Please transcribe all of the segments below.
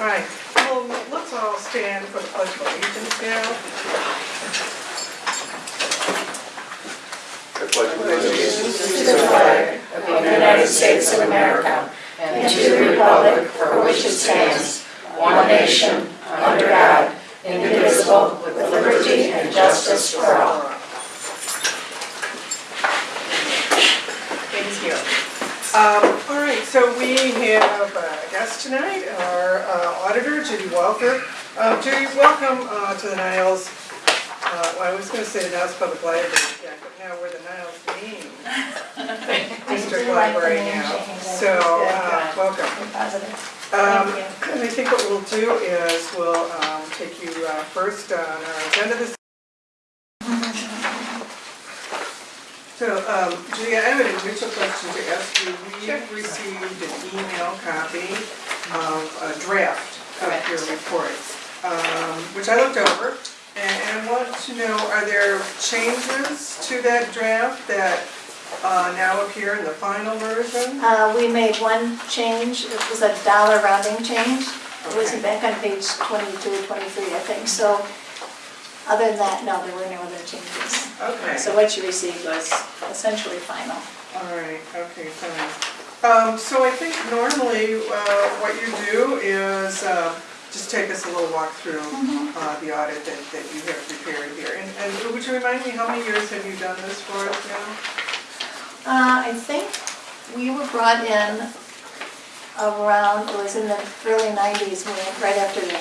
fine. Well, let's all stand for the pledge of allegiance now. I pledge allegiance to the flag of the United States of America and to the republic for which it stands, one nation, under God, indivisible, with liberty and justice for all. Thank you. Um, All right, so we have a guest tonight, our uh, auditor, Judy Walker. Uh, Judy, welcome uh, to the Niles, uh, well, I was going to say the Niles Public Library, yeah, but now we're the Niles Maine District Library now. So, uh, welcome. Um, And I think what we'll do is we'll um, take you uh, first on our agenda this. So, um, Judy, I have an initial question to ask you. We received an email copy of a draft of Correct. your report, um, which I looked over. And I want to know, are there changes to that draft that uh, now appear in the final version? Uh, we made one change, it was a dollar rounding change. It was Okay. back on page 22 or 23, I think, so other than that, no, there were no other changes. Okay. So what you received was essentially final. All right, okay, fine. Um, so I think normally, uh, what you do is, uh, just take us a little walk through, uh, the audit that, that you have prepared here. And, and would you remind me, how many years have you done this for us now? Uh, I think we were brought in around, it was in the early 90s, when, right after the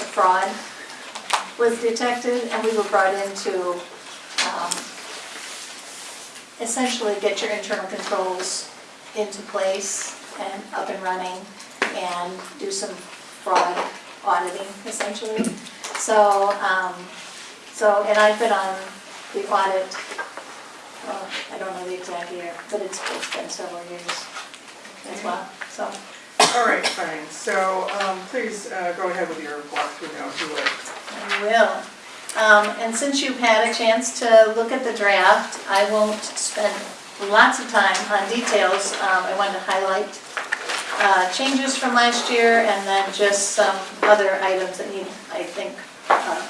the fraud was detected, and we were brought in to um, essentially get your internal controls into place and up and running, and do some fraud auditing, essentially. So, um, so, and I've been on the audit well, I don't know the exact year, but it's it's been several years as well, so. All right, fine. So, um, please, uh, go ahead with your walkthrough now, if you would. I will. Um, And since you've had a chance to look at the draft, I won't spend lots of time on details. Um, I wanted to highlight uh, changes from last year and then just some other items that need, I think, uh,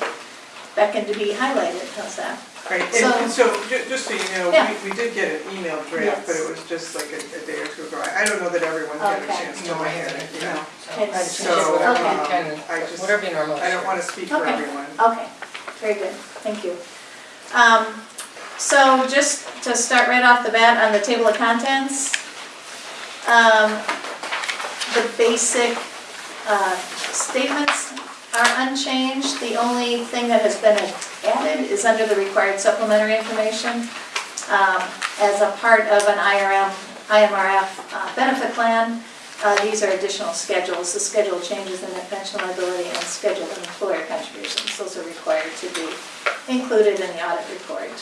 beckon to be highlighted, how's that? Right, So- and so, ju- just so you know, Yeah. we, we did get an email draft, but it was just like a, a day or two ago. I I don't know that everyone had a Okay. chance to No, I look at haven't, it, you know. It's- So, Okay. whatever you um, can, I just, whatever you normally. I don't want to speak for Okay. everyone. Okay, very good, thank you. Um, So just to start right off the bat on the table of contents, um, the basic uh, statements are unchanged. The only thing that has been added is under the required supplementary information. Um, As a part of an IRM, IMRF uh, benefit plan, uh, these are additional schedules. The schedule changes in the pension liability and schedule of employer contributions. Those are required to be included in the audit report.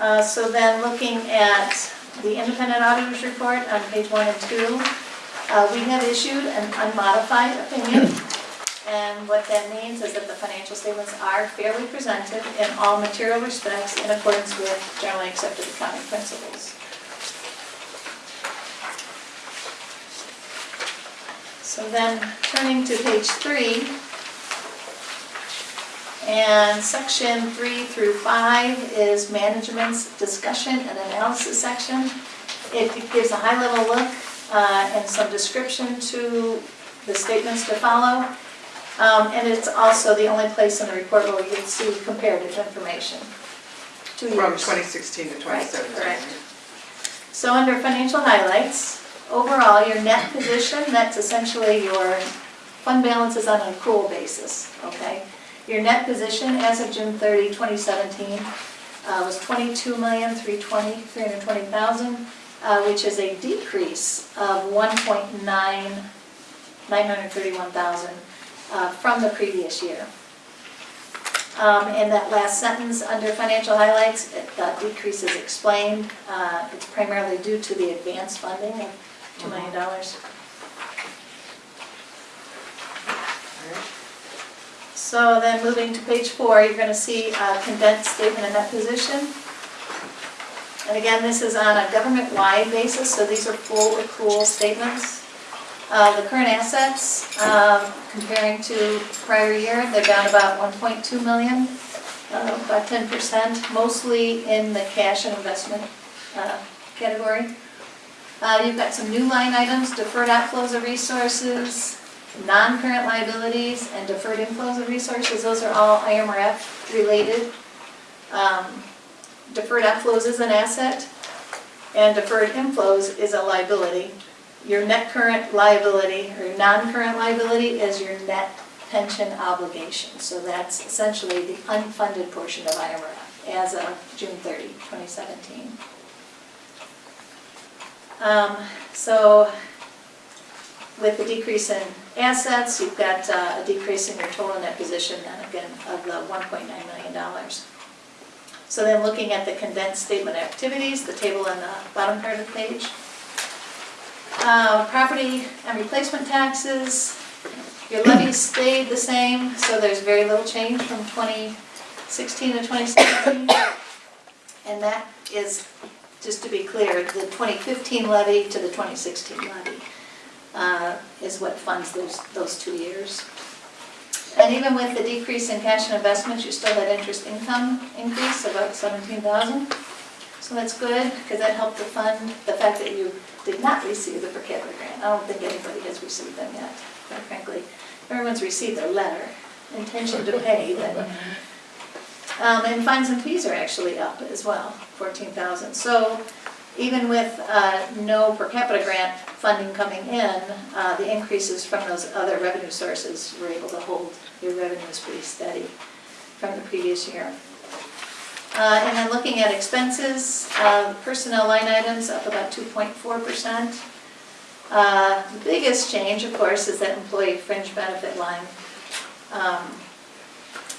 Uh, So then, looking at the independent auditor's report on page one and two, uh, we have issued an unmodified opinion. And what that means is that the financial statements are fairly presented in all material respects in accordance with generally accepted accounting principles. So then, turning to page three, and section three through five is management's discussion and analysis section. It gives a high-level look uh, and some description to the statements to follow. Um, And it's also the only place in the report where you'll see comparative information. Two From years. 2016 to 2017. correct. So under financial highlights, overall, your net position, that's essentially your fund balance is on an accrual basis, okay? Your net position as of June 30, 2017, uh, was 22,320,000, 320,000, uh, which is a decrease of 1.9, 931,000 uh, from the previous year. Um, In that last sentence, under financial highlights, it- the decrease is explained. Uh, It's primarily due to the advance funding of $2 million. So then moving to page four, you're going to see a condensed statement of net position. And again, this is on a government-wide basis, so these are full accrual statements. Uh, the current assets, um, comparing to prior year, they're down about one point two million, uh, about ten percent, mostly in the cash and investment, uh, category. Uh, you've got some new line items, deferred outflows of resources, non-current liabilities, and deferred inflows of resources, those are all IMRF related. Um, Deferred outflows is an asset, and deferred inflows is a liability. Your net current liability, or non-current liability, is your net pension obligation. So that's essentially the unfunded portion of IMRF as of June 30, 2017. Um, So with the decrease in assets, you've got uh, a decrease in your total net position, then again, of the $1.9 million. So then looking at the condensed statement activities, the table on the bottom part of the page. Uh, Property and replacement taxes, your levies stayed the same, so there's very little change from 2016 to 2017. And that is, just to be clear, the 2015 levy to the 2016 levy uh, is what funds those, those two years. And even with the decrease in cash and investments, you still had interest income increase, about 17,000. So that's good, because that helped to fund the fact that you did not receive the per capita grant. I don't think anybody has received them yet, quite frankly. Everyone's received their letter, intention to pay, but. Um, and fines and fees are actually up as well, 14,000. So even with uh, no per capita grant funding coming in, uh, the increases from those other revenue sources were able to hold your revenues pretty steady from the previous year. Uh, And then looking at expenses, uh, personnel line items up about 2.4%. Uh, The biggest change, of course, is that employee fringe benefit line. Um,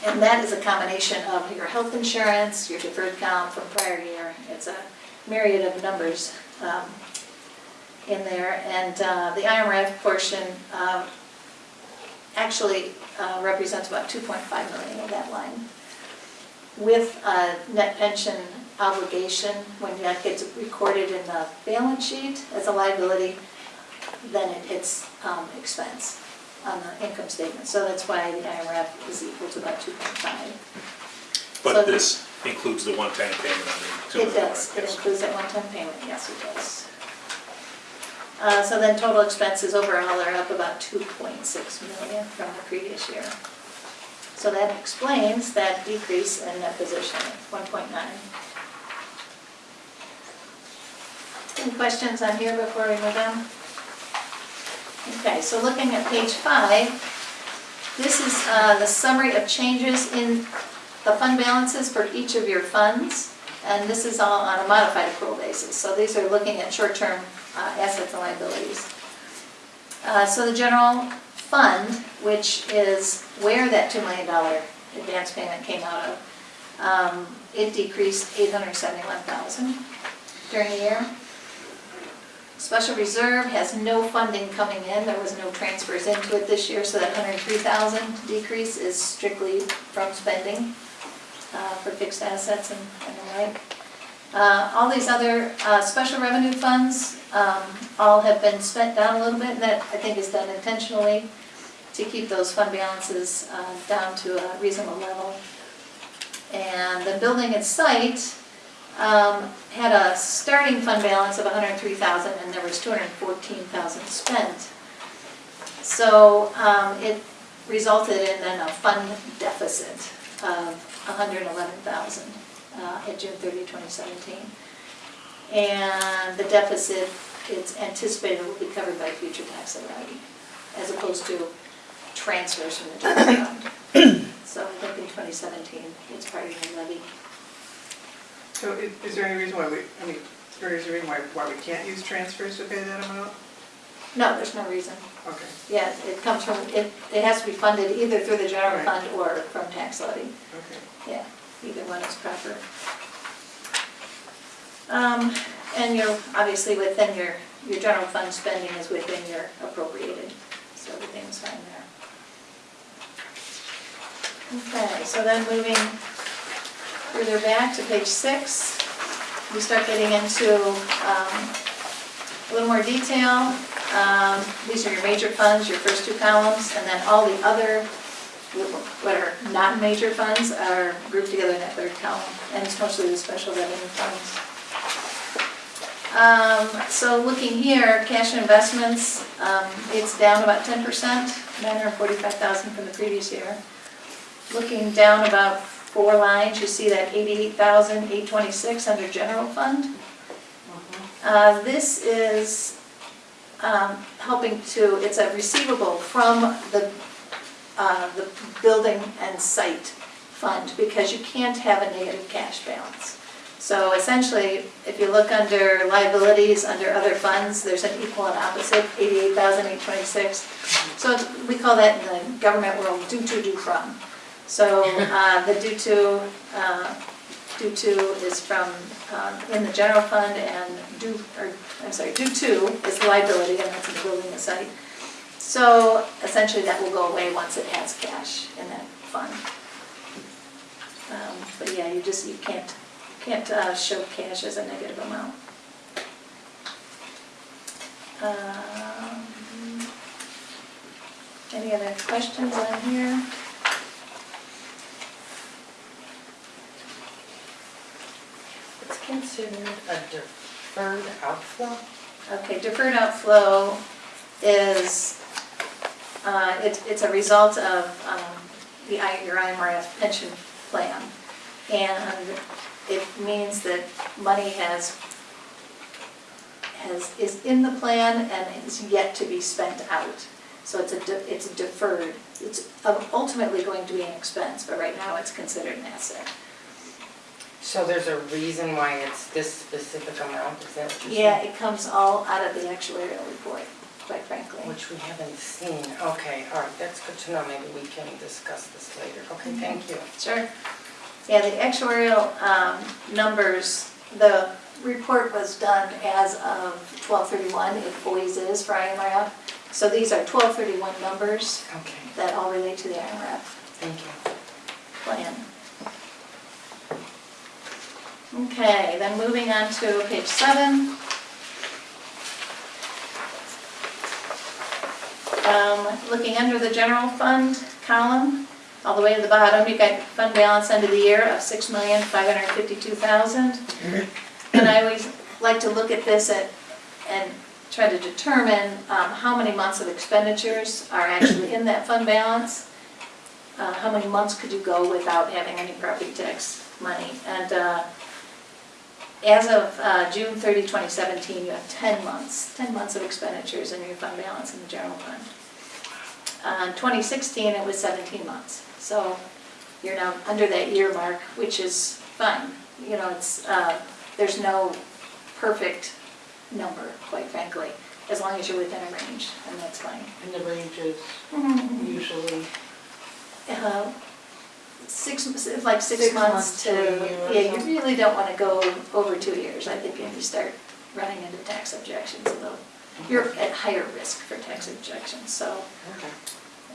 And that is a combination of your health insurance, your deferred comp from prior year. It's a myriad of numbers um, in there. And uh, the IMRF portion um, actually uh, represents about 2.5 million of that line. With a net pension obligation, when that gets recorded in the balance sheet as a liability, then it hits um, expense on the income statement. So that's why the IMRF is equal to about 2.5. So- But this includes the one-time payment on the It does, it includes that one-time payment, yes, it does. Uh, So then total expenses overall are up about 2.6 million from the previous year. So that explains that decrease in net position 1.9. Any questions on here before we move on? Okay, so looking at page five, this is uh, the summary of changes in the fund balances for each of your funds, and this is all on a modified accrual basis. So these are looking at short-term uh, assets and liabilities. Uh, So the general fund, which is where that $2 million advance payment came out of, um, it decreased 871,000 during the year. Special reserve has no funding coming in, there was no transfers into it this year, so that 103,000 decrease is strictly from spending uh, for fixed assets and and the like. Uh, All these other uh, special revenue funds, um, all have been spent down a little bit, and that I think is done intentionally to keep those fund balances uh, down to a reasonable level. And the building and site um, had a starting fund balance of 103,000 and there was 214,000 spent. So um, it resulted in then a fund deficit of 111,000 uh, at June 30, 2017. And the deficit, it's anticipated will be covered by future tax levy, as opposed to transfers from the general fund. So I think in 2017, it's part of the levy. So i- is there any reason why we, I mean, is there any reason why, why we can't use transfers to pay that amount? No, there's no reason. Okay, Yeah, it comes from, it, it has to be funded either through the general Right. fund or from tax levy. okay. Yeah, either one is proper. Um, and you're, obviously within your, your general fund spending is within your appropriated, so everything's fine there. Okay, so then moving further back to page six, we start getting into, um, a little more detail. Um, These are your major funds, your first two columns, and then all the other, what are non-major funds are grouped together in that third column, and it's mostly the special revenue funds. Um, So looking here, cash and investments, um, it's down about 10%, 945,000 from the previous year. Looking down about four lines, you see that 88,826 under general fund. Uh, This is um, helping to, it's a receivable from the, uh, the building and site fund because you can't have a negative cash balance. So essentially, if you look under liabilities, under other funds, there's an equal and opposite, 88,826. So we call that in the government world due to, due from. So uh, the due to, uh, due to is from, um, in the general fund and due, or, I'm sorry, due to is liability and that's in the building and site. So essentially that will go away once it has cash in that fund. Um, But yeah, you just, you can't, can't uh, show cash as a negative amount. Um, Any other questions on here? It's considered a deferred outflow? Okay, deferred outflow is, uh, it- it's a result of um, the I- your IMRF pension plan. And it means that money has, has, is in the plan and is yet to be spent out. So it's a, it's deferred. It's ultimately going to be an expense, but right now it's considered an asset. So there's a reason why it's this specific amount, is that? Yeah, it comes all out of the actuarial report, quite frankly. Which we haven't seen, okay, all right, that's good to know, maybe we can discuss this later, okay, Mhm. thank you. Sure. Yeah, the actuarial um, numbers, the report was done as of 1231, it always is for IMRF. So these are 1231 numbers Okay, that all relate to the IMRF thank you. plan. Okay, then moving on to page seven. Um, Looking under the general fund column, all the way to the bottom, you've got fund balance end of the year of six million, five hundred fifty-two thousand. And I always like to look at this at, and try to determine um, how many months of expenditures are actually in that fund balance. Uh, How many months could you go without having any property tax money? And uh, as of uh, June 30, 2017, you have 10 months, 10 months of expenditures in your fund balance in the general fund. Uh, In 2016, it was 17 months. So you're now under that year mark, which is fine. You know, it's, uh, there's no perfect number, quite frankly, as long as you're within a range, and that's fine. And the range is usually, Uh, Six, like six Six months months to, to a year or yeah, you really don't want to go over two years. I think if you start running into tax objections, though, you're at higher risk for tax objections, so, okay,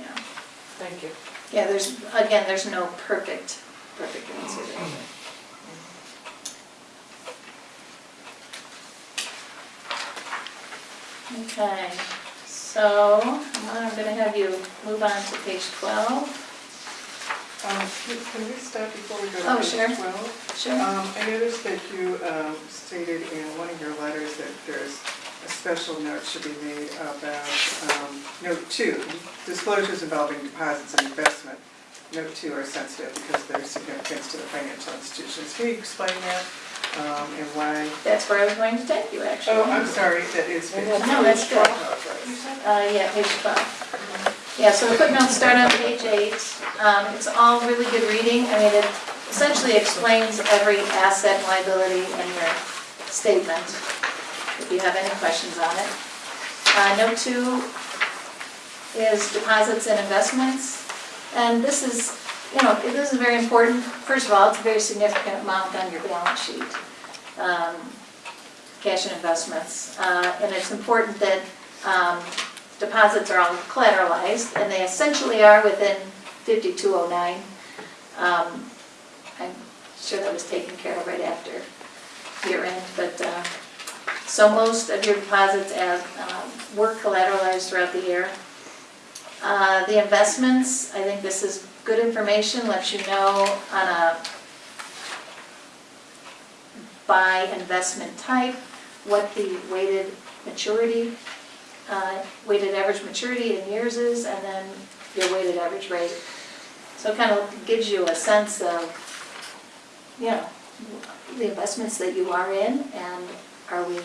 yeah. thank you. Yeah, there's, again, there's no perfect, perfect answer there. Okay, so I'm gonna have you move on to page 12. Um, Can can we stop before we go Oh, to sure. page 12? Sure. Um, I noticed that you um, stated in one of your letters that there's a special note should be made about, um, note two, disclosures involving deposits and investment. Note two are sensitive because their significance to the financial institutions. Can you explain that um, and why? That's where I was going to take you, actually. Oh, I'm sorry, that is page. No, that's good. Oh, Uh, yeah, page 12. Yeah, so the footnotes start on page eight. Um, It's all really good reading. I mean, it essentially explains every asset and liability in your statement, if you have any questions on it. Uh, Note two is deposits and investments. And this is, you know, this is very important. First of all, it's a very significant amount on your balance sheet. Um, cash and investments. Uh, And it's important that um, deposits are all collateralized, and they essentially are within 5209. Um, I'm sure that was taken care of right after year end, but uh, So most of your deposits as, um, were collateralized throughout the year. Uh, The investments, I think this is good information, lets you know on a by investment type, what the weighted maturity, uh, weighted average maturity in years is, and then your weighted average rate. So it kind of gives you a sense of, you know, the investments that you are in, and are we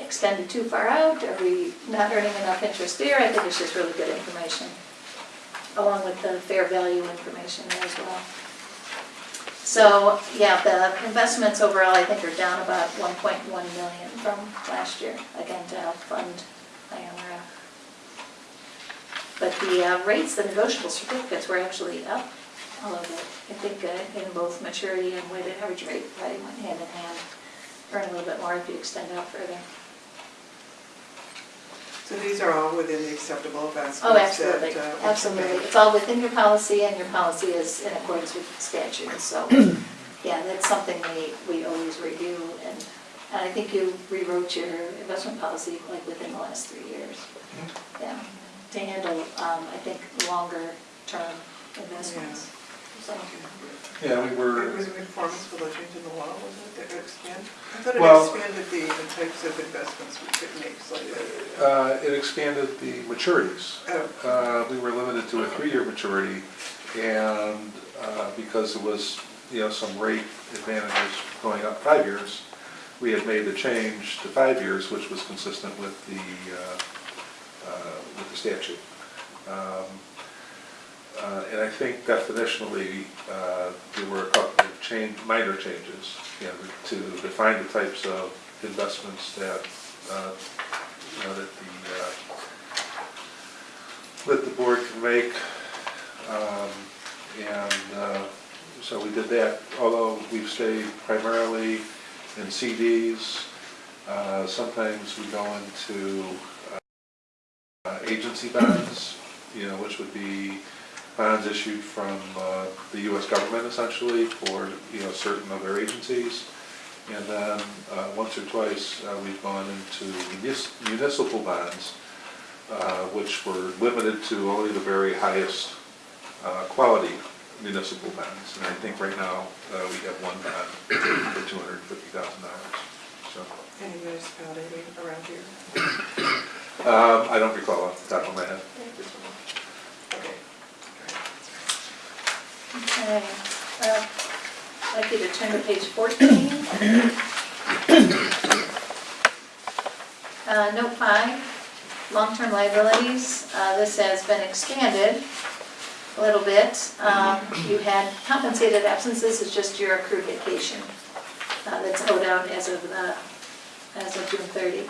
extended too far out? Are we not earning enough interest there? I think it's just really good information, along with the fair value information as well. So, yeah, the investments overall, I think, are down about 1.1 million from last year, again, to help fund. But the uh, rates, the negotiable certificates were actually up a little bit. I think uh, in both maturity and weighted average rate, probably went hand in hand. Earn a little bit more if you extend out further. So these are all within the acceptable investments Oh, that, absolutely, uh, absolutely. It's all within your policy, and your policy is in accordance with statute, so, yeah, that's something we, we always review, and, and I think you rewrote your investment policy like within the last three years. Yeah, to handle, um, I think, longer term investments, so. Yeah, we were. It were, was in conformance with the change in the law, wasn't it, that would expand? I thought Well- it expanded the the types of investments we could make slightly. uh, it expanded the maturities. Oh, Uh, We were limited to a three-year maturity, and uh, because there was, you know, some rate advantages going up five years, we had made the change to five years, which was consistent with the, uh, uh, with the statute. Um, uh, And I think definitionally, uh, there were a couple of change, minor changes, you know, to define the types of investments that, uh, you know, that the, uh, that the board can make. Um, And uh, so we did that, although we've stayed primarily in CDs. Sometimes we go into uh, agency bonds, you know, which would be bonds issued from uh, the US government essentially for, you know, certain of their agencies. And then, uh, once or twice, uh, we've gone into munis- municipal bonds, uh, which were limited to only the very highest uh, quality municipal bonds. And I think right now, uh, we have one bond for $250,000, so. any municipality around here? Um, I don't recall off the top of my head. Okay. Okay, well, I'd like you to turn to page 14. Uh, Note 5, long-term liabilities, Uh, this has been expanded a little bit. Um, You had compensated absences, it's just your accrued vacation uh, that's owed out as of the, as of June 30.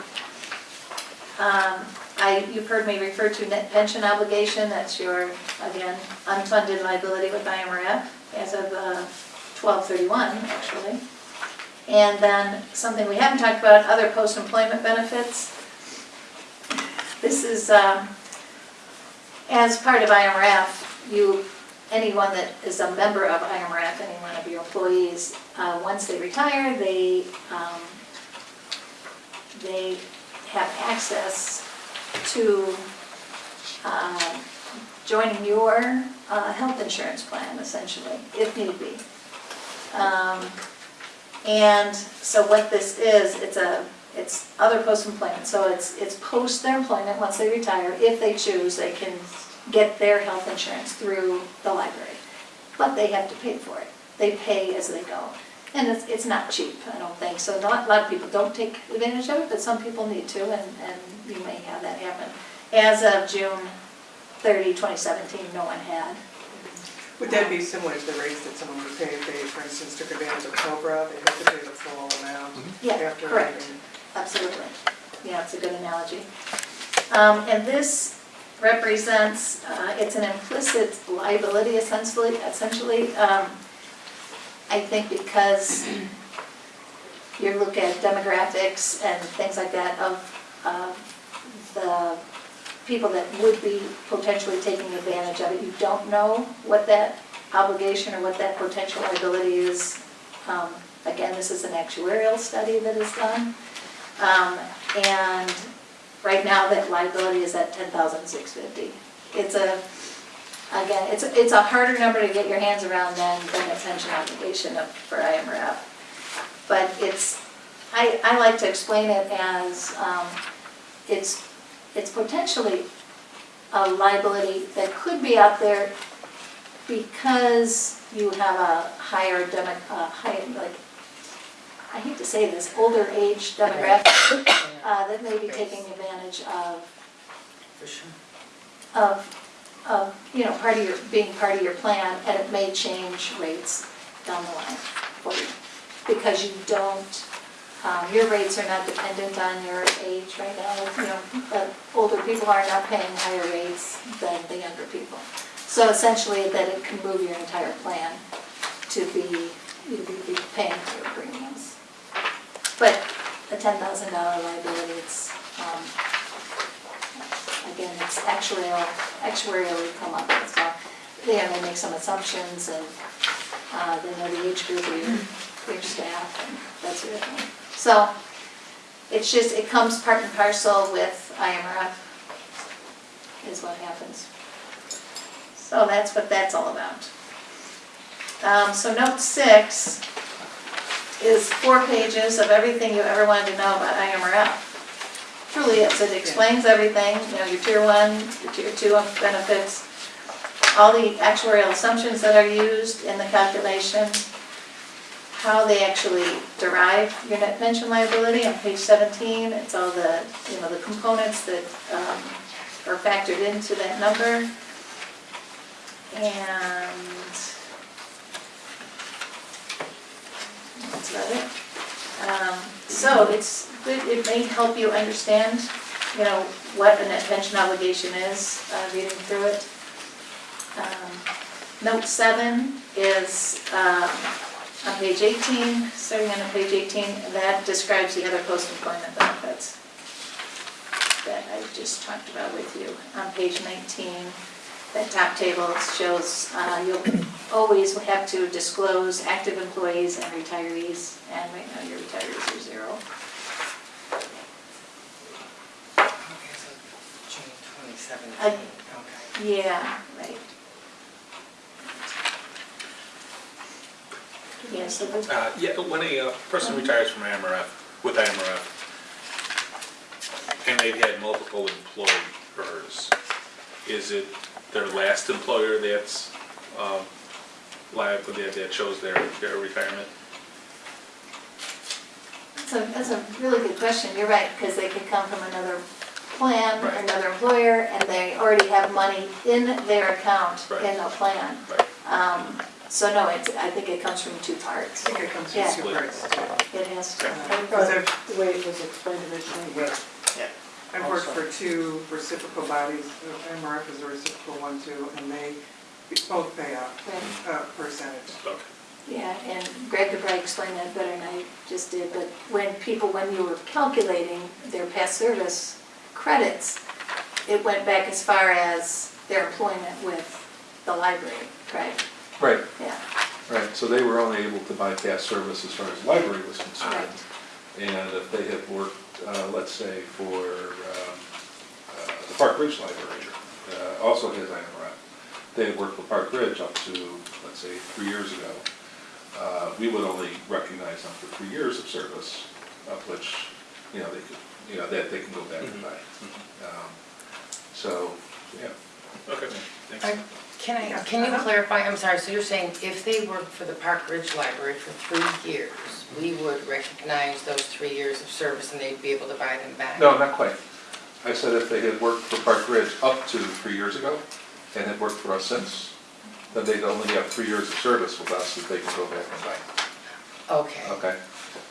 Um, I, you've heard me refer to net pension obligation, that's your, again, unfunded liability with IMRF as of uh, 1231, actually. And then something we haven't talked about, other post-employment benefits. This is, um, as part of IMRF, you, anyone that is a member of IMRF, any one of your employees, uh, once they retire, they, um, they have access to um, joining your uh, health insurance plan, essentially, if need be. Um, And so what this is, it's a, it's other post-employment, so it's, it's post their employment, once they retire, if they choose, they can get their health insurance through the library. But they have to pay for it. They pay as they go. And it's, it's not cheap, I don't think, so not, a lot of people don't take advantage of it, but some people need to, and, and you may have that happen. As of June 30, 2017, no one had. Would that be similar to the rates that someone would pay if they, for instance, took advantage of COBRA? They have to pay the full amount Yeah, after correct. leaving? Absolutely. Yeah, it's a good analogy. Um, And this represents, uh, it's an implicit liability essentially, essentially. um, I think because you look at demographics and things like that of of the people that would be potentially taking advantage of it. You don't know what that obligation or what that potential liability is. Um, Again, this is an actuarial study that is done. Um, and right now that liability is at 10650 It's a, again, it's, a- it's a harder number to get your hands around than, than a pension obligation of, for IMRF. But it's, I, I like to explain it as, um, it's, it's potentially a liability that could be out there because you have a higher demo, uh, high, like, I hate to say this, older age demographic, uh, that may be taking advantage of, sure. of, of, you know, part of your, being part of your plan, and it may change rates down the line for you. Because you don't, um, your rates are not dependent on your age right now, you know, the older people are not paying higher rates than the younger people. So essentially, that it can move your entire plan to be, you be paying for your premiums. But a ten thousand dollar liability, it's, um, again, it's actuarial, actuarially come up with, so they have to make some assumptions and, uh, they know the age group of your, your staff and that sort of thing. So, it's just, it comes part and parcel with IMRF, is what happens. So that's what that's all about. Um, so note six is four pages of everything you ever wanted to know about IMRF. Truly is, it explains everything, you know, your tier one, your tier two benefits, all the actuarial assumptions that are used in the calculation, how they actually derive your net pension liability on page seventeen, it's all the, you know, the components that, um, are factored into that number. And that's about it. Um, So it's good, it may help you understand, you know, what a net pension obligation is, uh, reading through it. Um, Note seven is um, on page 18, starting on page 18, that describes the other post-employment benefits that I just talked about with you. On page 19, that top table shows uh, you'll always have to disclose active employees and retirees, and right now your retirees are zero. Okay, so June twenty seventeen, okay. Yeah, right. Yeah, so the Uh, yeah, when a uh, person retires from IMRF, with IMRF, and they've had multiple employers, is it their last employer that's, um, liable, that, that chose their, their retirement? That's a, that's a really good question, you're right, because they could come from another plan, or Right. another employer, and they already have money in their account Right. in a plan. Right. Um, So no, it's, I think it comes from two parts. I think it comes Yeah. from two parts. It has to. Because I've, The way it was explained originally. I've worked for two reciprocal bodies, MRF is a reciprocal one too, and they both pay a, a percentage. Okay. Yeah, and Greg could probably explain that better than I just did, but when people, when you were calculating their past service credits, it went back as far as their employment with the library, correct? Right, Yeah, right, so they were only able to buy past service as far as library was concerned. right, And if they have worked, uh, let's say, for um, uh, the Park Ridge Library, uh, also has IMRF, they had worked for Park Ridge up to, let's say, three years ago, uh, we would only recognize them for three years of service, of which, you know, they could, you know, that they can go back and buy. Um, So, yeah. Okay, thanks. I- Can I, can you clarify, I'm sorry, so you're saying if they worked for the Park Ridge Library for three years, we would recognize those three years of service and they'd be able to buy them back? No, not quite. I said if they had worked for Park Ridge up to three years ago and had worked for us since, then they'd only have three years of service with us that they can go back and buy. Okay, Okay.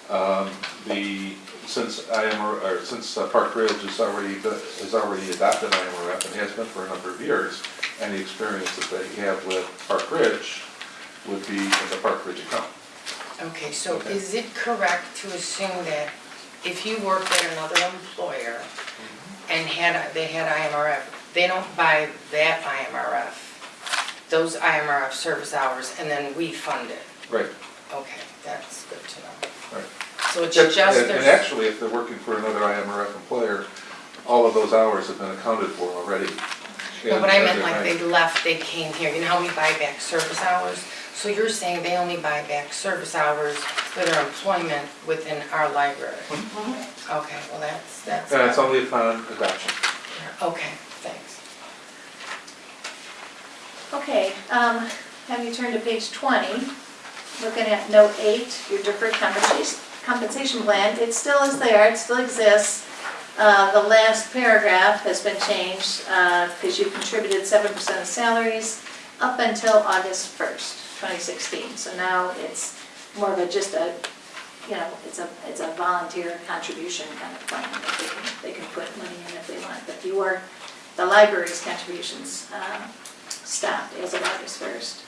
Um, The, since IMR, or since uh, Park Ridge has already, has already adopted IMRF and has been for a number of years, any experience that they have with Park Ridge would be in the Park Ridge account. Okay, so Okay. is it correct to assume that if you worked at another employer mm-hmm. and had, they had IMRF, they don't buy that IMRF, those IMRF service hours, and then we fund it? Right, Okay, that's good to know. right. So it's just And and actually, if they're working for another IMRF employer, all of those hours have been accounted for already. no, but I and meant like they left, they came here, you know how we buy back service hours? So you're saying they only buy back service hours for their employment within our library? Okay, well, that's, that's. And it's only upon adoption. Okay, thanks. Okay, um, have you turned to page twenty, looking at note eight, your deferred compensation, compensation plan, it still is there, it still exists. Uh, the last paragraph has been changed, uh, because you contributed seven percent of salaries up until August first, twenty sixteen. So now it's more of a, just a, you know, it's a, it's a volunteer contribution kind of plan, they can, they can put money in if they want, but you the library's contributions, uh, stopped as of August first.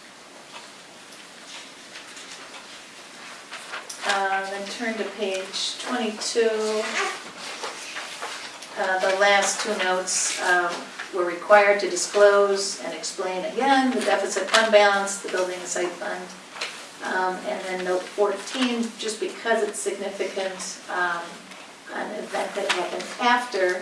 Uh, Then turn to page twenty-two. Uh, The last two notes, um, were required to disclose and explain again the deficit fund balance, the building and site fund. Um, And then note fourteen, just because it's significant, um, an event that happened after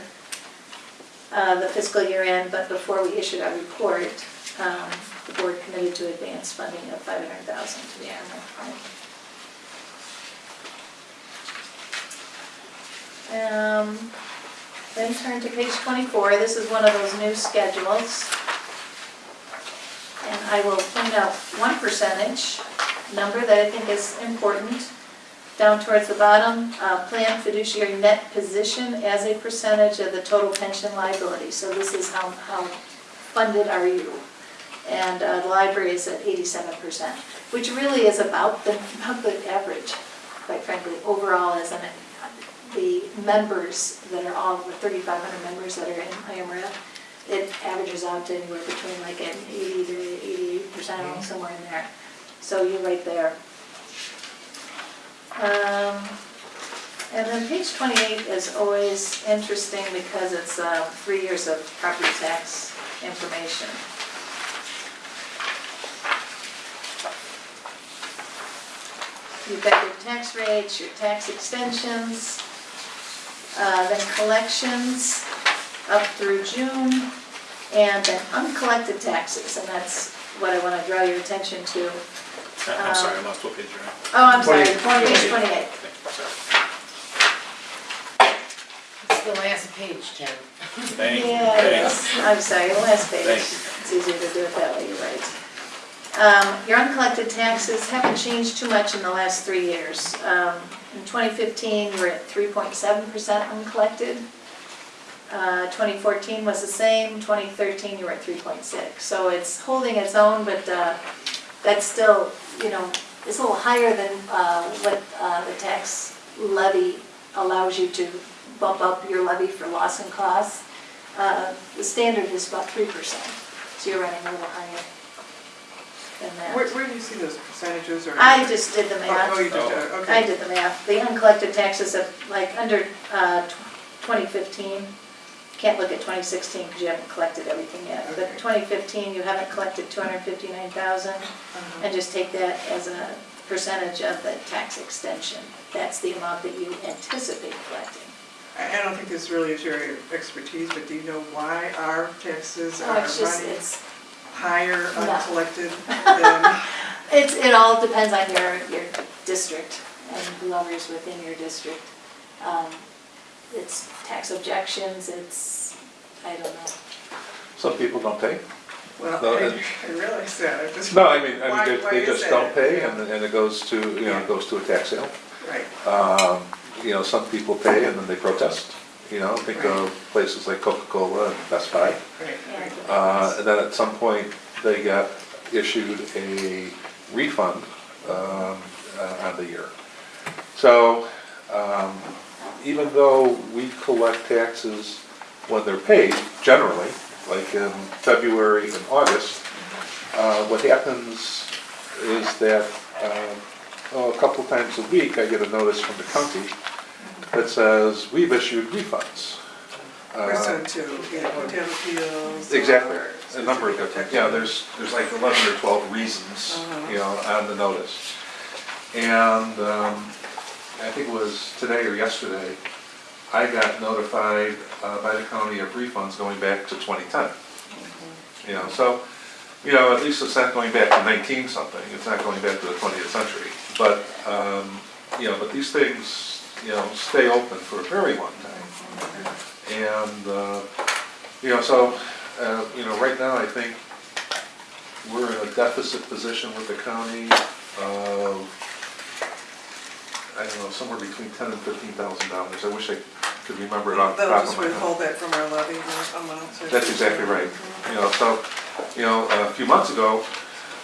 uh, the fiscal year end, but before we issued our report, um, the board committed to advance funding of 500,000 to the animal fund. Um, Then turn to page 24, this is one of those new schedules. And I will point out one percentage number that I think is important. Down towards the bottom, uh, planned fiduciary net position as a percentage of the total pension liability. So this is how, how funded are you? And uh, the library is at eighty-seven percent, which really is about the, about the average, quite frankly, overall as an, the members that are all, the thirty-five hundred members that are in IMRF, it averages out to anywhere between like an eighty to eighty-eight percent, somewhere in there. So you're right there. Um, And then page 28 is always interesting because it's uh, three years of property tax information. You've got your tax rates, your tax extensions, uh, then collections up through June, and then uncollected taxes, and that's what I want to draw your attention to. I- I'm sorry, I lost what page you're on. Oh, I'm sorry, 28. page 28. Thank It's the last page, Ken. you, sir. Thank you. Yeah, Thank you. yes, I'm sorry, the last page. Thank you. It's easier to do it that way, you're right. Um, Your uncollected taxes haven't changed too much in the last three years. Um, In 2015, you were at 3.7% uncollected. Uh, 2014 was the same, 2013, you were at 3.6. So it's holding its own, but uh, that's still, you know, it's a little higher than uh, what uh, the tax levy allows you to bump up your levy for loss and costs. Uh, The standard is about 3%, so you're running a little higher than Where, that. where do you see those percentages or? I just did the Oh, math. oh, you did, Oh. that, I okay. did the math. The uncollected taxes of, like, under uh, tw- 2015, can't look at 2016 because you haven't collected everything yet. But Okay. 2015, you haven't collected 259,000, Uh-huh. and just take that as a percentage of the tax extension. That's the amount that you anticipate collecting. I, I don't think this really is your expertise, but do you know why our taxes Oh, are it's just, running it's, higher No. uncollected than? it's, it all depends on your, your district and whoever's within your district. Um, It's tax objections, it's, I don't know. Some people don't pay. Well, No, I it- I realize that, I just. No, I mean, I Why- mean, they- why they is just that? don't pay Yeah. and, and it goes to, you know, it goes to a tax sale. Right, Um, You know, some people pay and then they protest, you know, think of places like Coca-Cola and Best Buy. right, Yeah, right. Uh. And then at some point, they got issued a refund um, uh, on the year. So um, even though we collect taxes when they're paid, generally, like in February and August, uh, what happens is that um, oh, a couple times a week, I get a notice from the county that says, we've issued refunds. Or Uh, to, you know, hotel appeals. Exactly, or a number of different, yeah, there's, there's like eleven or twelve reasons, Uh-huh. you know, on the notice. And, um, I think it was was today or yesterday, I got notified uh, by the county of refunds going back to 2010. You know, so, you know, at least it's not going back to 19 something, it's not going back to the 20th century. But, um, you know, but these things, you know, stay open for a very long time. And, uh, you know, so, uh, you know, right now, I think we're in a deficit position with the county of, I don't know, somewhere between ten and fifteen thousand dollars. I wish I could remember it off the That'll top just of my head. withhold that from our levy amount. so- That's exactly right. You know, so, you know, a few months ago,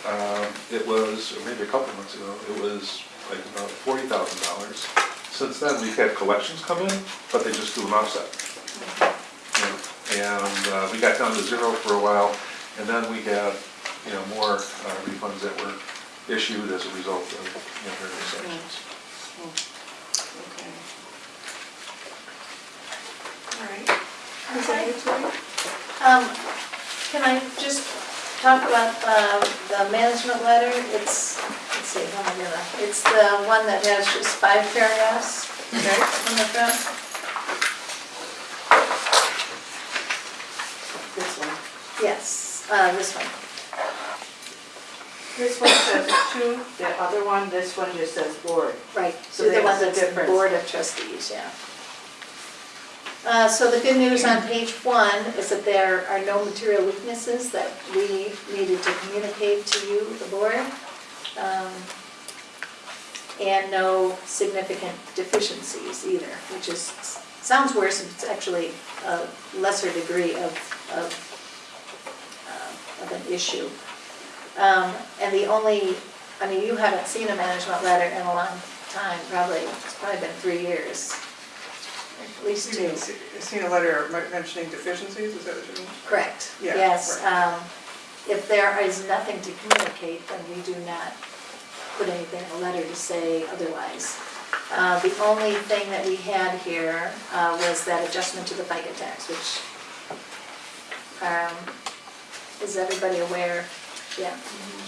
um, it was, or maybe a couple of months ago, it was like about forty thousand dollars. Since then, we've had collections come in, but they just do an offset. You know, And uh, we got down to zero for a while, and then we had, you know, more uh, refunds that were issued as a result of, you know, various actions. Okay. All right. Is that it, Julie? Um, can I just talk about, uh, the management letter? It's, let's see, how am I gonna, it's the one that has just five paragraphs Okay. on the front. This one. Yes, uh, this one. This one says two, the other one, this one just says board. Right, So so the one a that's difference. Board of Trustees, yeah. Uh, so the good news on page one is that there are no material weaknesses that we needed to communicate to you, the board. um, And no significant deficiencies either, which is, sounds worse, it's actually a lesser degree of, of, of an issue. Um, And the only, I mean, you haven't seen a management letter in a long time, probably, it's probably been three years, at least You two. mean, Seen a letter mentioning deficiencies, is that what you mean? Correct, Yeah, yes. um, If there is nothing to communicate, then we do not put anything in a letter to say otherwise. Uh, The only thing that we had here uh, was that adjustment to the FICA tax, which, um, is everybody aware? Yeah.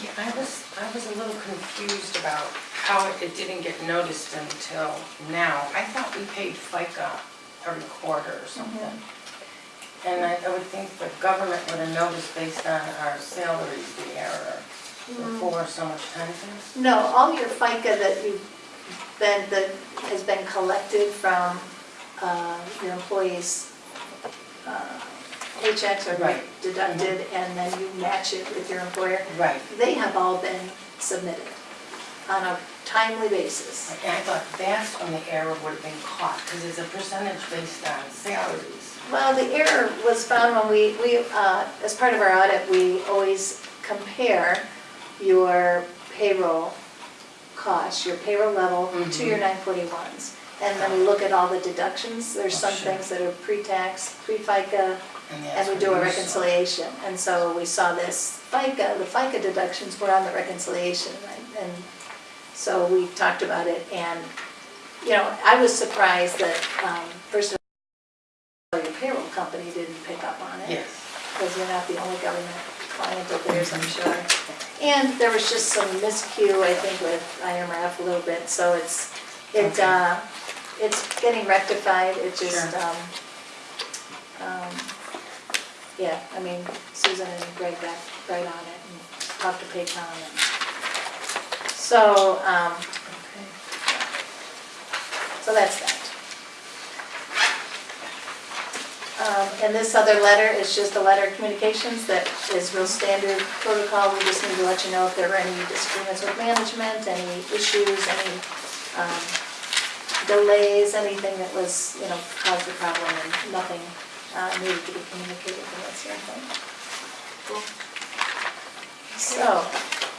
Yeah, I was, I was a little confused about how it- didn't get noticed until now. I thought we paid FICA every quarter or something. And I, I would think the government would have noticed based on our salaries, the error before so much time passed. No, all your FICA that you've been, that has been collected from uh, your employees' uh, paychecks are Right. deducted, and then you match it with your employer, Right. they have all been submitted on a timely basis. And I thought that's when the error would have been caught, because it's a percentage based on salaries. Well, the error was found when we, we, uh, as part of our audit, we always compare your payroll costs, your payroll level to your 941s. And then we look at all the deductions, there's some Oh, sure. things that are pre-tax, pre-FICA, and we do a reconciliation. And so we saw this FICA, the FICA deductions were on the reconciliation, right? And so we talked about it, and, you know, I was surprised that, um, first of all, your payroll company didn't pick up on it Yes. because you're not the only government client of theirs, I'm sure. And there was just some miscue, I think, with IMRF a little bit, so it's, it, Okay. uh, it's getting rectified, it just, um, um, yeah, I mean, Susan and Greg got right on it and talked to Paycom and, so, um, so that's that. Um, And this other letter is just a letter of communications that is real standard protocol. We just need to let you know if there were any disagreements with management, any issues, any um, delays, anything that was, you know, caused a problem and nothing uh, needed to be communicated from that standpoint. So,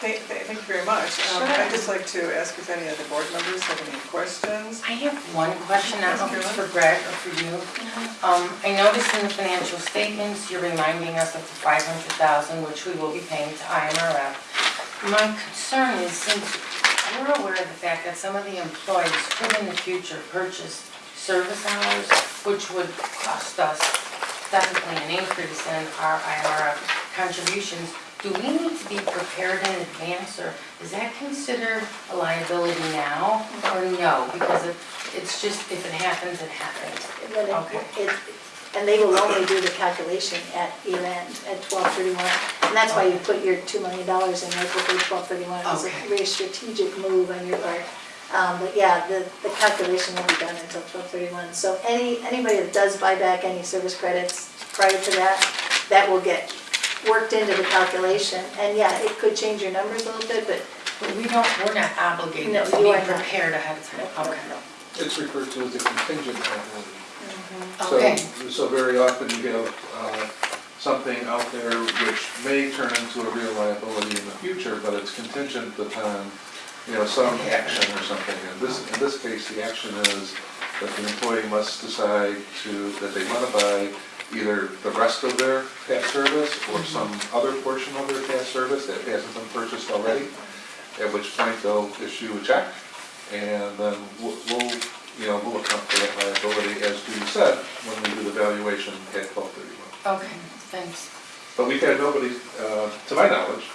Thank, thank thank you very much. Um, Sure. I'd just like to ask if any of the board members have any questions. I have one question, I don't know if it's for Greg or for you. Um, I noticed in the financial statements, you're reminding us of the five hundred thousand, which we will be paying to IMRF. My concern is, since we're aware of the fact that some of the employees could in the future purchase service hours, which would cost us definitely an increase in our IMRF contributions, do we need to be prepared in advance, or is that considered a liability now, or no? Because it, it's it's just if it happens, it happens. And then Okay. it- And they will only do the calculation at year end, at twelve thirty-one. And that's why you put your two million dollars in right before twelve thirty-one. It was a Okay. very strategic move on your part. Um, But yeah, the, the calculation will be done until twelve thirty-one. So any, anybody that does buy back any service credits prior to that, that will get worked into the calculation. And yeah, it could change your numbers a little bit, but But we don't, we're not obligated No, to you be are not. prepared ahead of time. no, Okay. It's referred to as a contingent liability. Okay. So, so very often you have uh, something out there which may turn into a real liability in the future, but it's contingent upon, you know, some action or something. In this, in this case, the action is that the employee must decide to, that they want to buy either the rest of their past service or some other portion of their past service that hasn't been purchased already, at which point they'll issue a check, and then we'll, we'll, you know, we'll account for that liability, as Judy said, when we do the valuation at twelve thirty-one. Okay, thanks. But we've had nobody, uh, to my knowledge,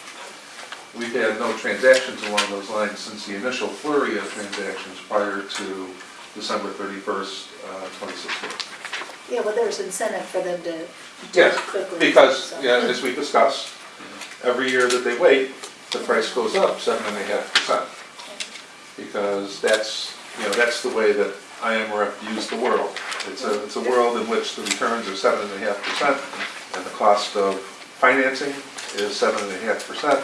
we've had no transactions along those lines since the initial flurry of transactions prior to December thirty-first, uh, twenty sixteen. Yeah, well, there's incentive for them to do it Yes, quickly. because, so. yeah, as we discussed, every year that they wait, the price goes up seven and a half percent. Because that's, you know, that's the way that IMRF views the world. It's a, it's a world in which the returns are seven and a half percent, and the cost of financing is seven and a half percent,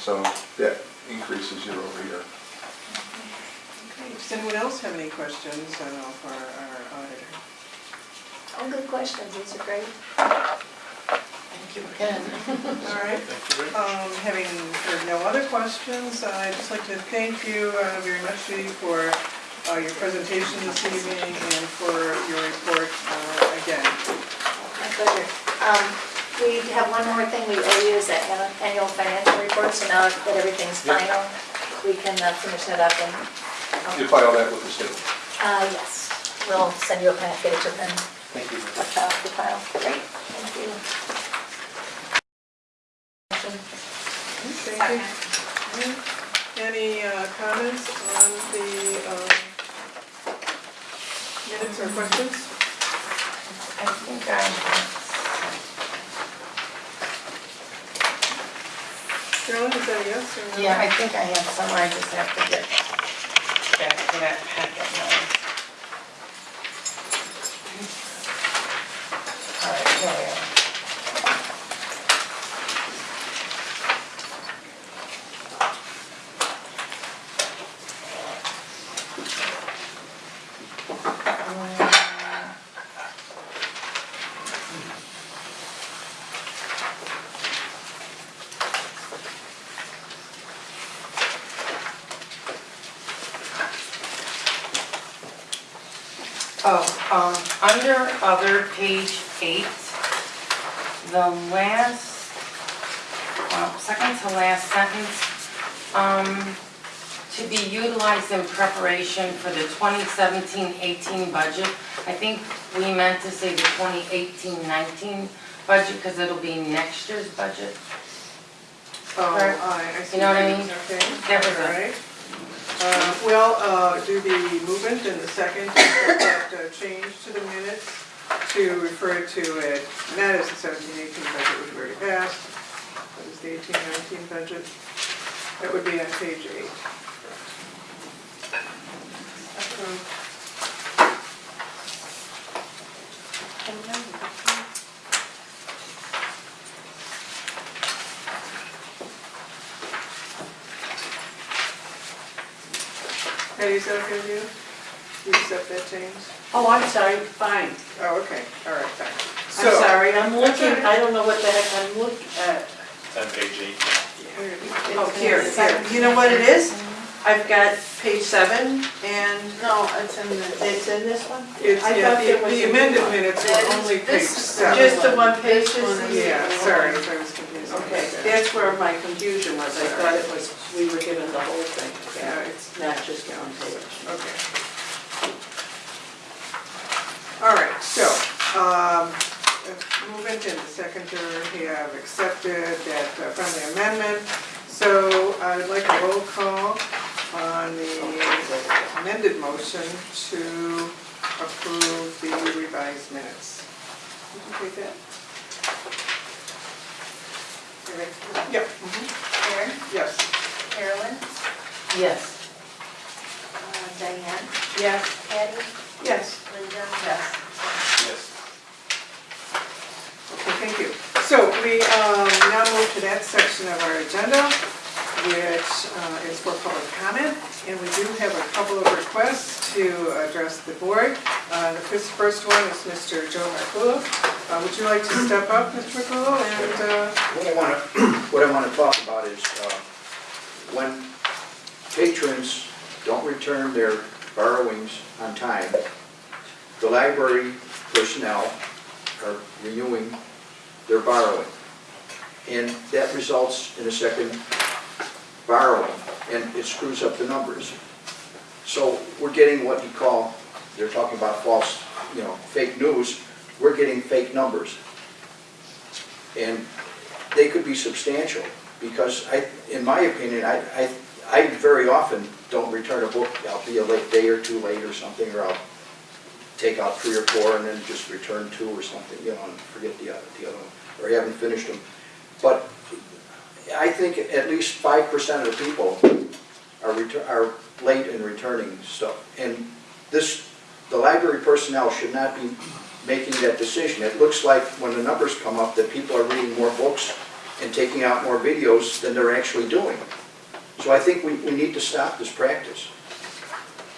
so that increases year over year. Okay, Does anyone else have any questions uh, for our auditor? All good questions, these are great. Thank you again. All right. Thank you Um, Having heard no other questions, I'd just like to thank you uh, very much, Judy, for uh, your presentation this evening and for your report uh, again. My pleasure. Um, We have one more thing we owe you is that annu- annual financial report, so now that everything's Yep. final, we can uh, finish that up and, You file that with the state. uh, yes, we'll send you a package and then Thank you. a file, the file. Great, thank you. Thank you. Any uh, comments on the um, minutes or questions? I think I, Carolyn, is that a yes or no? yeah, I think I have some, I just have to get back to that packet now. All right, here we are. Oh, um, under other, page eight, the last, well, second to last sentence, um, to be utilized in preparation for the 2017-18 budget. I think we meant to say the 2018-19 budget, because it'll be next year's budget. Oh, Correct. I, I see. You know what I mean? Okay. That was it. right. Uh, Well, uh, do the movement and the second, that uh, change to the minutes to refer to it, not as the seventeen eighteen budget, which we already passed, but as the eighteen nineteen budget. That would be on page eight. Patty, is that okay you? You accept that change? Oh, I'm sorry, fine. Oh, okay, all right, fine. I'm So- sorry, I'm looking. I don't know what the heck I'm looking at. Uh, On page eight. Oh, here, here. You know what it is? I've got page seven and, no, it's in the, it's in this one? It's, I yeah, thought the there was the a- amended minutes were only page this- seven. Just the one page This this one, is- Yeah, sorry, if I was confused. Okay, that's where my confusion was. I thought it was, we were given the whole thing. Yeah, it's, Not just one page. okay. All right, so, um, movement and the seconder have accepted that uh, friendly amendment. So I would like a roll call on the amended motion. motion to approve the revised minutes. Would you take that? Yep, mhm, Karen, yes. Carolyn, Yes. uh, Diane, Yes. Patty, Yes. Linda, yes. Yes. Okay, thank you. So we um, now move to that section of our agenda, which uh, is for public comment. And we do have a couple of requests to address the board. Uh, The first first one is Mr. Joe Marculo. Uh, Would you like to step up, Mr. Marculo? And uh, What I want to, what I want to talk about is uh, when patrons don't return their borrowings on time, the library personnel are renewing their borrowing. And that results in a second borrowing, and it screws up the numbers. So we're getting what you call, they're talking about false, you know, fake news, we're getting fake numbers. And they could be substantial, because I, in my opinion, I, I, I very often don't return a book, I'll be a late day or two late or something, or I'll take out three or four and then just return two or something, you know, and forget the other, the other one, or I haven't finished them. But I think at least five percent of the people are are late in returning stuff. And this, the library personnel should not be making that decision. It looks like when the numbers come up that people are reading more books and taking out more videos than they're actually doing. So I think we, we need to stop this practice.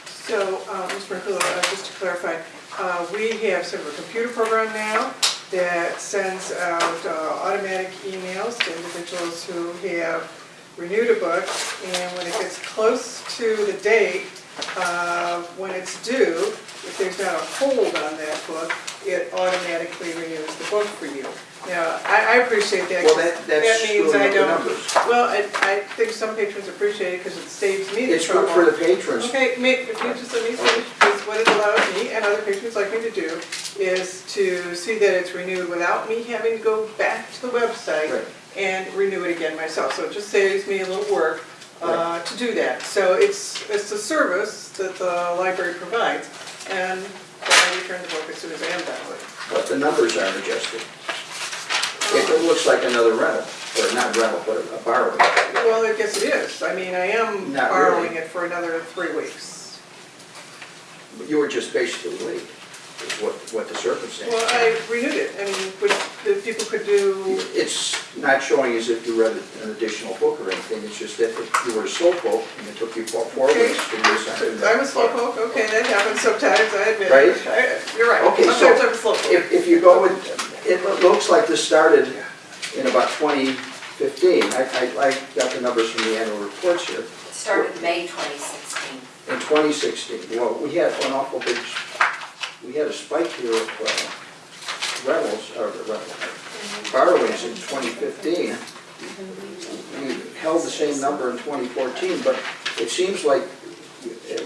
so, uh, Mr. Uh, just to clarify, uh, we have sort of a computer program now that sends out uh, automatic emails to individuals who have renewed a book, and when it gets close to the date, uh, when it's due, if there's not a hold on that book, it automatically renews the book for you. Now, I, I appreciate that. Well, 'cause that, that's means screwing I up the don't. numbers. Well, I, I think some patrons appreciate it because it saves me the It's trouble. good for the patrons. Okay, ma- if you just let me finish, because what it allows me and other patrons like me to do is to see that it's renewed without me having to go back to the website Right. and renew it again myself. So it just saves me a little work uh, to do that. So it's, it's a service that the library provides, and I return the book as soon as I am done with it. but the numbers aren't adjusted. It looks like another rental, or not rental, but a borrowing. Well, I guess it is. I mean, I am Not borrowing really. it for another three weeks. But You were just basically late, is what, what the circumstance. Well, I renewed it. I mean, which the people could do It's not showing as if you read an additional book or anything, it's just that if you were a slowpoke and it took you four, four Okay. weeks to do something. I'm a slowpoke, okay, that happens sometimes, I admit. Right? I- You're right, Okay, so sometimes I'm a slowpoke. If, if you go with, it looks like this started in about 2015. I, I, I got the numbers from the annual reports here. It started May 2016. In 2016, well, we had an awful big, we had a spike here of uh, rentals, or rentals, borrowings in 2015. We held the same number in 2014, but it seems like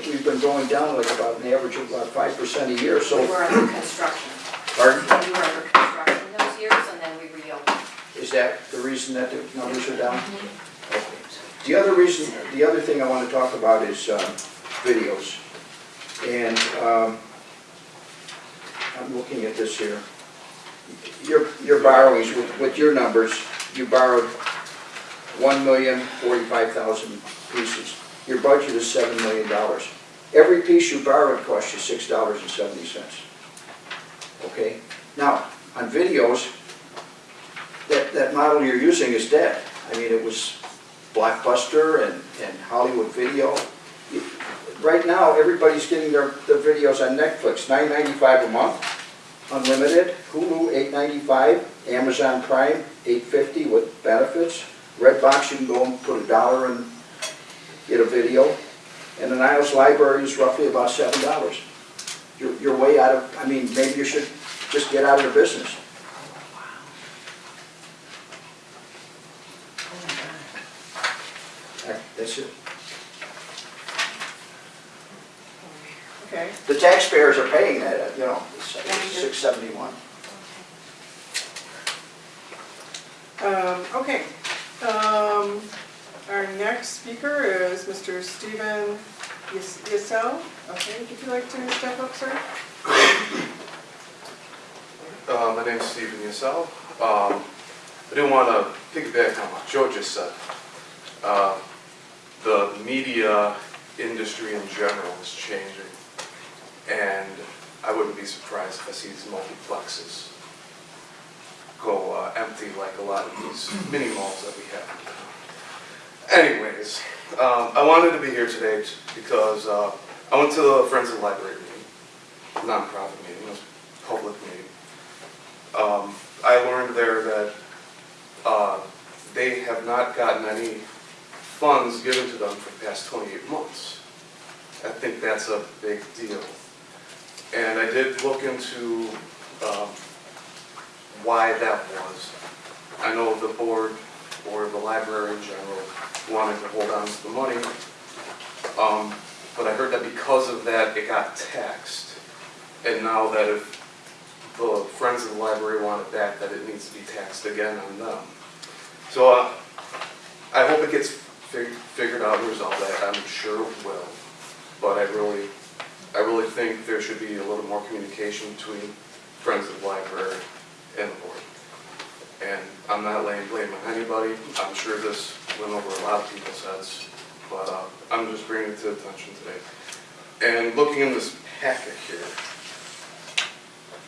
we've been going down like about an average of about 5% a year, So We were under construction. pardon? We were under construction those years, and then we reopened. Is that the reason that the numbers are down? Okay. The other reason, the other thing I want to talk about is um, videos. And um, I'm looking at this here. Your, your borrowings, with, with your numbers, you borrowed one million forty-five thousand pieces. Your budget is seven million dollars. Every piece you borrowed cost you six dollars and seventy cents. Okay? Now, on videos, that, that model you're using is dead. I mean, it was Blockbuster and, and Hollywood Video. Right now, everybody's getting their, their videos on Netflix, nine ninety-five a month, unlimited, Hulu, eight ninety-five, Amazon Prime, eight fifty with benefits. Redbox, you can go and put a dollar and get a video. And the Niles Library is roughly about seven dollars. You're, you're way out of, I mean, maybe you should just get out of the business. That- That's it. Okay, The taxpayers are paying that, you know, six seventy-one. um, okay. Um, our next speaker is Mr. Stephen Yes, Yassau, okay, would you like to step up, sir? Uh, my is Stephen Yassau. Um, I do want to piggyback on what Joe just said. Uh, the media industry in general is changing, and I wouldn't be surprised if I see these multiplexes go uh, empty like a lot of these mini malls that we have. Anyways, um, I wanted to be here today because uh, I went to the Friends of the Library meeting, nonprofit meeting, it was a public meeting um, I learned there that uh, they have not gotten any funds given to them for the past 28 months. I think that's a big deal. And I did look into um, why that was. I know the board, or the library in general, wanted to hold on to the money. Um, But I heard that because of that, it got taxed. And now that if the Friends of the Library want it back, that it needs to be taxed again on them. So uh, I hope it gets fig- figured out and resolved, I'm sure it will. But I really, I really think there should be a little more communication between Friends of the Library and the board. And I'm not laying blame on anybody, I'm sure this went over a lot of people's heads, but uh, I'm just bringing it to attention today. And looking in this packet here,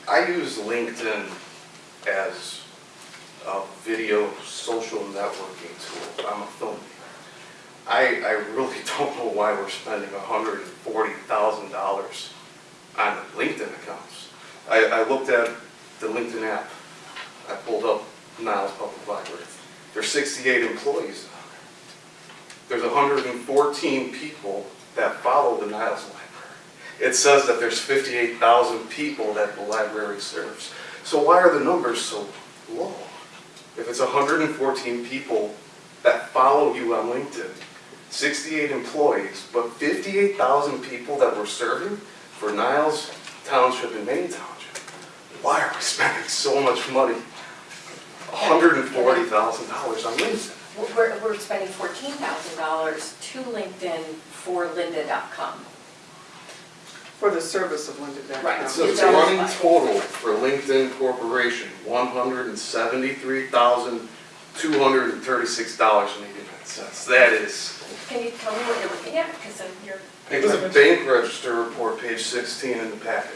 I use LinkedIn as a video social networking tool. I'm a filmmaker. I, I really don't know why we're spending hundred and forty thousand dollars on LinkedIn accounts. I, I looked at the LinkedIn app. I pulled up Niles Public Library. There's sixty-eight employees. There's hundred and fourteen people that follow the Niles Library. It says that there's 58,000 people that the library serves. So why are the numbers so low? If it's 114 people that follow you on LinkedIn, 68 employees, but 58,000 people that we're serving for Niles Township and Maine Township. Why are we spending so much money? $140,000 on LinkedIn. We're, we're spending $14,000 to LinkedIn for lynda.com. For the service of lynda.com. Right. It's running total for LinkedIn Corporation, $173,236.80. That is, Can you tell me what you're looking at? Because then you're, was a bank register report, page sixteen in the packet.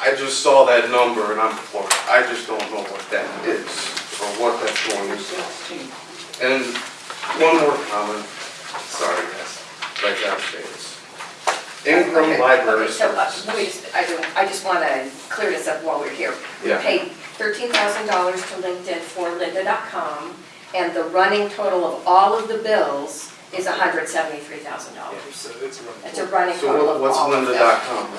I just saw that number and I'm floored. I just don't know what that is or what that's going to. And one more comment, sorry guys, but I gotta say this. Ingram Okay, Library okay, so, uh, Services. just- I do, I just want to clear this up while we're here. We Yeah. paid thirteen thousand dollars to LinkedIn for lynda.com and the running total of all of the bills is hundred seventy-three thousand dollars. It's a running So total what- of what's all of them. lynda.com?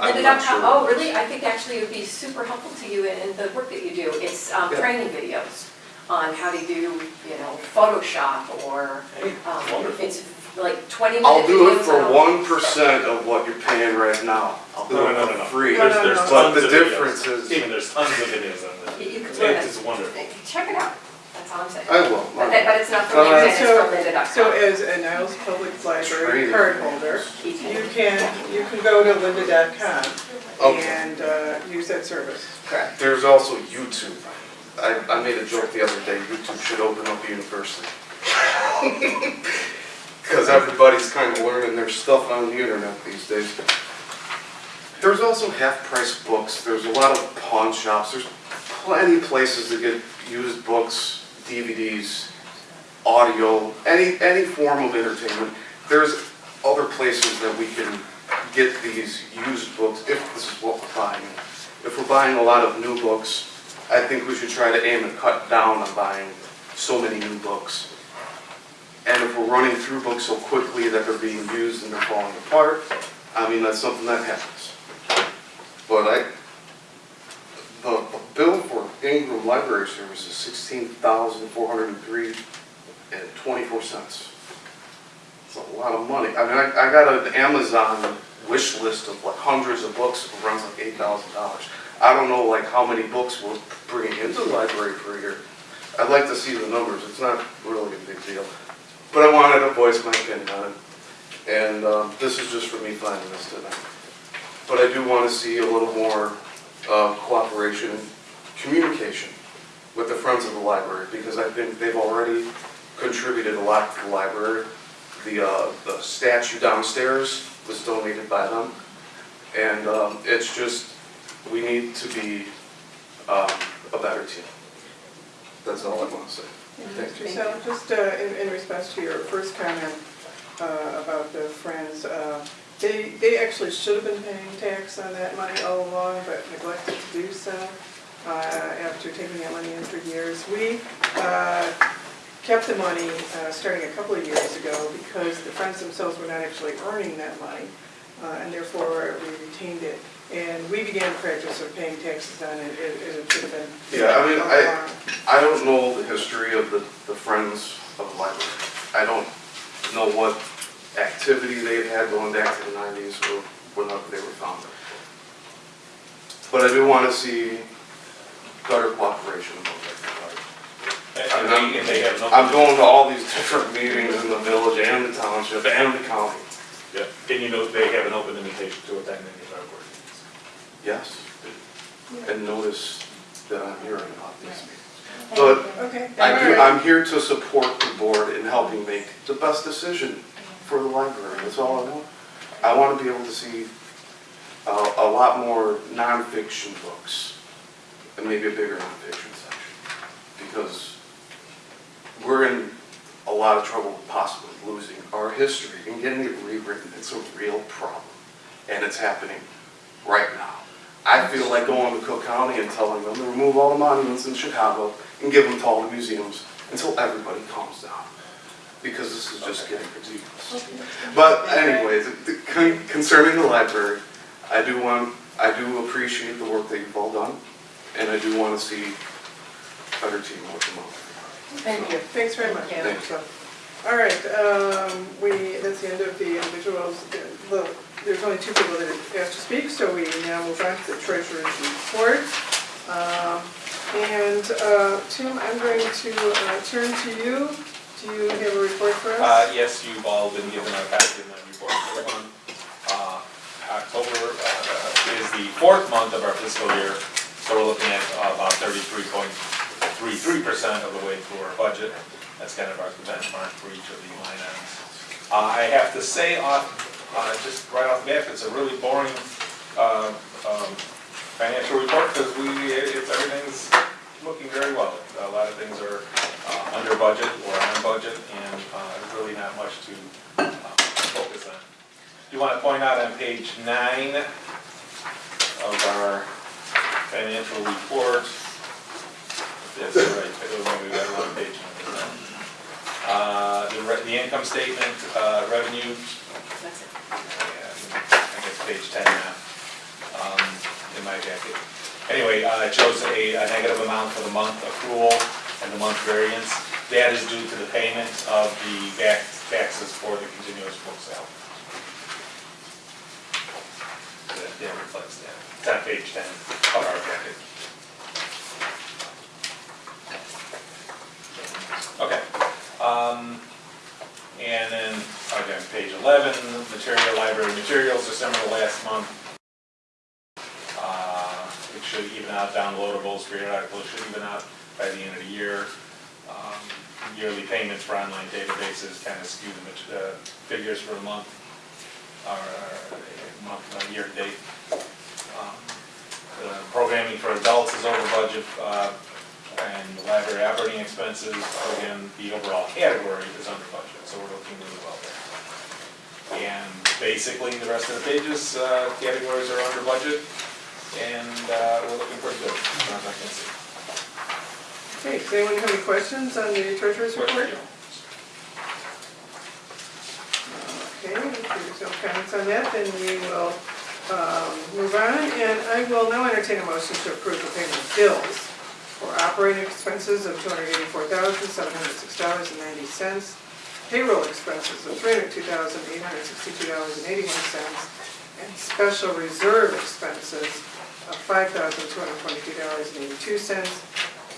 I'm not Lynda.com, sure. oh, really? I think actually it would be super helpful to you in, in the work that you do. It's, um, Yeah. training videos on how to do, you know, Photoshop or, um, it's like twenty minute videos. I'll do it for on- one percent of what you're paying right now. I'll do No, it no, no, for no. free. No, no, There's, there's no. But tons the of videos. difference is- Stephen, there's tons of videos on You- this. You could learn It it. is wonderful. Check it out, that's all I'm saying. I will. But that, but it's not for Uh, LinkedIn, it's so- for lynda.com. So as a Niles Public Library Training. card holder, you can, you can go to lynda.com Okay. and uh, use that service. Correct. There's also YouTube. I, I made a joke the other day, YouTube should open up a university. Because everybody's kind of learning their stuff on the internet these days. There's also half-price books, there's a lot of pawn shops, there's plenty of places to get used books, DVDs, audio, any, any form of entertainment. There's other places that we can get these used books, if this is what we're buying. If we're buying a lot of new books, I think we should try to aim and cut down on buying so many new books. And if we're running through books so quickly that they're being used and they're falling apart, I mean, that's something that happens. But I, the bill for Ingram Library Service is sixteen thousand four hundred and three and twenty-four cents. It's a lot of money. I mean, I, I got an Amazon wish list of like hundreds of books, it runs like eight thousand dollars. I don't know like how many books we're bringing into the library per year. I'd like to see the numbers, it's not really a big deal. But I wanted to voice my opinion on it. And um, this is just for me finding this tonight. But I do want to see a little more uh, cooperation, communication with the Friends of the Library, because I think they've already contributed a lot to the library. The, uh, the statue downstairs was donated by them. And um, it's just, we need to be um, a better team. That's all I want to say. Thank you. So just uh, in, in response to your first comment uh, about the Friends, uh, they, they actually should have been paying tax on that money all along, but neglected to do so uh, after taking that money in for years. We uh, kept the money uh, starting a couple of years ago because the Friends themselves were not actually earning that money, uh, and therefore we retained it. And we began practice of paying taxes on it, it it should have been. Yeah, I mean, I- I don't know the history of the, the Friends of the Library. I don't know what activity they've had going back to the nineties or whenever they were founded. But I do want to see better cooperation among everybody. And they, and they have no. I'm going to all these different meetings in the village and the township and the county. Yeah, and you know, they have an open invitation to attend any of our board meetings. Yes. And notice that I'm hearing about these meetings. But Okay. I all do, right. I'm here to support the board in helping make the best decision for the library, that's all I want. I want to be able to see a, a lot more nonfiction books, and maybe a bigger nonfiction section, because we're in a lot of trouble possibly losing our history and getting it rewritten, it's a real problem, and it's happening right now. I feel like going to Cook County and telling them to remove all the monuments in Chicago and give them to all the museums until everybody calms down. Because this is just getting ridiculous. But anyways, the- con- concerning the library, I do want, I do appreciate the work that you've all done. And I do want to see better teamwork among everybody. Thank you. Thanks very much. Thank you. So, All right, um, we, that's the end of the individuals. Well, There's only two people that have asked to speak, so we now move on to the treasurer's report. Um, And uh, Tim, I'm going to uh, turn to you. Do you have a report for us? Uh, yes, you've all been given a copy of my report. Uh, October uh, is the fourth month of our fiscal year, so we're looking at about thirty-three point three-three percent of the way through our budget. That's kind of our benchmark for each of the line items. Uh, I have to say off, uh, just right off the bat, it's a really boring uh, um, financial report because we, it's, everything's looking very well. A lot of things are uh, under budget or on budget, and uh, there's really not much to uh, focus on. Do You want to point out on page nine of our financial report, that's right, I don't know, we got a wrong page number. Uh, The re- the income statement, uh, revenue, That's it. I guess page 10 now, um, in my jacket. Anyway, uh, it shows a a negative amount for the month accrual and the month variance. That is due to the payment of the back taxes for the continuous book sale. That that reflects that. It's on page 10 of our jacket. Okay. Um, And then, again, page 11, material, library materials, December of last month. Should even out downloadables, graded articles should even out by the end of the year. Um, Yearly payments for online databases kind of skew the uh, figures for the month, or uh, month, uh, year to date. Um, the Programming for adults is over budget, uh, and library operating expenses, again, the overall category is under budget, so we're looking really well there. And basically, the rest of the pages, uh, categories are under budget, and uh, we're looking pretty good, as far as I can see. Okay, does anyone have any questions on the treasurer's report? Okay, if there's no comments on that, then we will um, move on, and I will now entertain a motion to approve the payment of bills for operating expenses of $284,706.90, payroll expenses of $302,862.81, and special reserve expenses of $5,222.82,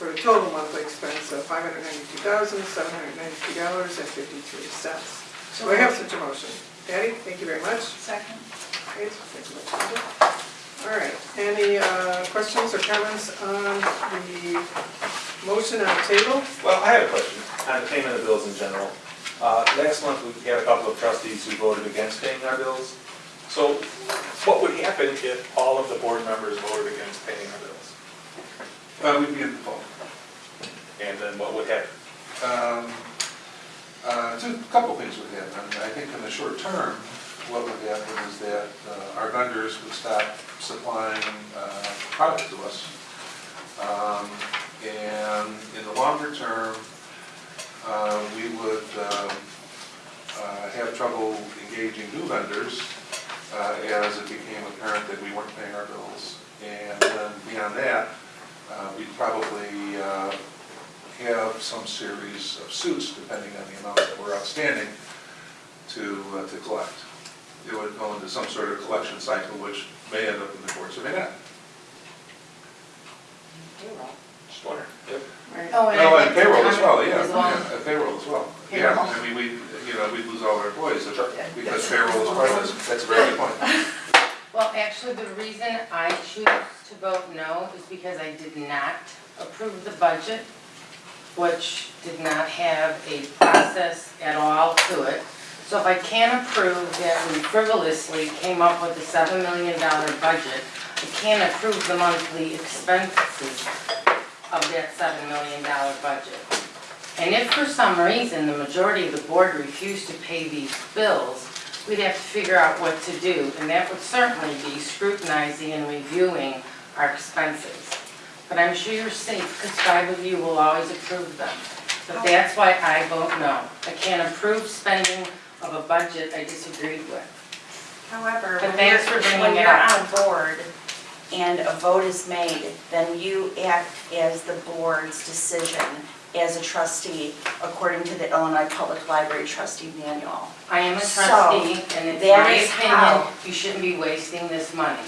for a total monthly expense of $592,792.53. Do I have such a motion? Patty, thank you very much. Second. Great, thank you much, Linda. All right, any uh, questions or comments on the motion on the table? Well, I have a question on the payment of bills in general. Uh, Last month, we had a couple of trustees who voted against paying our bills. So what would happen if all of the board members voted against paying our bills? Uh, we'd be in the fall. And then what would happen? Um, uh, two, couple things would happen. I think in the short term, what would happen is that uh, our vendors would stop supplying uh, product to us. Um, And in the longer term, uh, we would um, uh, have trouble engaging new vendors uh, as it became apparent that we weren't paying our bills. And then beyond that, uh, we'd probably uh, have some series of suits, depending on the amount that were outstanding, to, uh, to collect. It would go into some sort of collection cycle, which may end up in the courts or may not. Just wondering. Yep. Oh, and Oh, I'd and like payroll as well, comment yeah, as well. yeah, and payroll as well. Payroll. Yeah, I mean, we, you know, we'd lose all our employees if- because payroll is part of this. That's a very good point. Well, actually, the reason I choose to vote no is because I did not approve the budget, which did not have a process at all to it. So if I can't approve that we frivolously came up with a seven million dollar budget, I can't approve the monthly expenses of that seven million dollar budget. And if for some reason the majority of the board refused to pay these bills, we'd have to figure out what to do, and that would certainly be scrutinizing and reviewing our expenses. But I'm sure you're safe, because five of you will always approve them. But oh. that's why I vote no. I can't approve spending of a budget I disagreed with. However, But when thanks you're, for bringing when it you're up. on board and a vote is made, then you act as the board's decision as a trustee, according to the Illinois Public Library trustee manual. I am a So, trustee, and it's that my is opinion, how- you shouldn't be wasting this money.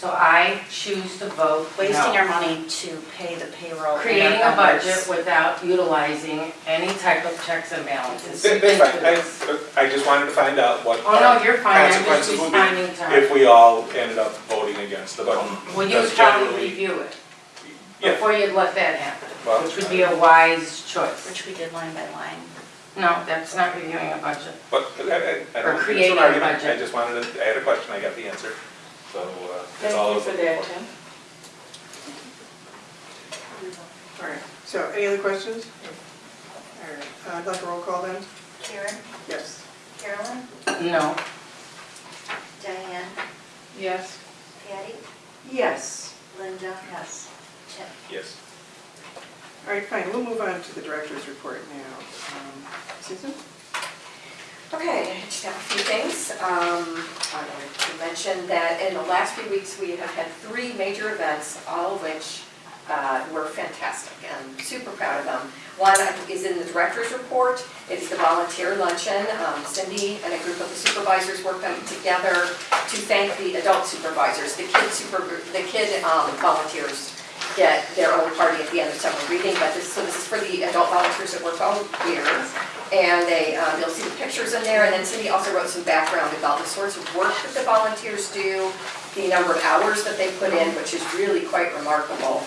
So I choose to vote no. Wasting our money to pay the payroll. creating a budget without utilizing any type of checks and balances. That- That's fine, I, I just wanted to find out what Oh, no, you're fine, I'm just consequences would be responding to if we all ended up voting against the budget. Well, you would Because probably generally- review it Yeah, before you'd let that happen, Well, which would be a wise choice. Which we did line by line. No, that's not reviewing a budget. But I, I, I Or don't, think it's creating an a argument, I budget. just wanted to, I had a question, I got the answer, so, uh, that's all I was looking for. Tim. All right, so any other questions? All right, uh, I'd like a roll call then? Karen, Yes. Carolyn, No, Diane, Yes. Patty, Yes. Linda. Yes. Tim. Yes. All right, fine, we'll move on to the director's report now. Um, Susan? Okay, just have a few things. Um, I wanted to mention that in the last few weeks, we have had three major events, all of which uh, were fantastic, and super proud of them. One is in the director's report, it's the volunteer luncheon. Um, Cindy and a group of the supervisors worked on together to thank the adult supervisors. The kid super, the kid um, volunteers get their own party at the end of summer reading, but this, so this is for the adult volunteers that work all year. And they, um, you'll see the pictures in there, and then Cindy also wrote some background about the sorts of work that the volunteers do, the number of hours that they put in, which is really quite remarkable,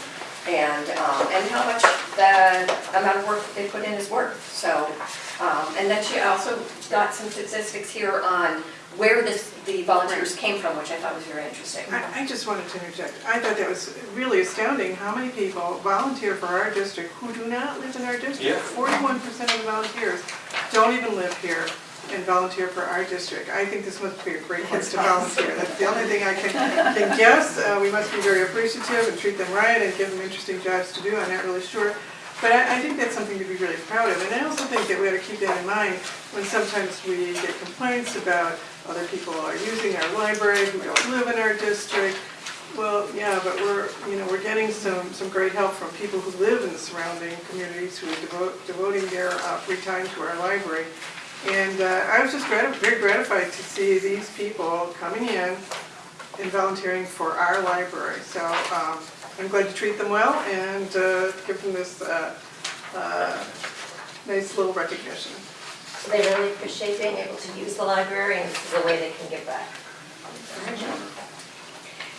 and, um, and how much the amount of work that they put in is worth, so. Um, and then she also got some statistics here on where this, the volunteers came from, which I thought was very interesting. I, I just wanted to interject. I thought that was really astounding how many people volunteer for our district who do not live in our district. Forty-one percent of the volunteers don't even live here and volunteer for our district. I think this must be a great place to volunteer. That's the only thing I can, can guess. Uh, we must be very appreciative and treat them right and give them interesting jobs to do. I'm not really sure. But I, I think that's something to be really proud of. And I also think that we ought to keep that in mind when sometimes we get complaints about other people are using our library who don't live in our district. Well, yeah, but we're, you know, we're getting some, some great help from people who live in the surrounding communities who are devoting their uh, free time to our library. And uh, I was just grati- very gratified to see these people coming in and volunteering for our library. So um, I'm glad to treat them well and uh, give them this uh, uh, nice little recognition. So they really appreciate being able to use the library and this is a way they can give back.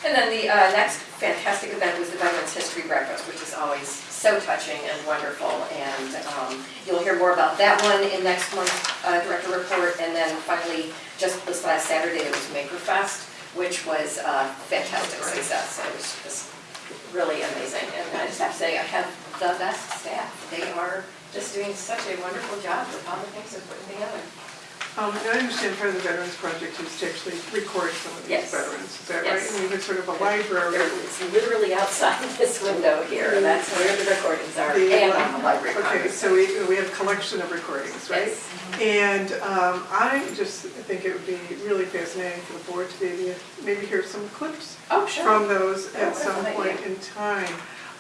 And then the uh, next fantastic event was the Veterans History Breakfast, which is always so touching and wonderful. And um, you'll hear more about that one in next month's uh, director report. And then finally, just this last Saturday, it was Maker Fest, which was a fantastic success. It was just really amazing. And I just have to say, I have the best staff. They are just doing such a wonderful job with all the things they're putting together. Um, and I understand part of the Veterans Project is to actually record some of these Yes. veterans, is that right? Yes. And even sort of a library. It's literally outside this window here, and that's where the recordings are, The- and on the library Okay, so we, we have a collection of recordings, right? Yes. And um, I just think it would be really fascinating for the board to maybe, maybe hear some clips Oh, sure. from those Oh, at some an point idea. in time.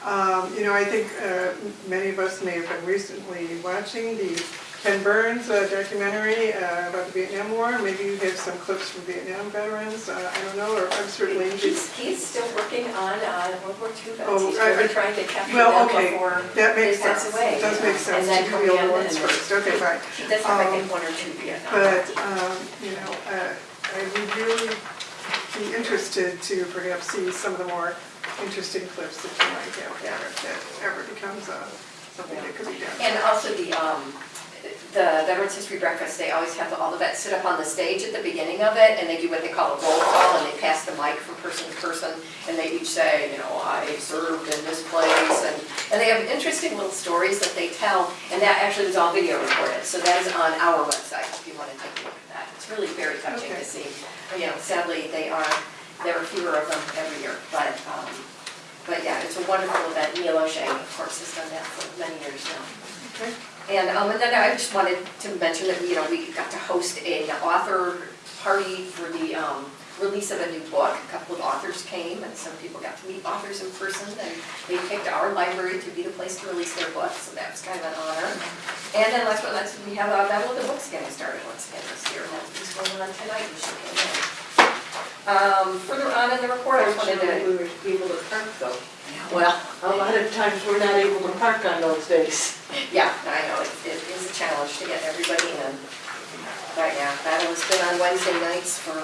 Um, You know, I think uh, many of us may have been recently watching the Ken Burns uh, documentary uh, about the Vietnam War. Maybe you have some clips from Vietnam veterans, uh, I don't know, or I'm certainly. He's, he's still working on uh, World War II vets, Oh, he's I- really I- trying to capture Well, them okay, before that they makes pass sense. away. It does make sense And to do come the ones first, okay, fine. He does have, I Um, think, one or two Vietnam. But, um, you know, uh, I would really be interested to perhaps see some of the more interesting clips that you might have there, if that ever becomes uh, something that could be done. And also the, um, the Veterans History Breakfast, they always have all the vets sit up on the stage at the beginning of it, and they do what they call a roll call, and they pass the mic from person to person, and they each say, you know, I served in this place, and, and they have interesting little stories that they tell, and that actually was all video recorded, so that is on our website, if you want to take a look at that. It's really very touching Okay. to see, you know, sadly, they are, there are fewer of them every year, but, um, but yeah, it's a wonderful event, Neil O'Shea, of course, has done that for many years now. Okay. And, um, and then I just wanted to mention that, you know, we got to host an author party for the, um, release of a new book. A couple of authors came and some people got to meet authors in person and they picked our library to be the place to release their books, so that was kind of an honor. And then last but not least, we have a Battle of the Books getting started once again this year, and that's going on tonight, you should. Um, further on in the report, I just wanted to, we were able to park though. well, A lot of times we're not able to park on those days. Yeah, I know, it it is a challenge to get everybody in. But yeah, battle has been on Wednesday nights for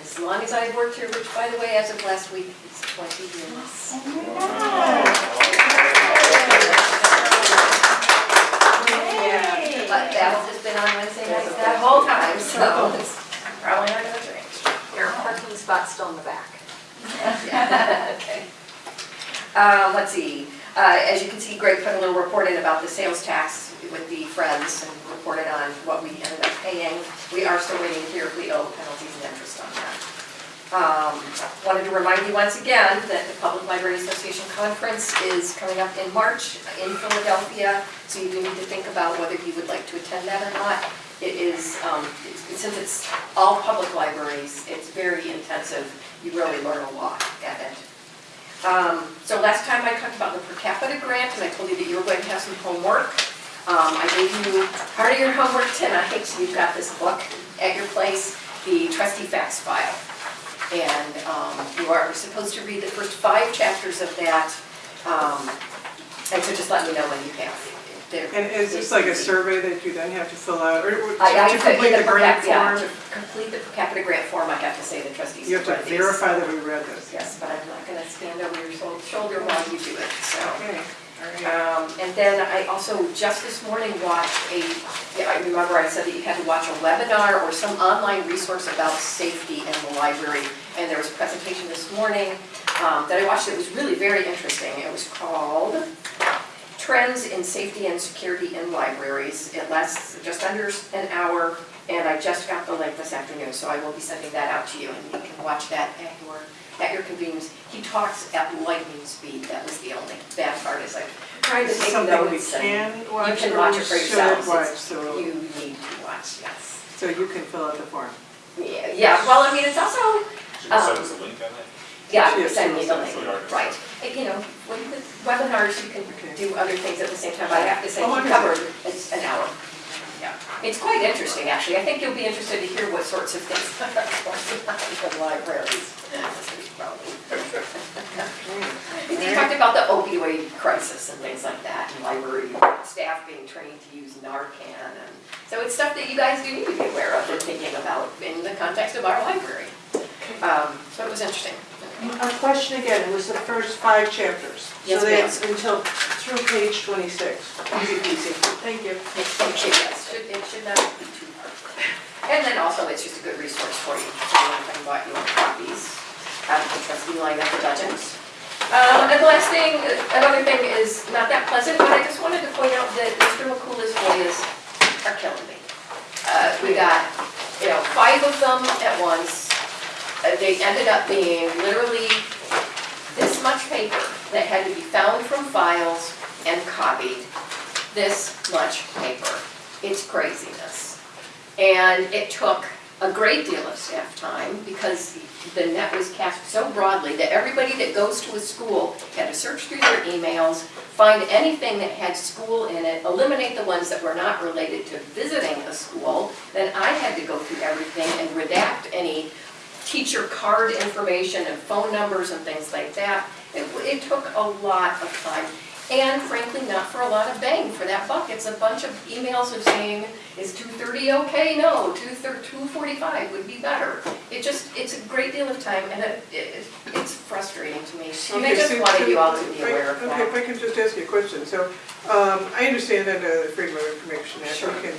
as long as I've worked here, which by the way, as of last week, is 20 years. But battle has been on Wednesday nights that whole time, so it's probably not gonna change. Your parking spot's still in the back. Okay. Uh, let's see, uh, as you can see, Greg put a little report in about the sales tax with the Friends and reported on what we ended up paying. We are still waiting to hear if we owe penalties and interest on that. Um, wanted to remind you once again that the Public Library Association Conference is coming up in March in Philadelphia, so you do need to think about whether you would like to attend that or not. It is, um, it's- since it's all public libraries, it's very intensive. You really learn a lot at it. Um, So last time I talked about the per capita grant, and I told you that you were going to have some homework. Um, I gave you part of your homework tonight, so you've got this book at your place, the trustee facts file. And um, you are supposed to read the first five chapters of that, um, and so just let me know when you have. They're- And is this like a survey that you then have to fill out, or or I, I to complete the per grant cap, yeah, form? to complete the per capita grant form, I have to say the trustees. You have to read these. verify that we read this. Yes, but I'm not gonna stand over your shoulder while you do it, so. Okay. Um, and then I also just this morning watched a, yeah, I remember I said that you had to watch a webinar or some online resource about safety in the library. And there was a presentation this morning, um, that I watched, it was really very interesting. It was called Trends in Safety and Security in Libraries. It lasts just under an hour, and I just got the link this afternoon, so I will be sending that out to you, and you can watch that at your, at your convenience. He talks at lightning speed, that was the only bad part, is like trying to Is this take something we notes and can watch, you can or watch we it for should yourselves. watch, It's- so, You need to watch, yes. so you can fill out the form? Yeah, yeah, well, I mean, it's also, Should you send um, us a link on that? yeah, Yes, send me the yes, link, yes. right. And, You know, with the webinars, you can Okay. do other things at the same time, but I have to say, Oh, he wonderful. covered it's an hour. Yeah, it's quite interesting, actually. I think you'll be interested to hear what sorts of things are going on in libraries. He talked about the opioid opioid crisis and things like that, and library staff being trained to use Narcan. And So it's stuff that you guys do need to be aware of and thinking about in the context of our library. Um, So it was interesting. A question again, it was the first five chapters. Yes, So that's until, through page twenty-six. Easy peasy. Thank you. It it should, yes, should- it should not be too hard. And then also, it's just a good resource for you, if you bought your copies, the trustee line at the Dutchess. Um, and the last thing, another thing is not that pleasant, but I just wanted to point out that Mr. McCool's FOIAs are killing me. Uh, we got, you know, five of them at once. Uh, They ended up being literally this much paper that had to be found from files and copied. This much paper. It's craziness. And it took a great deal of staff time because the net was cast so broadly that everybody that goes to a school had to search through their emails, find anything that had school in it, eliminate the ones that were not related to visiting a school. Then I had to go through everything and redact any teacher card information and phone numbers and things like that. It, it took a lot of time, and frankly, not for a lot of bang for that buck. It's a bunch of emails of saying, is two thirty okay? No, two forty-five would be better. It just, it's a great deal of time, and it, it, it's frustrating to me. I Okay, just so- wanted you all to be if I- aware of Okay, that. if I can just ask you a question, so, um, I understand under the Freedom of Information Act, Sure. we can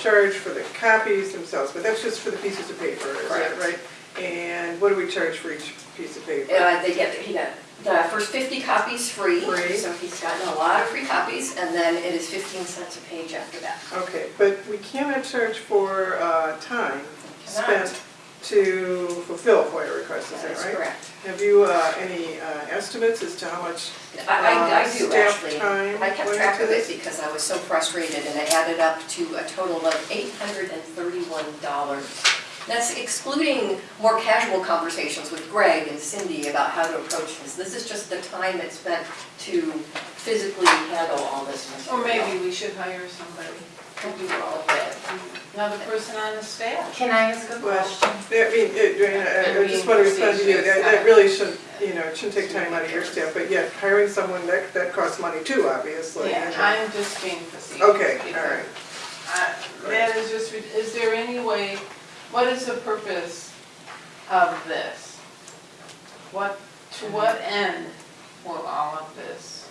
charge for the copies themselves, but that's just for the pieces of paper, is that right? And what do we charge for each piece of paper? Uh, they get, he got the first fifty copies free, Free. so he's gotten a lot of free copies, and then it is fifteen cents a page after that. Okay, but we cannot charge for, uh, time Cannot. spent to fulfill FOIA requests, is That that is right? correct. Have you, uh, any, uh, estimates as to how much, I, I- I Uh, do staff actually. time I kept went track into of it this? because I was so frustrated and it added up to a total of eight hundred and thirty-one dollars. That's excluding more casual conversations with Greg and Cindy about how to approach this. This is just the time it's spent to physically handle all this Or maybe we should hire somebody To do all of it. another person on the staff. Can I ask a Well, question? I mean, it- I I just want to respond to you, that that really shouldn't, you know, it shouldn't take time out of your staff, but yet hiring someone, that, that costs money too, obviously. Yeah, you know. I'm just being facetious. Okay, all right. I- That is just, is there any way, what is the purpose of this? What, to what end will all of this?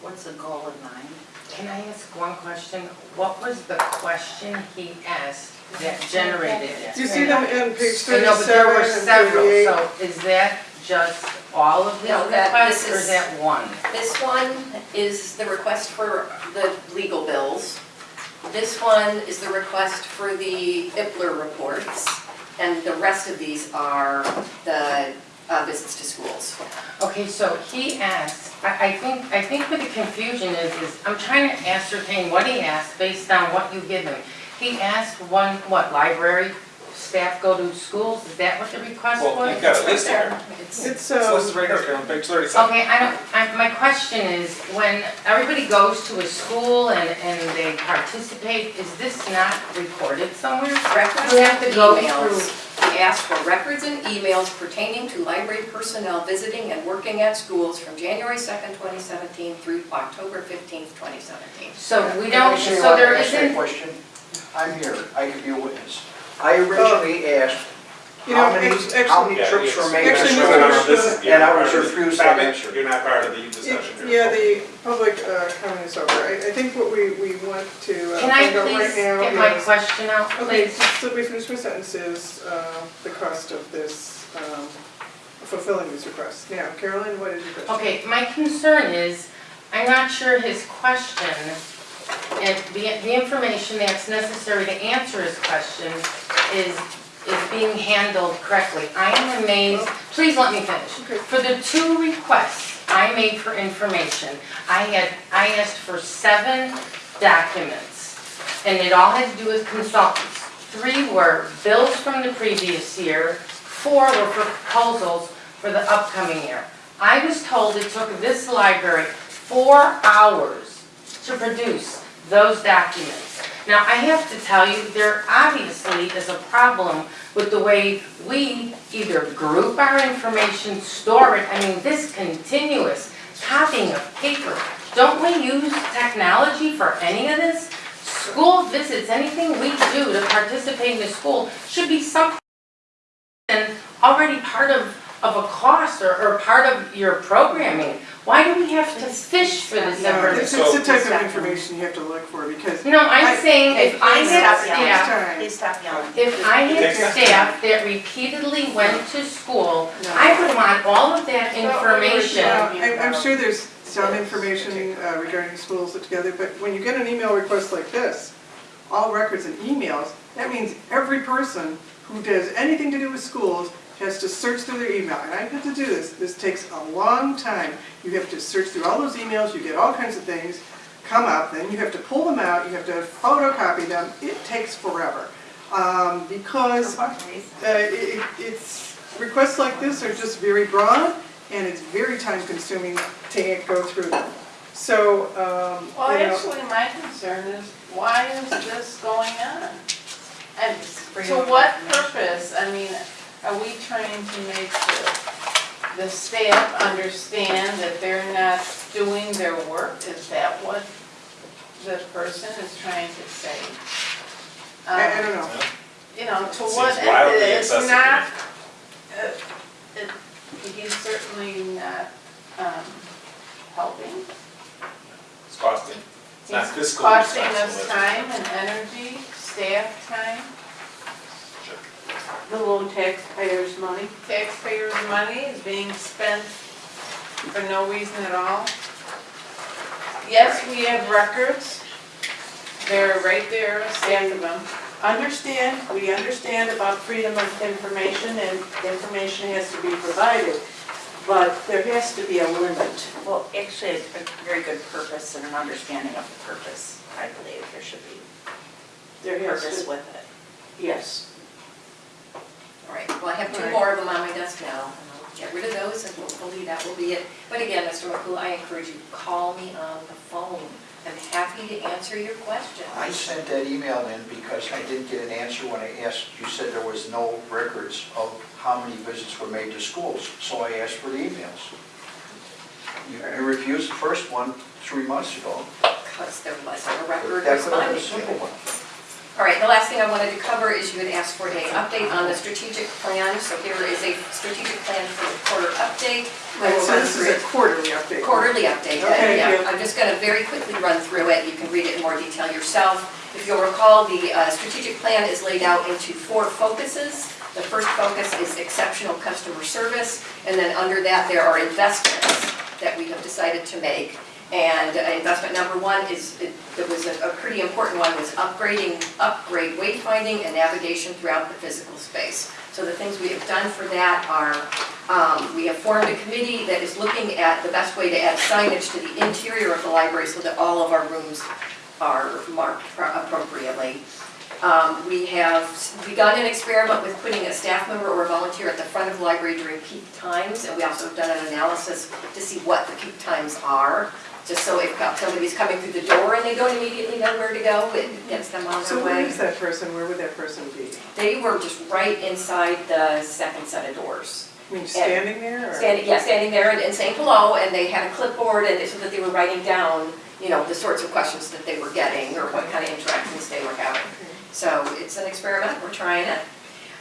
What's the goal in mind? Can I ask one question? What was the question he asked that generated it? You see them in page I know, but there thirty-seven were and several, thirty-eight? so is that just all of his No, that- requests, this or is- is that one? This one is the request for the legal bills. This one is the request for the IPLR reports. And the rest of these are the uh, visits to schools. Okay, so he asked, I, I think, I think what the confusion is, is I'm trying to ascertain what he asked based on what you give him. He asked one, what, library staff go to schools, is that what the request was? Well, you've got a list here. It's- It's, It's um, listed right here, on page thirty-seven. Okay, I don't, I, my question is, when everybody goes to a school and, and they participate, is this not recorded somewhere? Records You and have to go emails. We asked for records and emails pertaining to library personnel visiting and working at schools from January 2nd, 2017 through October 15th, 2017. So we don't, so there I wanna ask that isn't, question. I'm here, I could be a witness. I originally asked you know, how many, act- how many Yeah, trips it's- were made. Actually, to Mr. schools. This is- you're And not I was part of the- refused that Stop answer. You're not part of the discussion it- here. yeah, the public uh, comment is over. I, I think what we, we want to uh, can I find out right please now get my is- question out, Okay, please? just let me finish my sentences, uh, the cost of this, um, fulfilling these requests. Now, Carolyn, what is your question? Okay, my concern is, I'm not sure his question and the, the information that's necessary to answer his question is, is being handled correctly. I am amazed, please let me finish. For the two requests I made for information, I had, I asked for seven documents, and it all had to do with consultants. Three were bills from the previous year, four were proposals for the upcoming year. I was told it took this library four hours to produce those documents. Now, I have to tell you, there obviously is a problem with the way we either group our information, store it, I mean, this continuous copying of paper. Don't we use technology for any of this? School visits, anything we do to participate in the school should be something already part of, of a cost or, or part of your programming. Why do we have to fish for this No, it's, information? it's the type of information you have to look for, because No, I- I'm saying if I Please had stop yelling. staff, Please stop yelling. if I had takes time. staff that repeatedly went to school, I would want all of that information. Well, I'm, I'm sure there's some information uh, regarding schools put together, but when you get an email request like this, all records and emails, that means every person who does anything to do with schools has to search through their email, and I've had to do this, this takes a long time. You have to search through all those emails, you get all kinds of things come up, then you have to pull them out, you have to photocopy them, it takes forever. Um, Because uh, it- it- it's, requests like this are just very broad, and it's very time consuming to go through them. So, um, Well, you know, actually, my concern is, why is this going on? And to what purpose? I mean, are we trying to make the, the staff understand that they're not doing their work? Is that what the person is trying to say? I, I Um, don't know. You know, to Seems what, wildly end? it's excessive to not, uh, it- he's certainly not, um, helping. It's costing, it's not He's fiscally costing responsible. us time and energy, staff time, Sure. The little taxpayers' money. taxpayers' money is being spent for no reason at all. Yes, we have records, they're right there, a stack of them. Understand, we understand about freedom of information and information has to be provided, but there has to be a limit. Well, actually, it's a very good purpose and an understanding of the purpose, I believe there should be There has purpose to, with it. yes. All right, well, I have two Right. more of them on my desk now. and I'll Get rid of those and hopefully that will be it. But again, Mr. McCool, I encourage you, call me on the phone. I'm happy to answer your questions. I sent that email in because I didn't get an answer when I asked, you said there was no records of how many visits were made to schools, so I asked for the emails. You you refused the first one three months ago. Because there wasn't a record That could have been a responding simple one. All right, the last thing I wanted to cover is you had asked for an update on the strategic plan. So here is a strategic plan for the quarter update. I will So this is a quarterly update. Quarterly update, Okay, yeah. good. I'm just going to very quickly run through it. You can read it in more detail yourself. If you'll recall, the uh, strategic plan is laid out into four focuses. The first focus is exceptional customer service, and then under that, there are investments that we have decided to make. And uh, investment number one is, it was a a pretty important one, was upgrading, upgrade wayfinding and navigation throughout the physical space. So the things we have done for that are, um, we have formed a committee that is looking at the best way to add signage to the interior of the library so that all of our rooms are marked pro- appropriately. Um, We have begun an experiment with putting a staff member or a volunteer at the front of the library during peak times, and we also have done an analysis to see what the peak times are, just so if somebody's coming through the door and they don't immediately know where to go, it gets them on So their where way. is that person, where would that person be? They were just right inside the second set of doors. I mean, standing there, or? Standing, yeah, standing there and and saying hello, and they had a clipboard, and so that they were writing down, you know, the sorts of questions that they were getting, or what kind of interactions they were having. So it's an experiment, we're trying it.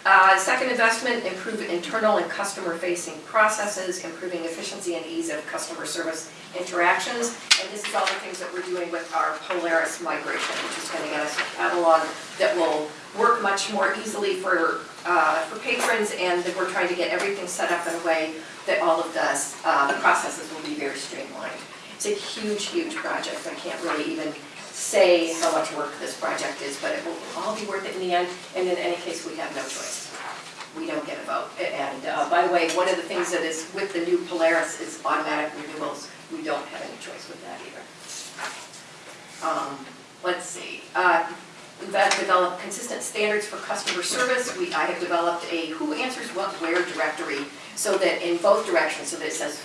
Uh, Second investment, improve internal and customer-facing processes, improving efficiency and ease of customer service interactions. And this is all the things that we're doing with our Polaris migration, which is gonna get us a catalog that will work much more easily for, uh, for patrons, and that we're trying to get everything set up in a way that all of the uh, processes will be very streamlined. It's a huge, huge project, I can't really even say how much work this project is, but it will all be worth it in the end, and in any case, we have no choice. We don't get a vote. And uh, by the way, one of the things that is with the new Polaris is automatic renewals. We don't have any choice with that either. Um, Let's see, uh, we've developed consistent standards for customer service. We, I have developed a who answers what where directory, so that in both directions, so that it says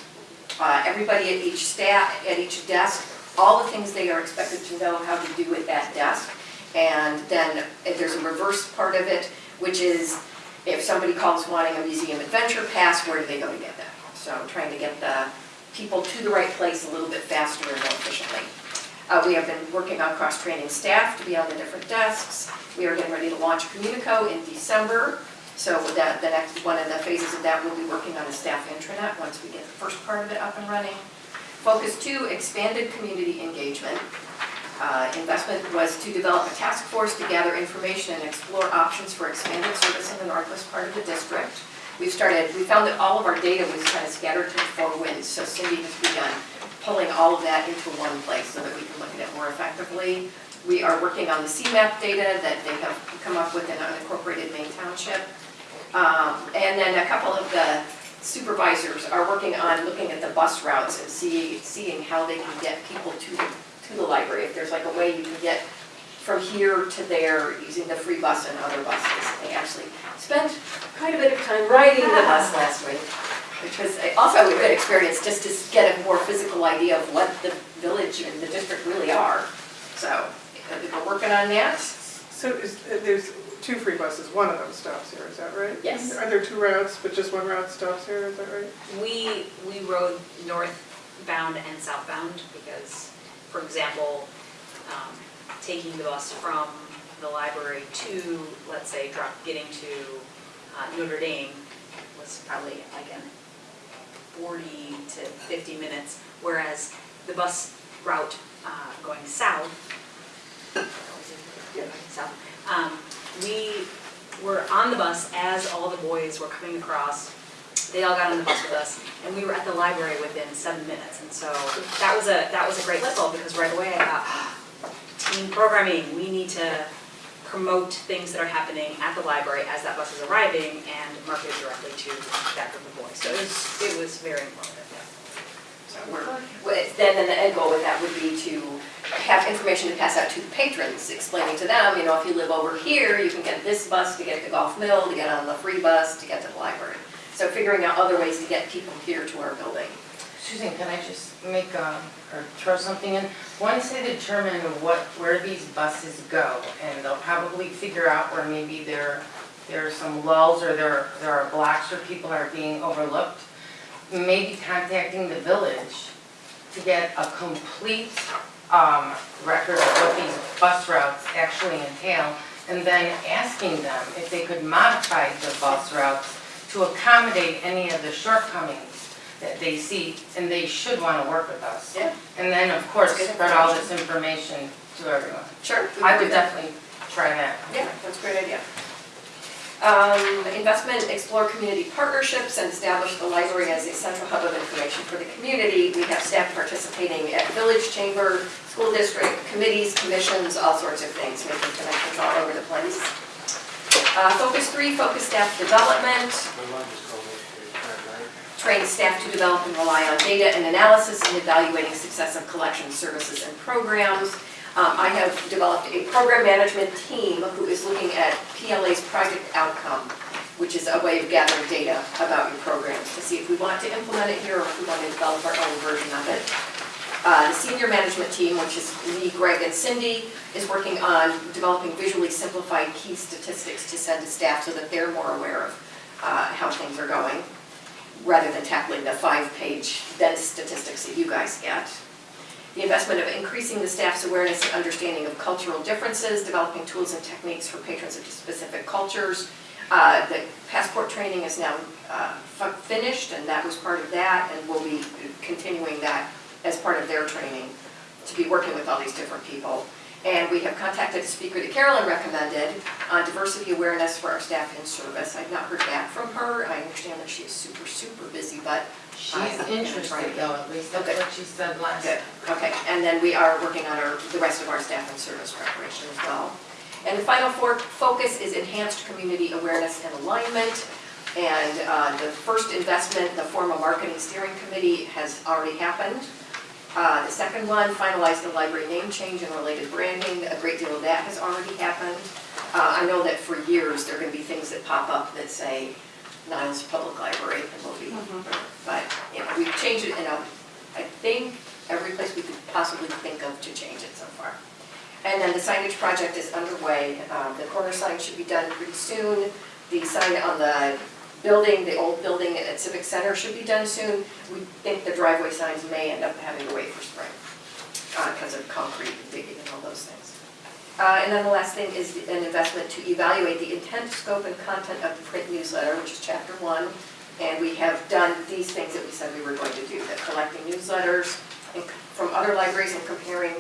uh, everybody at each staff, at each desk, all the things they are expected to know how to do at that desk. And then there's a reverse part of it, which is if somebody calls wanting a museum adventure pass, where do they go to get that? So trying to get the people to the right place a little bit faster and more efficiently. Uh, We have been working on cross-training staff to be on the different desks. We are getting ready to launch Communico in December. So that, the next, one of the phases of that, we'll be working on a staff intranet once we get the first part of it up and running. Focus two, expanded community engagement. Uh, Investment was to develop a task force to gather information and explore options for expanded service in the northwest part of the district. We've started, we found that all of our data was kind of scattered to the four winds, so Cindy has begun pulling all of that into one place so that we can look at it more effectively. We are working on the CMAP data that they have come up with in unincorporated Maine Township. Um, And then a couple of the supervisors are working on looking at the bus routes and see, seeing how they can get people to, the to the library. If there's like a way you can get from here to there using the free bus and other buses. They actually spent quite a bit of time riding the bus last week, which was also a good experience, just to get a more physical idea of what the village and the district really are. So, uh, we're working on that. So is, uh, there's two free buses, one of them stops here, is that right? Yes. Are there two routes, but just one route stops here, is that right? We, we rode northbound and southbound because, for example, um, taking the bus from the library to, let's say, drop, getting to uh, Notre Dame was probably like an forty to fifty minutes, whereas the bus route uh, going south, Yeah. south, um, we were on the bus as all the boys were coming across. They all got on the bus with us, and we were at the library within seven minutes. And so that was a, that was a great result, because right away I thought, "Ah, team programming, we need to promote things that are happening at the library as that bus is arriving and market it directly to that group of boys. So it was, it was very informative, yeah. So we're, with- then, then the end goal with that would be to have information to pass out to the patrons, explaining to them, you know, if you live over here, you can get this bus to get to Golf Mill, to get on the free bus, to get to the library. So figuring out other ways to get people here to our building. Susan, can I just make, um, or throw something in? Once they determine what, where these buses go, and they'll probably figure out where maybe there, there are some lulls or there, there are blocks where people are being overlooked, maybe contacting the village to get a complete, um, record of what these bus routes actually entail, and then asking them if they could modify the bus routes to accommodate any of the shortcomings that they see, and they should want to work with us. Yeah. And then, of course, spread all this information to everyone. Sure. I would definitely try that. Yeah, that's a great idea. Um, Investment, explore community partnerships and establish the library as a central hub of information for the community. We have staff participating at village chamber, school district, committees, commissions, all sorts of things, making connections all over the place. Uh, Focus three, focus staff development. Train staff to develop and rely on data and analysis in evaluating success of collection services and programs. Um, I have developed a program management team who is looking at PLA's project outcome, which is a way of gathering data about your programs to see if we want to implement it here or if we want to develop our own version of it. Uh, The senior management team, which is me, Greg, and Cindy, is working on developing visually simplified key statistics to send to staff so that they're more aware of uh, how things are going, rather than tackling the five-page dense statistics that you guys get the investment of increasing the staff's awareness and understanding of cultural differences, developing tools and techniques for patrons of specific cultures. Uh, The passport training is now uh, finished, and that was part of that, and we'll be continuing that as part of their training, to be working with all these different people. And we have contacted a speaker that Carolyn recommended on diversity awareness for our staff in service. I've not heard back from her. I understand that she is super, super busy, but She's interested though, at least that's Okay. what she said last. Good, okay, and then we are working on our, the rest of our staff and service preparation as well. And the final for, focus is enhanced community awareness and alignment. And uh, the first investment, the formal marketing steering committee has already happened. Uh, The second one, finalize the library name change and related branding, a great deal of that has already happened. Uh, I know that for years, there are gonna be things that pop up that say Niles Public Library, and we'll be, but, you know, we've changed it in a, I think, every place we could possibly think of to change it so far. And then the signage project is underway. Uh, The corner sign should be done pretty soon. The sign on the building, the old building at Civic Center should be done soon. We think the driveway signs may end up having to wait for spring, because of concrete and digging and all those things. Uh, And then the last thing is an investment to evaluate the intent, scope, and content of the print newsletter, which is chapter one. And we have done these things that we said we were going to do, that collecting newsletters from other libraries and comparing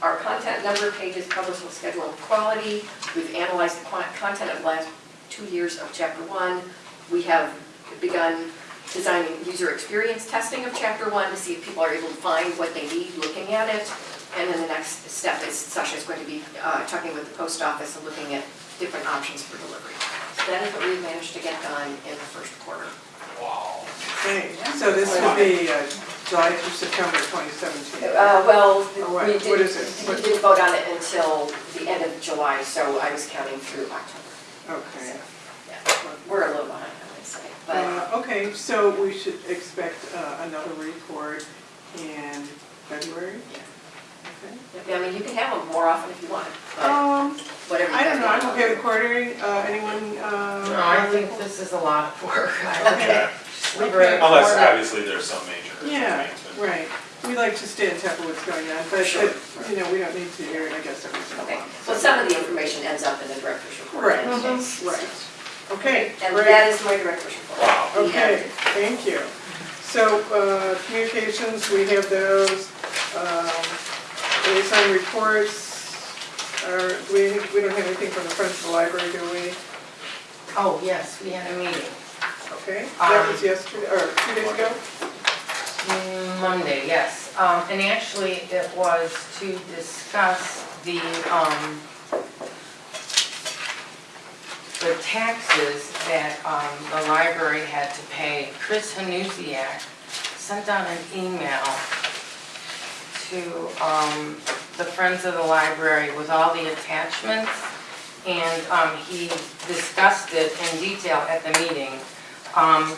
our content, number of pages, publishing schedule, and quality. We've analyzed the content of the last two years of chapter one. We have begun designing user experience testing of chapter one to see if people are able to find what they need looking at it. And then the next step is Sasha is going to be uh, talking with the post office and looking at different options for delivery. So that is what we've managed to get done in the first quarter. Wow. Okay, so this would be uh, July through September 2017. Uh, Well, Or we What is didn't, it? we didn't vote on it until the end of July, so I was counting through October. Okay. Yeah, We're a little behind, I would say, but Uh, Okay, so we should expect uh, another report in February? Yeah. Okay. I mean, you can have them more often if you want, but Um, whatever you I don't know, want. I'm okay with quartering, uh, anyone? uh, No, I think this is a lot of work. I Okay. just leave it at Unless quarter. obviously there's some major Yeah, management. right. We like to stay on top of what's going on, but, Sure. but, you know, we don't need to hear it, I guess, every single Okay, one. well, some of the information ends up in the director's report. Right, in any right. Okay, And great. that is my director's report. Wow. We Okay, have- thank you. So, uh, communications, we have those, um, liaison reports, or, we, we don't have anything from the Friends of the Library, do we? Oh, yes, we had a meeting. Okay, that was Um, yesterday, or two days ago? Mm, Monday, yes. Um, and actually, it was to discuss the, um, the taxes that, um, the library had to pay. Chris Hanusiak sent out an email to, um, the Friends of the Library with all the attachments. And, um, he discussed it in detail at the meeting. Um,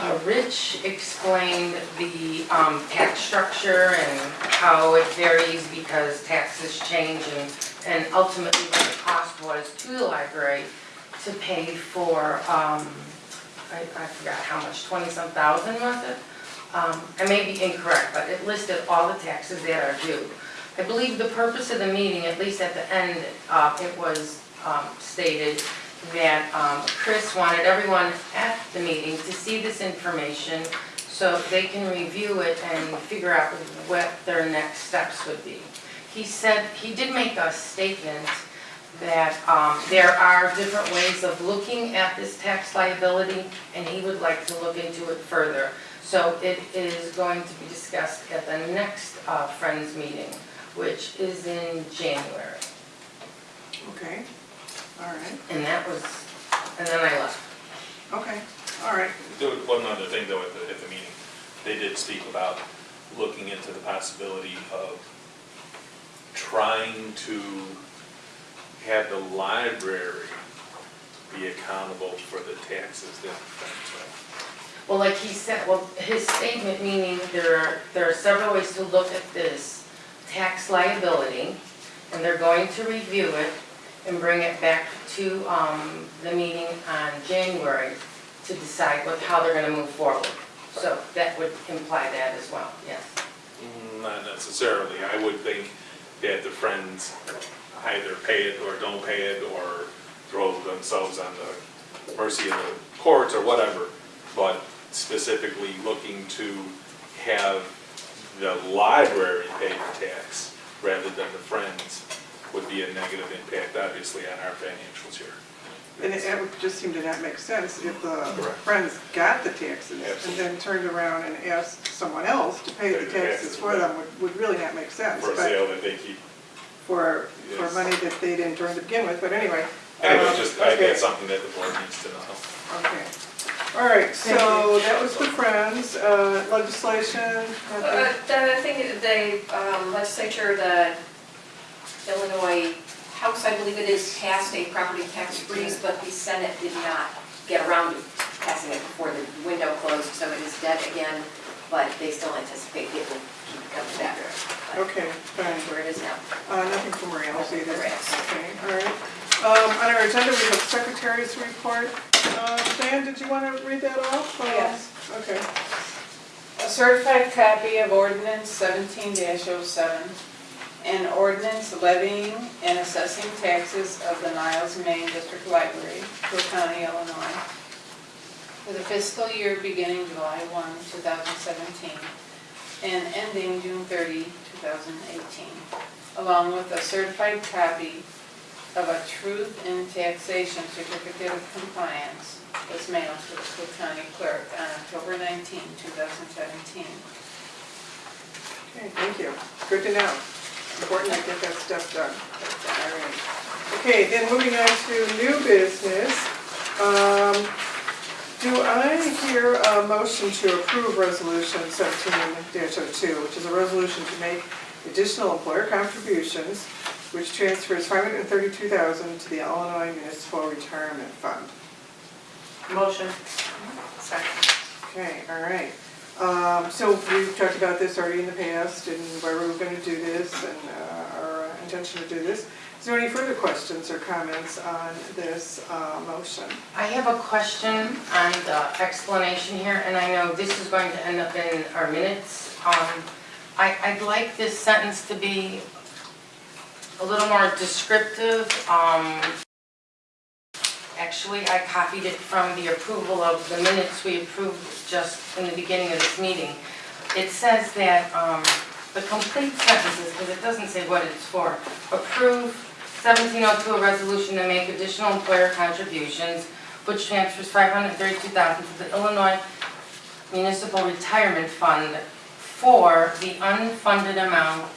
uh, Rich explained the um, tax structure and how it varies because taxes change and, and ultimately what the cost was to the library to pay for, um, I, I forgot how much, twenty-some thousand was it? Um, I may be incorrect, but it listed all the taxes that are due. I believe the purpose of the meeting, at least at the end, uh, it was um, stated that um, Chris wanted everyone at the meeting to see this information so they can review it and figure out what their next steps would be. He said, he did make a statement that um, there are different ways of looking at this tax liability, and he would like to look into it further. So it is going to be discussed at the next uh, Friends meeting, which is in January. Okay, all right, And that was, and then I left. okay, all right. Do one other thing though at the, at the meeting, they did speak about looking into the possibility of trying to have the library be accountable for the taxes that friends Well, like he said, well, his statement meaning there are, there are several ways to look at this tax liability, and they're going to review it and bring it back to, um, the meeting on January to decide what, how they're gonna move forward. So that would imply that as well, yes. Mm, Not necessarily, I would think that the friends either pay it or don't pay it, or throw themselves on the mercy of the courts or whatever, but specifically looking to have the library pay the tax rather than the friends would be a negative impact, obviously, on our financials here. And it it would just seem to not make sense if the Correct. friends got the taxes and then turned around and asked someone else to pay Pay the the taxes taxes, for them would, would really not make sense. For sale that they keep, For, for money that they didn't turn to begin with, but anyway. anyway, um, just, I think okay, it's something that the board needs to know. Okay. All right, so that was the friends, uh, legislation. Uh, nothing? The thing, the um, legislature, the Illinois House, I believe it is, passed a property tax freeze, but the Senate did not get around to passing it before the window closed, so it is dead again, but they still anticipate it will keep coming back. But Okay, fine. That's where it is now. Uh, nothing from Rails either. Rails. Okay, all right. Um, on our agenda, we have secretary's report. Uh, Dan, did you want to read that off? Uh, Yes. Okay. A certified copy of ordinance seventeen 7 an ordinance levying and assessing taxes of the Niles Maine District Library, Cook County, Illinois, for the fiscal year beginning July 1, 2017, and ending June 30, 2018, along with a certified copy of a truth in taxation certificate of compliance was mailed to the Cook County Clerk on October 19, 2017. Okay, thank you. Good to know. Important to get that stuff done. All right. Okay, then moving on to new business. Um, Do I hear a motion to approve resolution seventeen 2 which is a resolution to make additional employer contributions, which transfers five hundred and thirty-two thousand to the Illinois Municipal Retirement Fund? Motion. Second. Okay, all right. Um, So we've talked about this already in the past and why we were going to do this and uh, our intention to do this. Is there any further questions or comments on this uh, motion? I have a question on the explanation here, and I know this is going to end up in our minutes. Um, I, I'd like this sentence to be a little more descriptive. Um, Actually, I copied it from the approval of the minutes we approved just in the beginning of this meeting. It says that, um, the complete sentences, because it doesn't say what it's for, approve 1702, a resolution to make additional employer contributions, which transfers 532000 to the Illinois Municipal Retirement Fund for the unfunded amount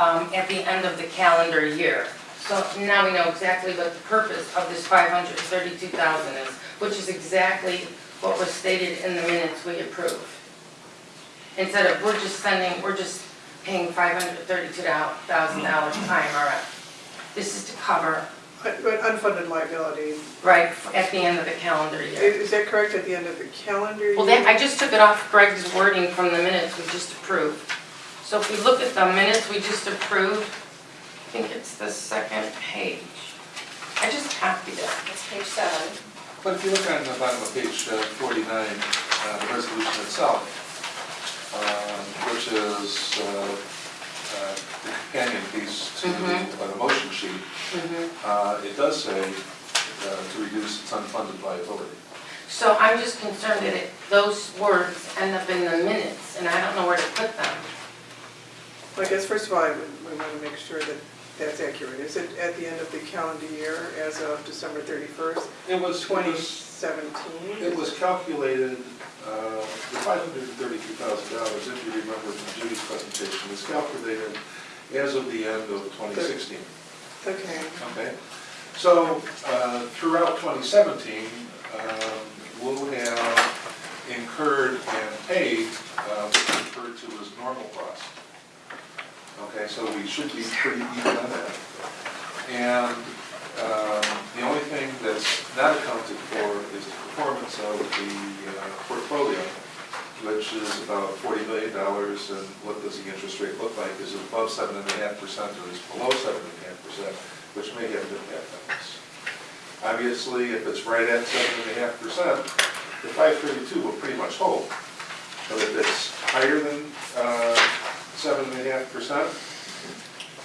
um, at the end of the calendar year. So now we know exactly what the purpose of this 532000 is, which is exactly what was stated in the minutes we approved. Instead of, we're just sending, we're just paying $532,000 to IMRF. This is to cover, But unfunded liability, right, at the end of the calendar i- year. is that correct at the end of the calendar year? Well, that, I just took it off Greg's wording from the minutes we just approved. So if we look at the minutes we just approved, I think it's the second page. I just copied it. It's page seven. But if you look on the bottom of page uh, 49, uh, the resolution itself, um, which is uh, uh, the companion piece to the uh, the motion sheet, uh, it does say uh, to reduce its unfunded liability. So I'm just concerned that it, those words end up in the minutes, and I don't know where to put them. Well, I guess first of all, I would- we want to make sure that that's accurate. Is it at the end of the calendar year as of December 31st, It was, it was, 2017? it was calculated, uh, the $532,000, if you remember from Judy's presentation, was calculated as of the end of 2016. Okay, Okay, so uh, throughout 2017, um, we'll have incurred and paid uh, what's referred to as normal costs. Okay, so we should be pretty even on that. And um, the only thing that's not accounted for is the performance of the uh, portfolio, which is about $40 million, and what does the interest rate look like? Is it above 7.5% or is it below 7.5%, which may have an impact on this. Obviously, if it's right at 7.5%, the 532 will pretty much hold. But if it's higher than uh, 7.5%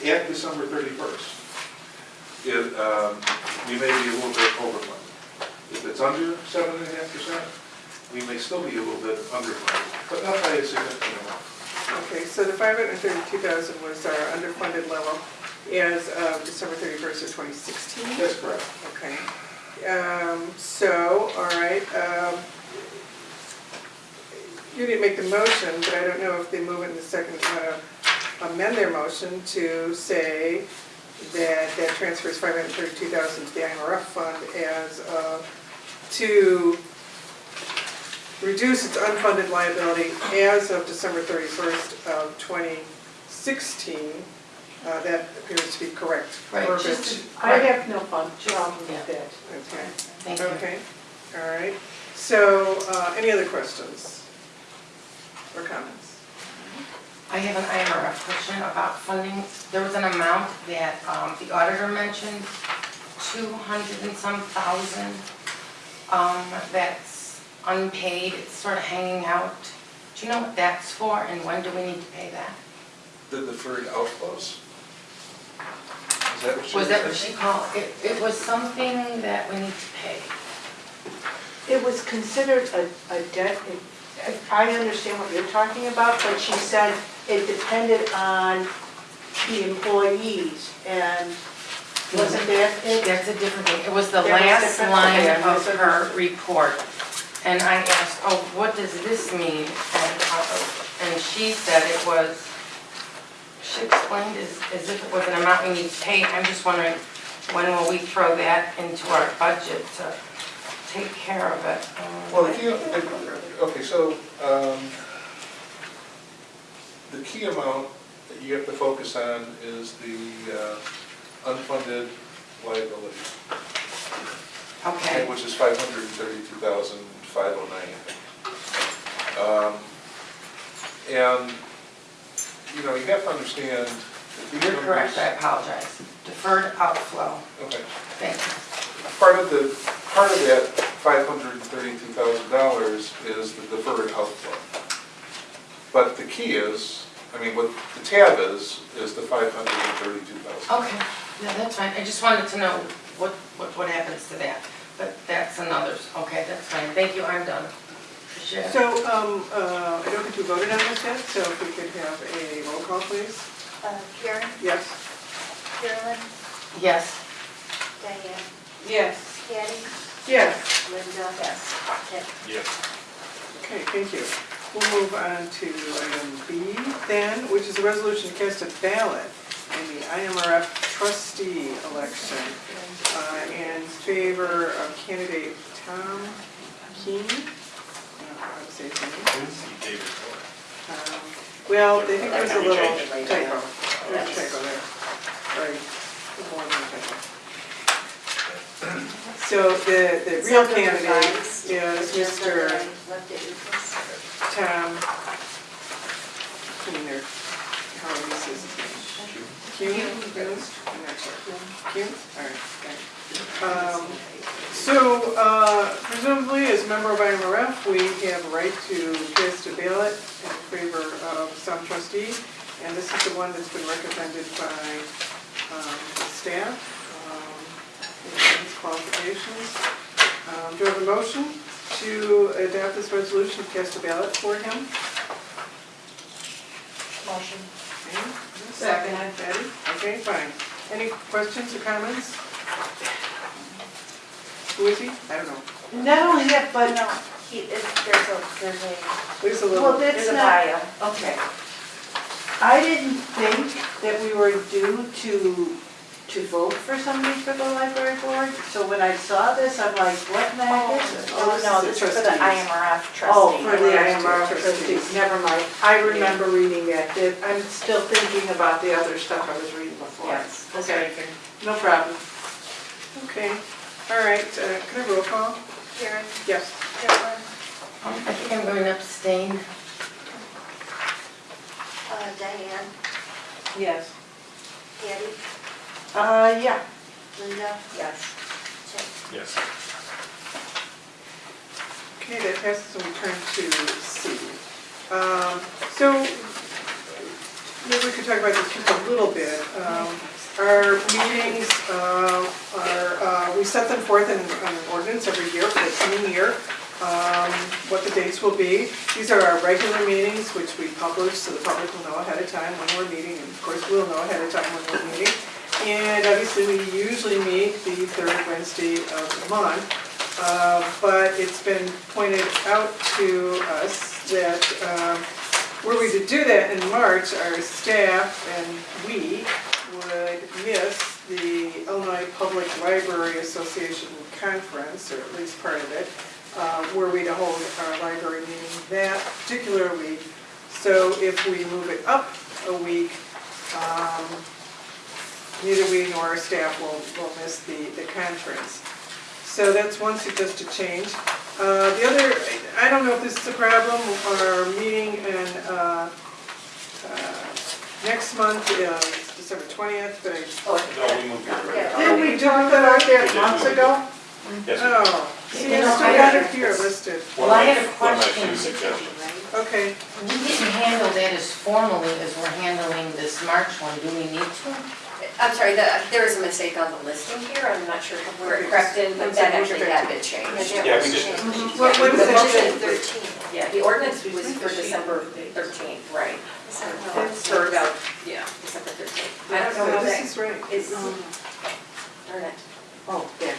at December 31st, it, um, we may be a little bit overfunded. If it's under 7.5%, we may still be a little bit underfunded, but not by a significant amount. okay, so the 532,000 was our underfunded level as of December 31st of 2016? That's correct. Okay. Um, So, all right, um, you didn't make the motion, but I don't know if they move it in the second, to amend their motion to say that that transfers 532,000 to the IMRF fund as, uh, to reduce its unfunded liability as of December 31st of 2016. Uh, That appears to be correct. Right, verbiage. just I have no fun problem with yeah. that. Okay. Thank you. Okay, all right. So, uh, any other questions or comments? I have an IMRF question about funding. There was an amount that um, the auditor mentioned, 200 and some thousand. um, that's unpaid, it's sort of hanging out. Do you know what that's for and when do we need to pay that? The deferred outflows? Is that what you? Was that what she called, it, it was something that we need to pay. It was considered a, a debt, it- I understand what you're talking about, but she said it depended on the employees, and wasn't that it? That's a different thing, it was the was last different? line Okay, of her report. And I asked, oh, what does this mean? And, uh, and she said it was, she explained as, as if it was an amount we need to pay. I'm just wondering, when will we throw that into our budget to take care of it? Well, okay, so, um, the key amount that you have to focus on is the uh, unfunded liability, Okay, which is five hundred and thirty-two thousand, five oh nine. Um, And, you know, you have to understand. that these you're correct, I apologize. Deferred outflow, Okay. thank you. Part of the, part of that five hundred and thirty-two thousand dollars is the deferred outflow. But the key is, I mean, what the tab is, is the five hundred and thirty-two thousand. Okay, yeah, that's fine, I just wanted to know what, what, what happens to that, but that's another, okay, that's fine, thank you, I'm done. Appreciate it. So, um, uh, I don't think we voted on this yet, so if we could have a roll call, please. Uh, Karen, Yes? Carolyn, Yes, Diane, Yes. Patty, Yes. Linda. Yes. Tim. Yes. Okay, thank you. We'll move on to item B then, which is a resolution to cast a ballot in the IMRF trustee election uh, in favor of candidate Tom Keen. I don't know how to say his name. David Miller. Um, Well, I think there's a Maybe little change. typo, there's a typo there, right, more than a typo. So the, the real candidate is Mr. that I Left it equals. Tom Keener, how do you say his name? Kuhn? Kuhn? I'm not sure. Kuhn? All right, okay. Um, So uh, presumably, as a member of IMRF, we have a right to cast a ballot in favor of some trustee, and this is the one that's been recommended by um, the staff, qualifications. Um, Do I have a motion to adopt this resolution, to cast a ballot for him? Motion. Okay, Second. Patty? Okay, fine. Any questions or comments? Who is he? I don't know. Not only that, but, No, he, it- there's a, there's a, There's a little, well, that's there's a not, bio. okay. I didn't think that we were due to, to vote for somebody for the library board. So when I saw this, I'm like, what the heck is it? Oh, Oh, no, is this the is for the trustees. IMRF trustee. Oh, for the Trustee. IMR trustees, never mind. I remember reading that. That- I'm still thinking about the other stuff I was reading before. Yes, that's Okay. very good. No problem. okay. All right, uh, can I roll call? Karen, Yes. Carolyn, Um, I think I'm going to abstain. uh, Diane, Yes. Patty, Uh, yeah. Linda. Yes. Tim. Yes. Okay, that passes and we turn to C. Um, So, maybe we could talk about this just a little bit. Um, Our meetings uh, are, uh, we set them forth in an ordinance every year for the coming year, um, what the dates will be. These are our regular meetings, which we publish, so the public will know ahead of time when we're meeting, and of course, we'll know ahead of time when we're meeting. And obviously, we usually meet the third Wednesday of the month. Uh, But it's been pointed out to us that um, were we to do that in March, our staff and we would miss the Illinois Public Library Association Conference, or at least part of it, uh, were we to hold our library meeting that particular week. So if we move it up a week, um, neither we nor our staff will, will miss the, the conference. So that's one suggested change. Uh, The other, I don't know if this is a problem, our meeting in, uh, uh, next month is December 20th, but I, No, we moved it. Yeah. Didn't we talk about that months ago? Yes, oh, See, You I still I- got it here listed. Well, I had a One of my question. few suggestions. Okay, We didn't handle that as formally as we're handling this March one, do we need to? I'm sorry, the- there is a mistake on the listing here, I'm not sure where it crept in, but that actually had been changed. Yeah, we did. What- what is The it? motion thirteen, yeah, the ordinance was for December thirteenth, right? For about, yeah, December thirteenth. I don't know so how this that is right. is, darn it. Oh, there.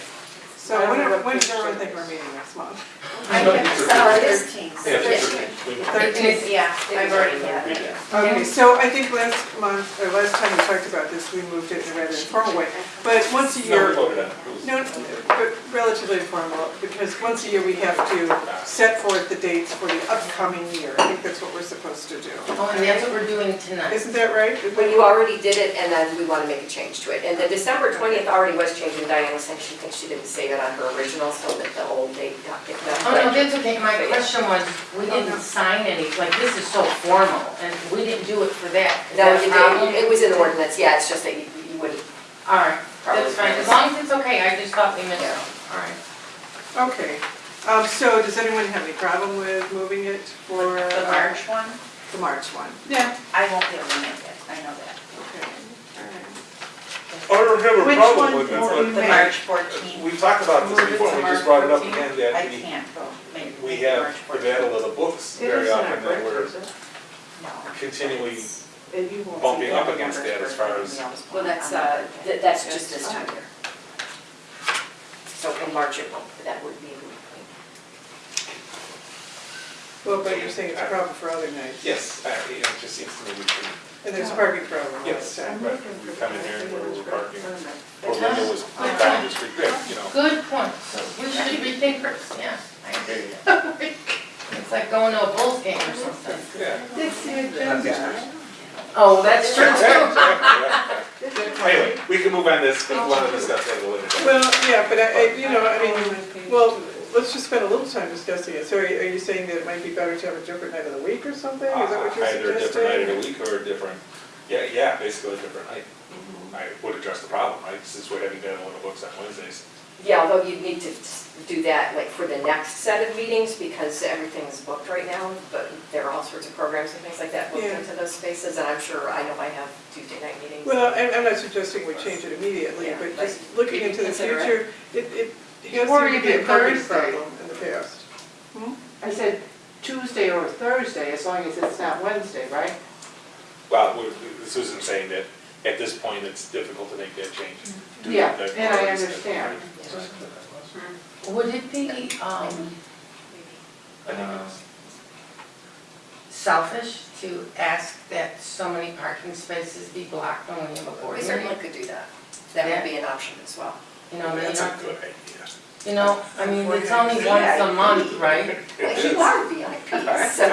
So when, are- when does everyone think we're meeting next month? I can't, so it is. Yeah, Thirteenth. Yeah, I've already had it. Okay, so I think last month, or last time we talked about this, we moved it in a rather informal way. But once a No, we year, voted on it. It was- no, but relatively informal, because once a year we have to set forth the dates for the upcoming year. I think that's what we're supposed to do. Oh, and that's what we're doing tonight. Isn't that right? When you already did it, and then we want to make a change to it. And the December twentieth already was changed, and Diane was saying she thinks she didn't save it on her original, so that the old date got picked up. Oh, no, that's okay, my question was, we didn't sign any, like, this is so formal, and we didn't do it for that. Is No, that a you problem? did, it was in the ordinance, yeah, it's just that you, you wouldn't. All right, probably that's fine, as long as it's okay, I just thought we missed it, all right. Okay, um, so does anyone have any problem with moving it for? uh, The March one, The March one. yeah, I won't be able to make it, I know that. Okay, all right. I don't have a Which problem one with it, won't but you The? March fourteenth, we've talked about this Move it before, to we just March brought it up 14th. again, I that we, can't go, make, we make have March the fourteenth. battle of the books It very isn't often our that we're birthday, is? No. continually And you won't see bumping up that. against that as far as, Well, that's, uh, th- that's just this time here. So in March, it won't, that would be. Well, but you're saying it's a problem for other nights? Yes, uh, you know, it just seems to me we can, And there's a parking problem yes, time. but we come in here and we're we're parking. Or That's Linda was fine. back in the street, good, you know. Good point, we should rethink this, yeah, I agree. It's like going to a Bulls game or something. Yeah. It's the agenda. Oh, that's true too. Anyway, we can move on this, if you want to discuss that a little bit. Well, yeah, but I, I- you know, I mean, well, let's just spend a little time discussing it. So are you, are you saying that it might be better to have a different night of the week or something? Is that what you're Either a different night of the week or a different, yeah, yeah, basically a different night. Mm-hmm. I would address the problem, right, since we're having done the books on Wednesdays. Yeah, although you'd need to do that like for the next set of meetings because everything's booked right now, but there are all sorts of programs and things like that booked Yeah. into those spaces, and I'm sure, I know I have Tuesday night meetings. Well, I'm, I'm not suggesting we change it immediately, Yeah, but but just looking into the consider it. future, it, it has Or seemed to be a even parking Thursday. problem in the past. I said Tuesday or Thursday, as long as it's not Wednesday, right? Well, we- Susan's saying that at this point, it's difficult to make that change. due to Yeah, the- and I understand. Would it be, um, I think uh, it's- selfish to ask that so many parking spaces be blocked when we have a board We meeting? certainly could do that. That would be an option as well. You know, they That's a good idea. You know, I mean, it's only once a month, right? But you are VIP, so.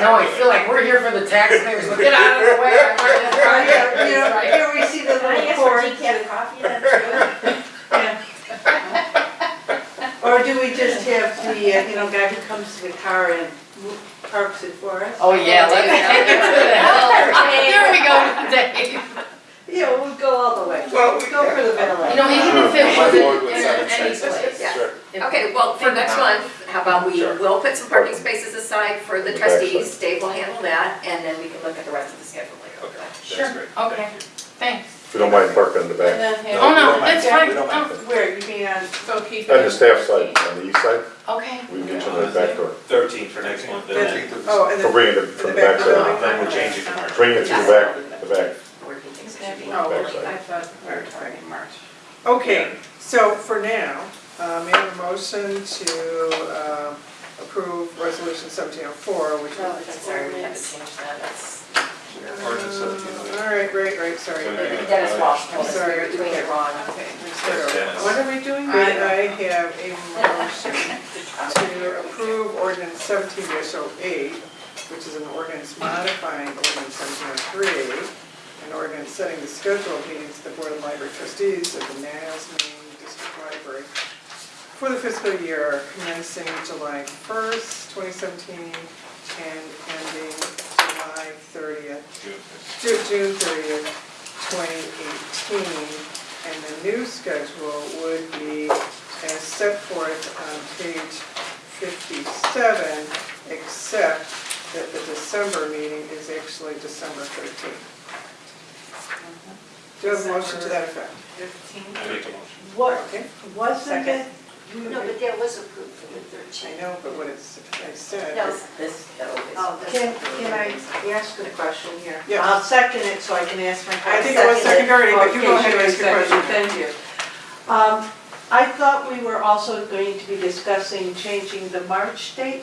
No, I feel like we're here for the taxpayers, but get out of the way, I'm trying to drive Yeah, you know, right? here we see the Can I little ask for cords. decaf coffee then Or do we just have the, uh, you know, guy who comes to the car and parks it for us? Oh, yeah, let's take it to the hill. Here we go, Dave. Yeah, we'll go all the way. Well, we- Go for the middle. You know, even if it Sure. wasn't in seven any spaces. place. Yeah. Sure. if- Okay, well, for next month, how about we, Sure. we'll put some parking spaces aside for the The backside. trustees, Dave will handle that, and then we can look at the rest of the schedule later. Okay, that's Sure, great. okay, Thank thanks. If you don't mind parking in the back. Oh, we no, don't mind. that's fine, We don't no. Oh. Where, you mean on, So keep. On the staff side, on the east side, okay. we can get you in the back door. Thirteen for next month, oh, and then, Oh, and For then, bringing it from the the back of the back side. then we're changing to March. Bring it to the back, the back. Where he thinks it should be. Oh, Backside. I thought we were talking March. okay, so for now, uh, may I have a motion to, uh, approve resolution seventeen oh four, which. Oh, I'm sorry, we have to change that, that's. Ordinance 1708. All right, right, right, sorry. So you're Dennis Walsh told us we Sorry. were doing it wrong. Okay. Dennis. What are we doing? I May. I have a motion to approve ordinance seventeen 8 which is an ordinance modifying ordinance seventeen oh three, an ordinance setting the schedule of meetings of the Board of Library Trustees of the Niles Maine District Library for the fiscal year commencing July first, twenty seventeen, and ending July thirtieth, June. Ju- June thirtieth, twenty eighteen. And the new schedule would be as set forth on page fifty-seven, except that the December meeting is actually December thirteenth. Do you have a motion to that effect? Fifteen. I make a motion. What, Okay, wasn't it? No, but that was approved for the 13th. I thirteenth. know, but what it's, I said. No, is- this, Oh, Can, can I ask a question here? Yeah. I'll second it so I can ask my question. I think it was seconded already, but you go ahead and ask your question. Thank you. Um, I thought we were also going to be discussing changing the March date.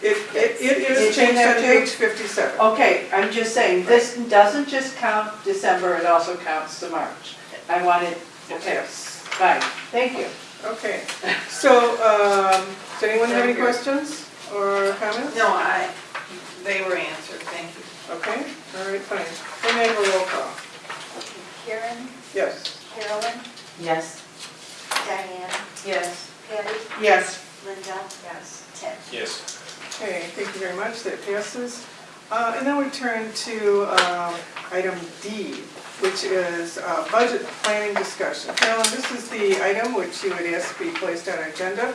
It, it, it is It's in changed there on too? page fifty-seven. Okay, I'm just saying, this doesn't just count December, it also counts the March. I wanted, okay, Yes. fine, thank you. Okay, so, um, does anyone have any questions or comments? No, I, they were answered, thank you. Okay, all right, fine. Then I have a roll call. Karen, Yes. Carolyn, Yes. Diane, Yes. Patty, Yes. Linda. Yes. Ted. Yes. Okay, thank you very much, that passes. Uh, And then we turn to um, item D, which is uh, budget planning discussion. Carolyn, this is the item which you had asked to be placed on agenda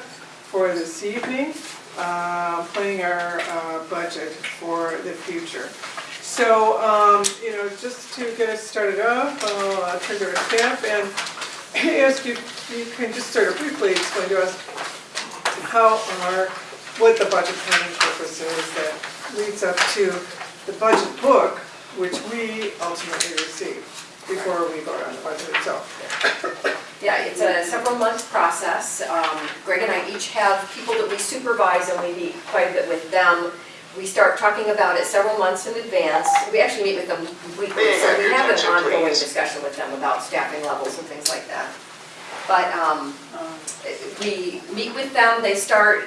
for this evening, uh, planning our uh, budget for the future. So, um, you know, just to get us started off, I'll uh, turn to our staff and ask you, you can just sort of briefly explain to us how our, what the budget planning purpose is that leads up to the budget book, which we ultimately receive before we vote on the budget itself. Yeah, it's a several month process. Um, Greg and I each have people that we supervise and we meet quite a bit with them. We start talking about it several months in advance. We actually meet with them weekly, so we have an ongoing discussion with them about staffing levels and things like that. But um, we meet with them, they start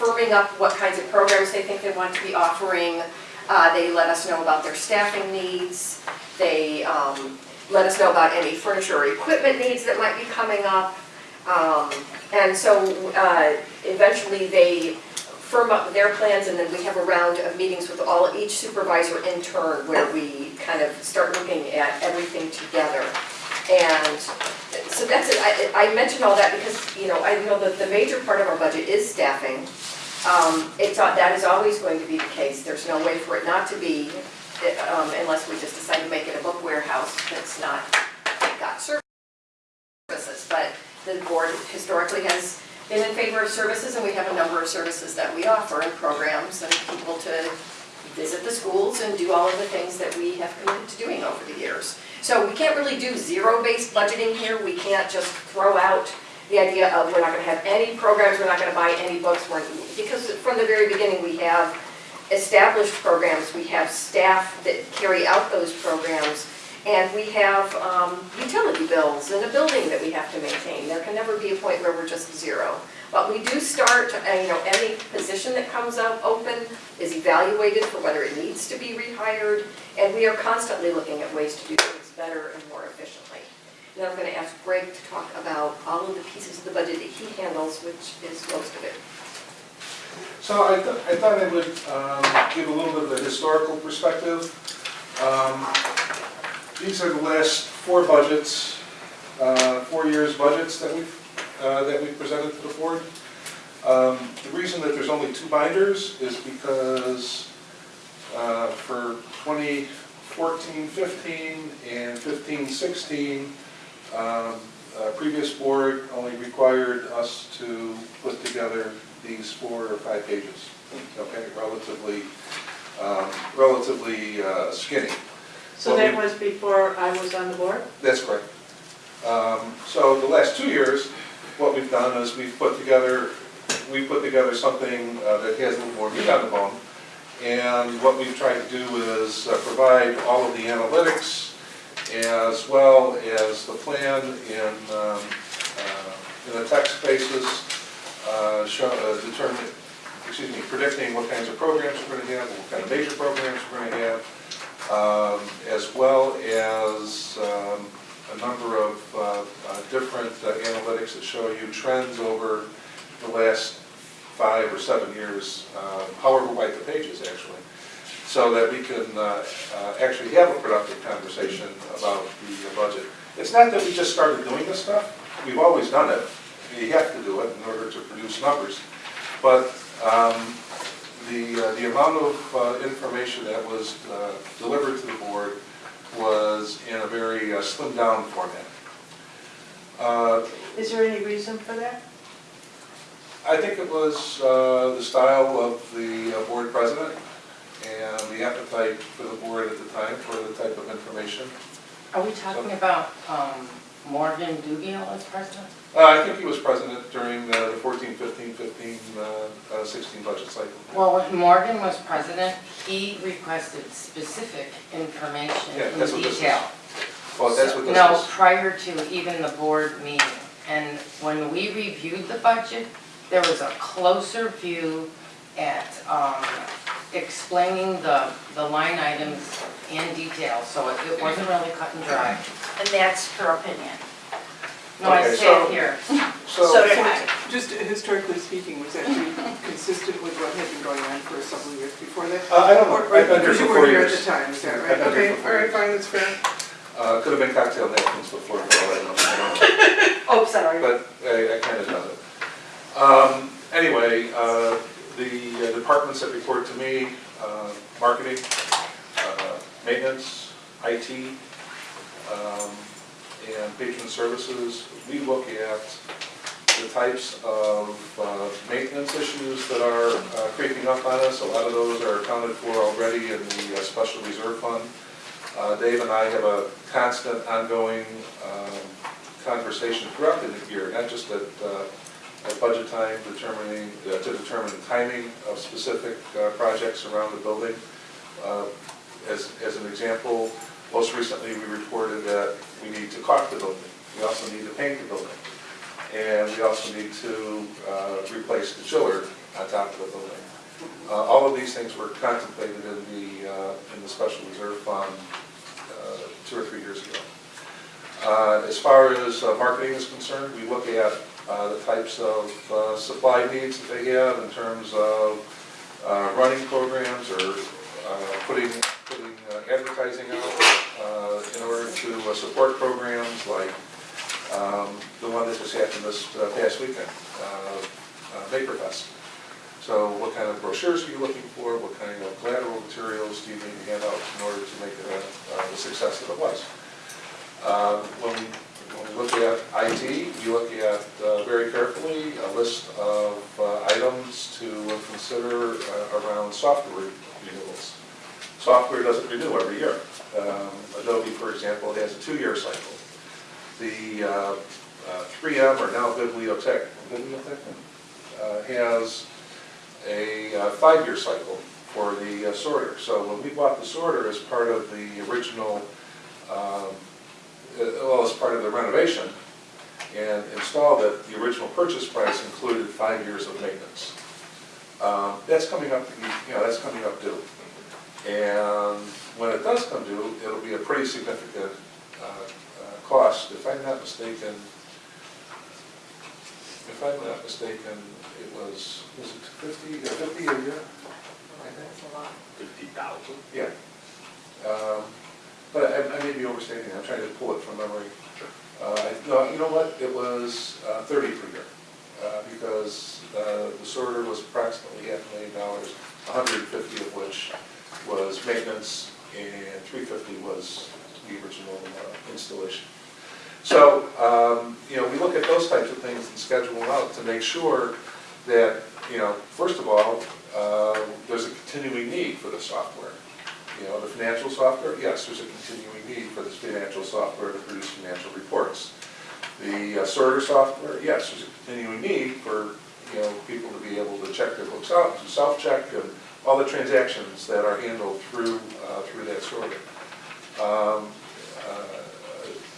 firming up what kinds of programs they think they want to be offering. Uh, They let us know about their staffing needs. They um, let us know about any furniture or equipment needs that might be coming up. Um, And so uh, eventually they firm up their plans and then we have a round of meetings with all, each supervisor in turn where we kind of start looking at everything together. And so that's it, I, I mentioned all that because, you know, I know that the major part of our budget is staffing. Um, It's, that is always going to be the case, there's no way for it not to be, um, unless we just decide to make it a book warehouse that's not got services. But the board historically has been in favor of services, and we have a number of services that we offer and programs and people to visit the schools and do all of the things that we have committed to doing over the years. So we can't really do zero-based budgeting here, we can't just throw out the idea of we're not gonna have any programs, we're not gonna buy any books, because from the very beginning, we have established programs, we have staff that carry out those programs, and we have um, utility bills and a building that we have to maintain. There can never be a point where we're just zero. But we do start, uh, you know, any position that comes up open is evaluated for whether it needs to be rehired, and we are constantly looking at ways to do better and more efficiently. Then I'm gonna ask Greg to talk about all of the pieces of the budget that he handles, which is most of it. So I thought, I thought I would um, give a little bit of a historical perspective. Um, These are the last four budgets, uh, four years' budgets that we've, uh, that we've presented to the board. Um, The reason that there's only two binders is because uh, for 2014-15 and 15-16, um, uh, previous board only required us to put together these four or five pages, okay, relatively, um, relatively uh, skinny. So that was before I was on the board? That's correct. Um, So the last two years, what we've done is we've put together, we put together something uh, that has a little more meat on the bone. And what we've tried to do is uh, provide all of the analytics as well as the plan in, um, uh, in a text basis, uh, show, uh, determine, excuse me, predicting what kinds of programs we're going to have, what kind of major programs we're going to have, um, as well as um, a number of uh, uh, different analytics that show you trends over the last five or seven years, uh, however wide the pages actually, so that we can uh, uh, actually have a productive conversation about the budget. It's not that we just started doing this stuff, we've always done it, you have to do it in order to produce numbers. But um, the, uh, the amount of uh, information that was delivered to the board was in a very slimmed down format. Is there any reason for that? I think it was uh, the style of the uh, board president and the appetite for the board at the time for the type of information. Are we talking about um, Morgan Dugal as president? Uh, I think he was president during uh, the 14, 15, 15, uh, uh, 16 budget cycle. Well, when Morgan was president, he requested specific information Yeah, in that's what this is. detail. Well, that's what this No, is. prior to even the board meeting. And when we reviewed the budget, there was a closer view at um, explaining the, the line items in detail, so it it wasn't really cut and dry. And that's her opinion. No, I Okay, say so- it here. So did I. Just historically speaking, was that consistent with what had been going on for several years before that? Uh, I don't know. Or- or I've been here Because you were four here at years. the time, is that I've right? been here Okay, for four right, years. fine, that's fair. Uh, Could have been cocktail napkins before, for all I don't know. Oh, sorry. But I, I kind of done it. Um, anyway, uh, the uh, departments that report to me, uh, marketing, uh, maintenance, IT, um, and patron services, we look at the types of uh, maintenance issues that are uh, creeping up on us. A lot of those are accounted for already in the uh, special reserve fund. Dave and I have a constant ongoing um, conversation throughout the year, not just at, at budget time, determining, uh, to determine the timing of specific uh, projects around the building. Uh, As, as an example, most recently, we reported that we need to caulk the building. We also need to paint the building. And we also need to uh, replace the chiller on top of the building. Uh, All of these things were contemplated in the, uh, in the special reserve fund two or three years ago. As far as marketing is concerned, we look at uh, the types of uh, supply needs that they have in terms of uh, running programs or uh, putting, putting uh, advertising out uh, in order to support programs like um, the one that just happened this past weekend, uh, uh, Maker Fest. So what kind of brochures are you looking for? What kind of collateral materials do you need to hand out in order to make it a, a success that it was? When we look at IT, you look at uh, very carefully a list of uh, items to consider uh, around software renewals. Software doesn't renew every year. Um, Adobe, for example, has a two-year cycle. The uh, uh, 3M, or now Bibliotech, Bibliotech, uh, has a uh, five-year cycle for the uh, sorter. So when we bought the sorter as part of the original, um, uh, well, as part of the renovation, and installed it, the original purchase price included five years of maintenance. Um, That's coming up, you know, that's coming up due. And when it does come due, it'll be a pretty significant uh, uh, cost. If I'm not mistaken, if I'm not mistaken, it was, was it 50, uh, 50 a year? I think. That's a lot. Fifty thousand? Yeah. Um, But I I may be overstating, I'm trying to pull it from memory. Uh, No, you know what, it was uh, 30 per year, uh, because uh, the sorter was approximately half a million dollars, 150 of which was maintenance, and 350 was the original uh, installation. So, um, you know, we look at those types of things and schedule them out to make sure that, you know, first of all, uh, there's a continuing need for the software. You know, the financial software, yes, there's a continuing need for this financial software to produce financial reports. The uh, sorter software, yes, there's a continuing need for, you know, people to be able to check their books out, to self-check, and all the transactions that are handled through, uh, through that sorter. Um, uh,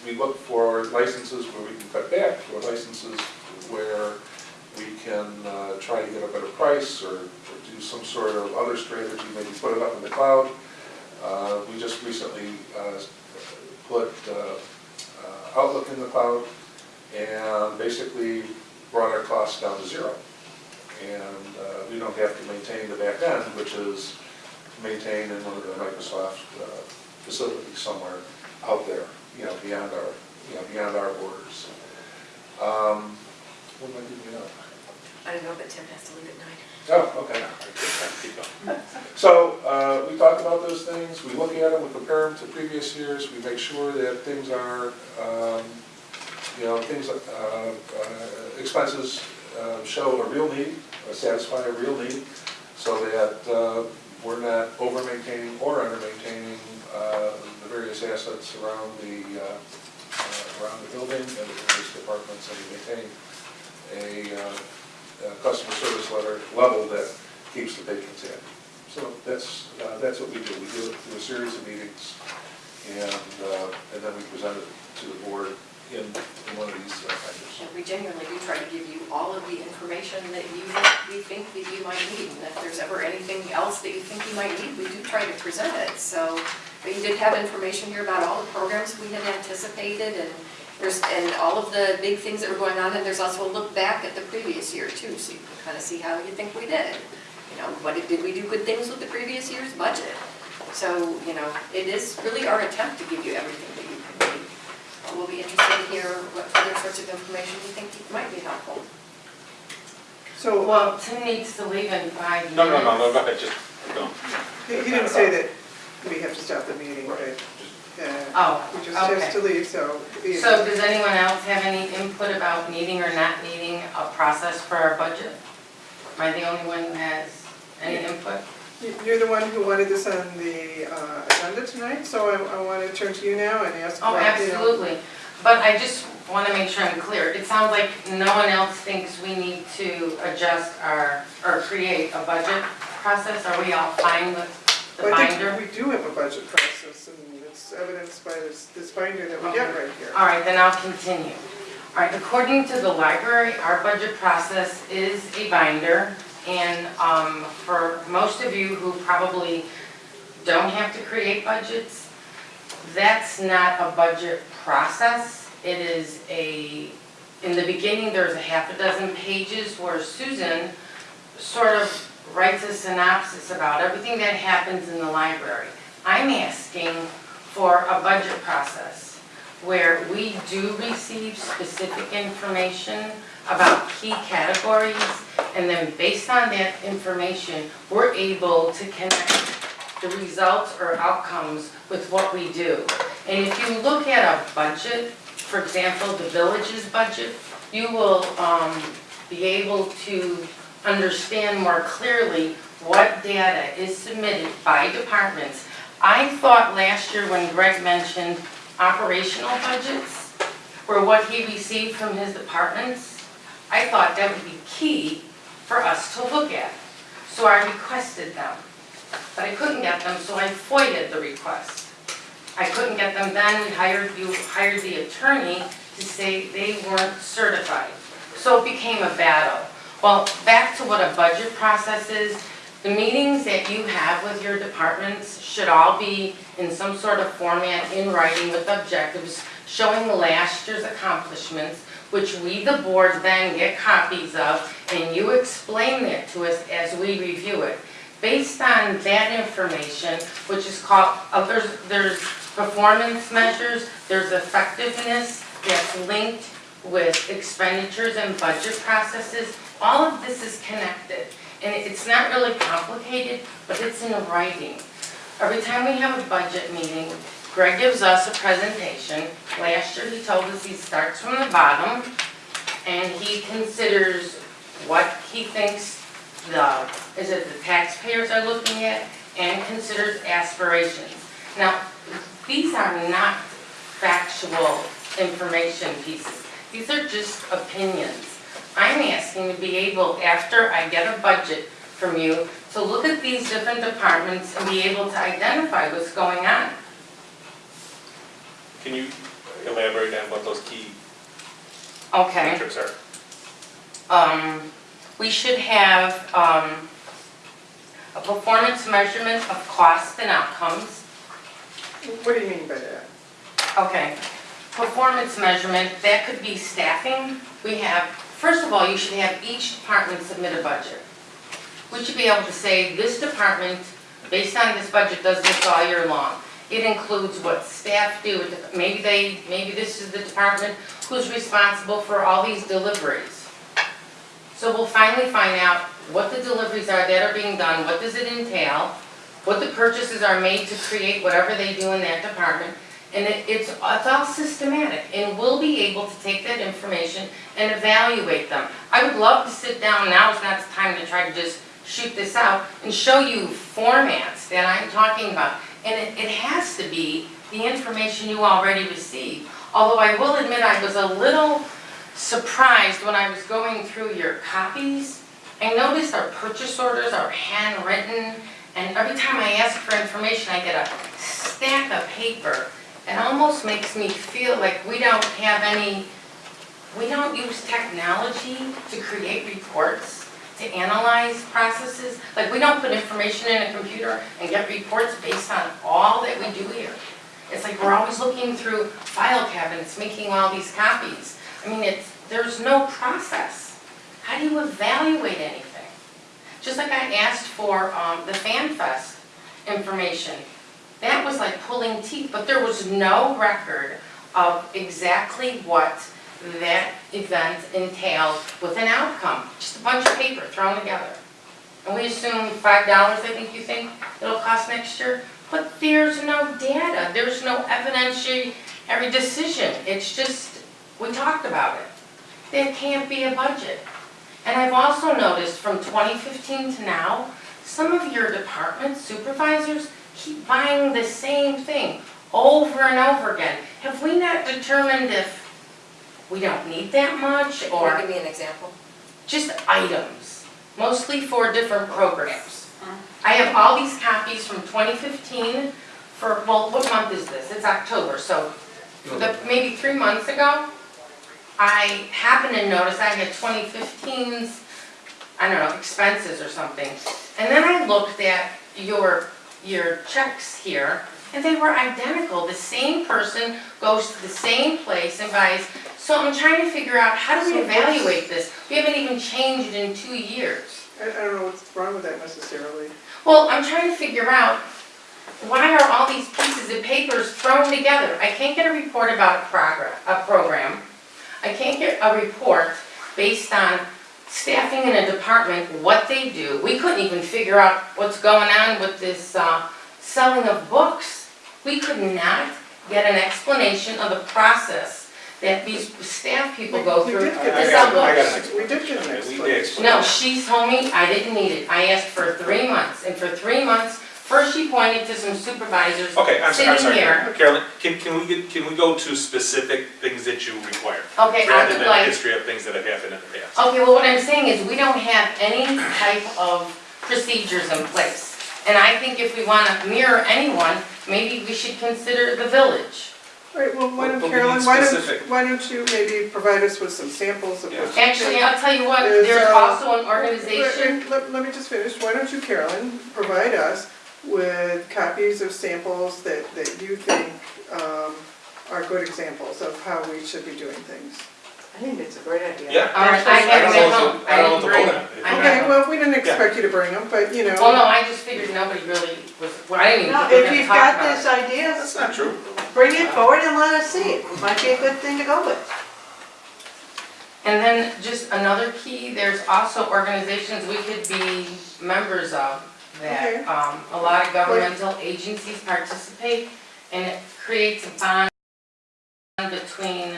We look for licenses where we can cut back, for licenses where we can uh, try to get a better price or or do some sort of other strategy, maybe put it up in the cloud. Uh, We just recently uh, put uh, uh, Outlook in the cloud and basically brought our costs down to zero. And uh, we don't have to maintain the back end, which is maintained in one of the Microsoft facilities somewhere out there, you know, beyond our, you know, beyond our borders. Um, What am I giving up? I don't know, but Tim has to leave at nine. Oh, okay. So, uh, we talk about those things, we look at them, we compare them to previous years, we make sure that things are, um, you know, things, uh, uh, expenses uh, show a real need, satisfy a real need, so that uh, we're not over-maintaining or under-maintaining uh, the various assets around the, around the building and the various departments, that we maintain a uh, customer service letter, level that keeps the patrons happy. So that's, uh, that's what we do. We do it through a series of meetings, and, uh, and then we present it to the board in, in one of these uh. And we genuinely do try to give you all of the information that you, we think that you might need. And if there's ever anything else that you think you might need, we do try to present it. So, but you did have information here about all the programs we had anticipated and there's, and all of the big things that were going on. And there's also a look back at the previous year too, so you can kind of see how you think we did. You know, what, did did we do good things with the previous year's budget? So, you know, it is really our attempt to give you everything that you can need. Uh, We'll be interested to hear what other sorts of information you think might be helpful. So, Well, Tim needs to leave in five minutes. No, no, no, no, go ahead, just, go. he he didn't say that we have to stop the meeting, but, Oh, we just has okay. to leave, so. So does anyone else have any input about needing or not needing a process for our budget? Am I the only one who has any input? You- You're the one who wanted this on the uh, agenda tonight, so I, I want to turn to you now and ask. Oh, about, you know- absolutely. But I just want to make sure I'm clear. It sounds like no one else thinks we need to adjust our, or create a budget process. Are we all fine with the Well, I binder? think we do have a budget process, and it's evidenced by this, this binder that we get right here. All right, then I'll continue. All right, according to the library, our budget process is a binder. And um, for most of you who probably don't have to create budgets, that's not a budget process. It is a, in the beginning, there's a half a dozen pages where Susan sort of writes a synopsis about everything that happens in the library. I'm asking for a budget process where we do receive specific information about key categories, and then based on that information, we're able to connect the results or outcomes with what we do. And if you look at a budget, for example, the village's budget, you will um, be able to understand more clearly what data is submitted by departments. I thought last year when Greg mentioned operational budgets, were what he received from his departments, I thought that would be key for us to look at. So I requested them, but I couldn't get them, so I FOIA'd the request. I couldn't get them then, we hired, hired the attorney to say they weren't certified. So it became a battle. Well, back to what a budget process is, the meetings that you have with your departments should all be in some sort of format in writing with objectives showing last year's accomplishments, which we, the board, then get copies of, and you explain that to us as we review it. Based on that information, which is called, uh, there's, there's performance measures, there's effectiveness that's linked with expenditures and budget processes, all of this is connected. And it's not really complicated, but it's in writing. Every time we have a budget meeting, Greg gives us a presentation. Last year, he told us he starts from the bottom, and he considers what he thinks the, is it the taxpayers are looking at, and considers aspirations. Now, these are not factual information pieces. These are just opinions. I'm asking to be able, after I get a budget from you, to look at these different departments and be able to identify what's going on. Can you elaborate on what those key Okay, metrics are? um, we should have, um, a performance measurement of cost and outcomes. What do you mean by that? Okay, performance measurement, that could be staffing. We have, first of all, you should have each department submit a budget. We should be able to say, this department, based on this budget, does this all year long. It includes what staff do, maybe they, maybe this is the department who's responsible for all these deliveries. So we'll finally find out what the deliveries are that are being done, what does it entail, what the purchases are made to create whatever they do in that department. And it, it's, it's all systematic, and we'll be able to take that information and evaluate them. I would love to sit down, now is not the time to try to just shoot this out, and show you formats that I'm talking about. And it, it has to be the information you already received. Although I will admit I was a little surprised when I was going through your copies. I noticed our purchase orders are handwritten, and every time I ask for information, I get a stack of paper. It almost makes me feel like we don't have any, we don't use technology to create reports, to analyze processes. Like, we don't put information in a computer and get reports based on all that we do here. It's like we're always looking through file cabinets, making all these copies. I mean, it's, there's no process. How do you evaluate anything? Just like I asked for um, the FanFest information. That was like pulling teeth, but there was no record of exactly what that event entailed with an outcome. Just a bunch of paper thrown together. And we assume five dollars, I think you think it'll cost next year? But there's no data, there's no evidentiary, every decision. It's just, we talked about it. There can't be a budget. And I've also noticed from 2015 to now, some of your department supervisors keep buying the same thing over and over again. Have we not determined if we don't need that much or you give me an example? just items, mostly for different programs? Uh-huh. I have all these copies from 2015 for, well, what month is this? It's October, so the- maybe three months ago, I happened to notice I had 2015's, I don't know, expenses or something. And then I looked at your, your checks here, and they were identical. The same person goes to the same place and buys. So I'm trying to figure out, how do we So what's- evaluate this? We haven't even changed in two years. I, I don't know what's wrong with that necessarily. Well, I'm trying to figure out, why are all these pieces of papers thrown together? I can't get a report about a progress, a program. I can't get a report based on staffing in a department, what they do. We couldn't even figure out what's going on with this, uh, selling of books. We could not get an explanation of the process that these staff people go We through did to get I sell got- I got books. an We did get an explanation. We did explanation. No, she told me I didn't need it. I asked for three months, and for three months, first she pointed to some supervisors Okay, I'm sorry, I'm sitting sorry. here. Carolyn, can, can we get, can we go to specific things that you require? Okay, I Rather would than a like, history of things that have happened in the past. okay, well, what I'm saying is, we don't have any type of procedures in place. And I think if we want to mirror anyone, maybe we should consider the village. Right, well, why But- don't, but we Carolyn, need why don't, specific- why don't you maybe provide us with some samples of what you Actually, think? I'll tell you what, is, there's uh, also an Wait, organization, wait, Let, let me just finish. Why don't you, Carolyn, provide us with copies of samples that, that you think um, are good examples of how we should be doing things? I think it's a great idea. Yeah. all right, I I have don't know what to- I don't know what to bring vote them. on. I have Okay, them. well, we didn't expect you to bring them, but you know. Well, no, I just figured nobody really was, well, I didn't even No, think we were if gonna you've talk got about it. this idea, That's not true. bring it forward and let us see it. Might be a good thing to go with. And then just another key, there's also organizations we could be members of Okay. that, um, a lot of governmental agencies participate, and it creates a bond between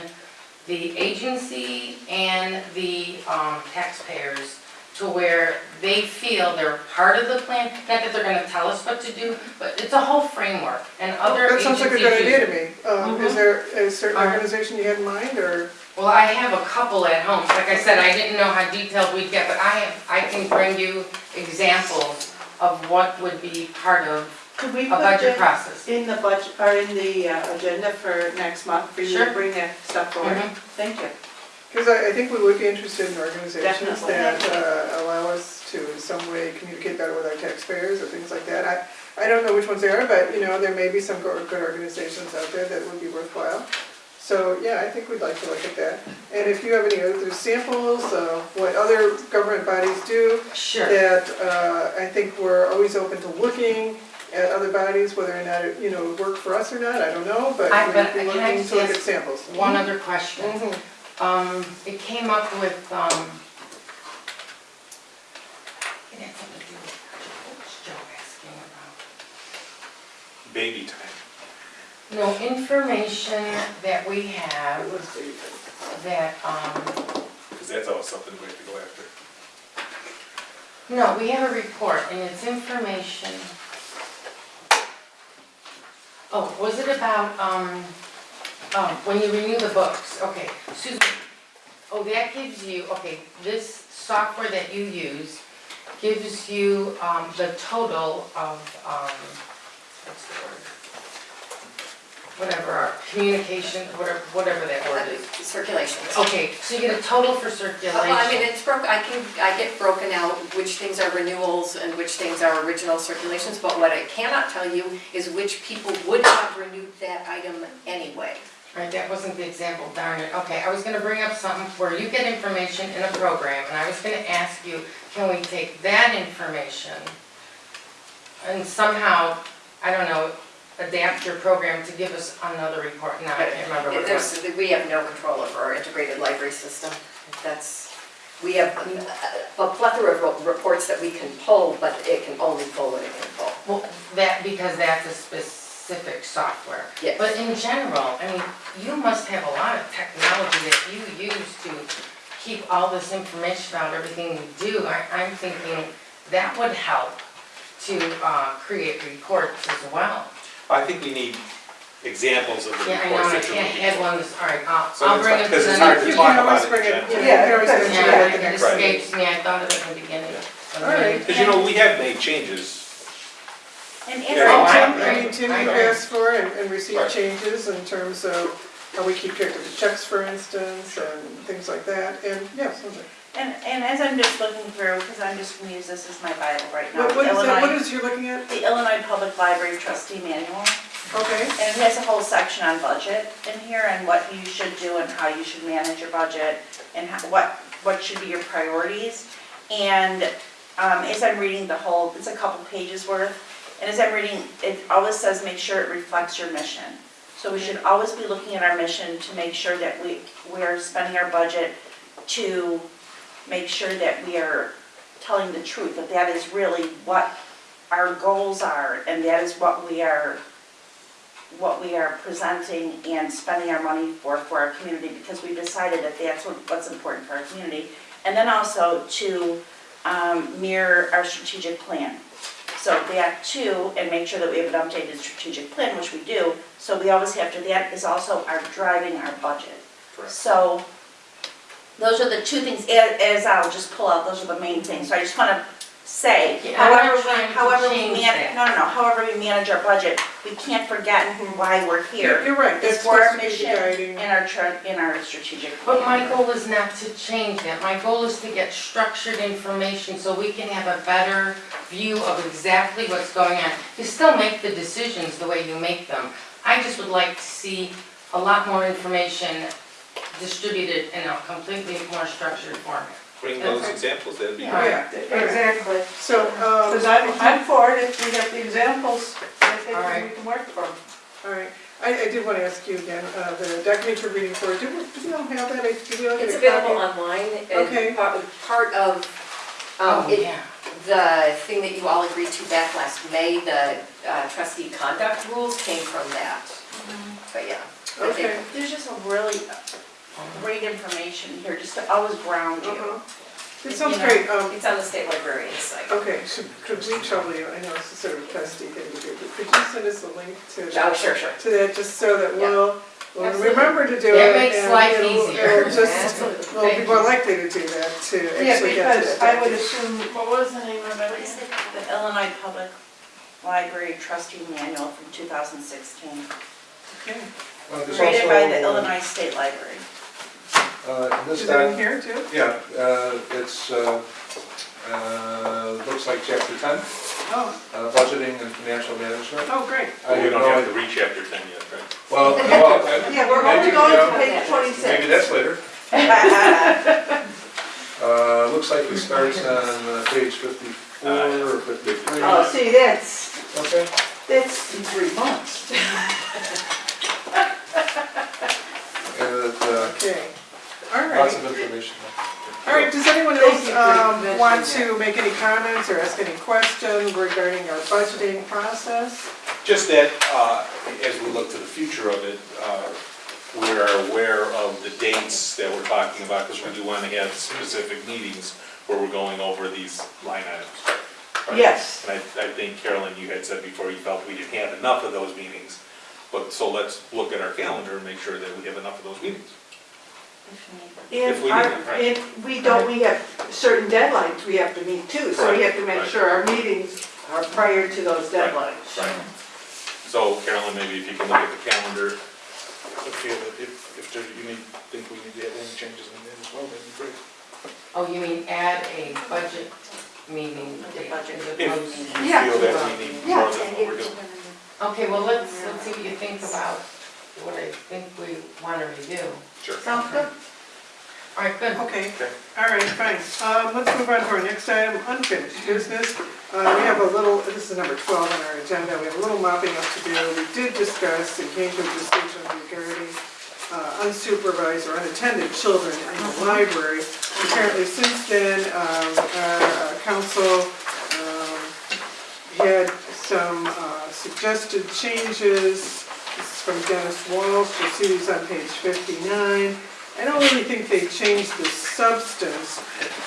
the agency and the, um, taxpayers to where they feel they're part of the plan, not that they're gonna tell us what to do, but it's a whole framework, and other That agencies sounds like a good idea to me. Um, Is Mhm. there a certain organization you had in mind, or? Well, I have a couple at home. Like I said, I didn't know how detailed we'd get, but I have, I can bring you examples of what would be part of Could we a put budget that process. in the budget, or in the uh, agenda for next month for you to Sure. bring that stuff forward? Mhm. Thank you. Because I, I think we would be interested in organizations Definitely. that uh, allow us to in some way communicate better with our taxpayers or things like that. I, I don't know which ones they are, but, you know, there may be some go- good organizations out there that would be worthwhile. So yeah, I think we'd like to look at that. And if you have any other samples of what other government bodies do, Sure. that uh, I think we're always open to looking at other bodies, whether or not it, you know, work for us or not, I don't know, but I- we'd be looking to look at samples. One mm-hmm. other question. Mhm. Um, it came up with, um, baby time. No, information that we have that, um, Because that's always something we have to go after. No, we have a report and it's information. Oh, was it about, um, um, when you renew the books, okay, Susan. Oh, that gives you, okay, this software that you use gives you, um, the total of, um, what's the word? Whatever, our communication, whatever, whatever that word is. Uh, circulation. Okay, so you get a total for circulation. Well, I mean, it's broke, I can, I get broken out which things are renewals and which things are original circulations, but what I cannot tell you is which people would have renewed that item anyway. Right, that wasn't the example, darn it. Okay, I was gonna bring up something where you get information in a program, and I was gonna ask you, can we take that information and somehow, I don't know, adapt your program to give us another report? Now, I can't remember what it was. There's, we have no control over our integrated library system. That's, we have a plethora of reports that we can pull, but it can only pull what it can pull. Well, that, because that's a specific software. Yes. But in general, I mean, you must have a lot of technology that you use to keep all this information about everything you do. I, I'm thinking that would help to, uh, create reports as well. I think we need examples of the Yeah, I know, reports I that you're can't making. add one this, all right, I'll, So I'll it's bring not- it to because it's hard next. to You talk about it in general. Yeah, you can always Yeah, it Yeah, it Right. escapes me, I thought of it in the beginning. All right. Because you know, we have made changes. And Yeah. as I Tim, agree. I mean, Tim, you asked for and, and received Right. changes in terms of how we keep track of the checks, for instance, and things like that, and, yeah, something. And, and as I'm just looking through, because I'm just gonna use this as my Bible right now. What, what is that, what Illinois- is you're looking at? The Illinois Public Library Trustee Manual, Okay, and it has a whole section on budget in here and what you should do and how you should manage your budget and how, what, what should be your priorities. And, um, as I'm reading the whole, it's a couple pages worth, and as I'm reading, it always says, make sure it reflects your mission. So we should always be looking at our mission to make sure that we, we're spending our budget to make sure that we are telling the truth, that that is really what our goals are, and that is what we are, what we are presenting and spending our money for, for our community, because we've decided that that's what, what's important for our community. And then also to um, mirror our strategic plan. So that too, and make sure that we have an updated strategic plan, which we do, so we always have to, that is also our driving our budget. Correct. So, those are the two things, as, as I'll just pull out, those are the main things, so I just wanna say, Yeah, I'm not however, trying we, to however we change man, that. no, no, no, however we manage our budget, we can't forget why we're you're, here. you're right, It's that's for our supposed to be mission the guiding. and our, tra- and our strategic But my plan. goal is not to change that. My goal is to get structured information so we can have a better view of exactly what's going on. You still make the decisions the way you make them. I just would like to see a lot more information distributed in a completely more structured format. Bring those examples, that'd be Yeah. great. Yeah, Exactly. so, um. Because I'm, I'm for it, if we have the examples, I think All right. we can work from. All right, I, I did want to ask you again, uh, the document you're reading for, do we, do we all have that, did we all get It's a copy? available online Okay. and part, part of, um, Oh, it, yeah. the thing that you all agreed to back last May, the uh, trustee conduct rules came from that. But yeah. but they- Okay. There's just a really great information here, just to always ground you. Uh-huh. It sounds You know, great, um, It's on the state librarian's site. okay, should, could we trouble you, I know it's a sort of testy thing to do, but could you send us a link to? Oh, sure, sure. To that, just so that Yeah. we'll, we'll Absolutely. remember to do it. It makes and life it'll- easier. it'll just, Absolutely. well, Thank people are you. likely to do that, to Yeah, actually get to because that. I would assume, what was the name of it? The Illinois Public Library Trustee Manual from 2016, Okay. Uh, there's created by also, the uh, Illinois State Library. Uh, this Is that in doc, here too? yeah, uh, it's, uh, uh, looks like chapter ten, Oh, uh, budgeting and financial management. oh, great. I Well, we have don't no have idea- to reach chapter ten yet, right? Well, well, uh, Yeah, we're maybe, only going you to know, page twenty-six. Maybe that's later. Uh, looks like it starts on uh, page fifty-four or fifty-three. Oh, see, that's, Okay. that's in three months. And, uh, Okay, all right. lots of information. All right, does anyone Thank else you for um, mentioning want to make any comments or ask any questions regarding our budgeting process? Just that, uh, as we look to the future of it, uh, we are aware of the dates that we're talking about, because we do want to have specific meetings where we're going over these line items. right? Yes. And I, I think Carolyn, you had said before you felt we didn't have enough of those meetings. But, so let's look at our calendar and make sure that we have enough of those meetings. If If we our, need right. if we don't, we have certain deadlines we have to meet too, so we have to make Right, right. sure our meetings are prior to those deadlines. Right. So Carolyn, maybe if you can look at the calendar, I feel that if, if there, you need, think we need to have any changes in that as well, that'd be great. Oh, you mean add a budget meeting date? If you Yeah. feel that we need more than what we're doing. Okay, well, let's, let's see what you think about what I think we want to review. Sure. Sounds good. All right, good. Okay, Okay. all right, fine. Um, let's move on to our next item, unfinished business. Uh, we have a little, this is number twelve on our agenda, we have a little mopping up to do. We did discuss and came to a decision regarding uh, unsupervised or unattended children in the library. Apparently since then, um, our uh, counsel, um, had some uh, suggested changes. From Dennis Walsh, you'll see these on page fifty-nine. I don't really think they changed the substance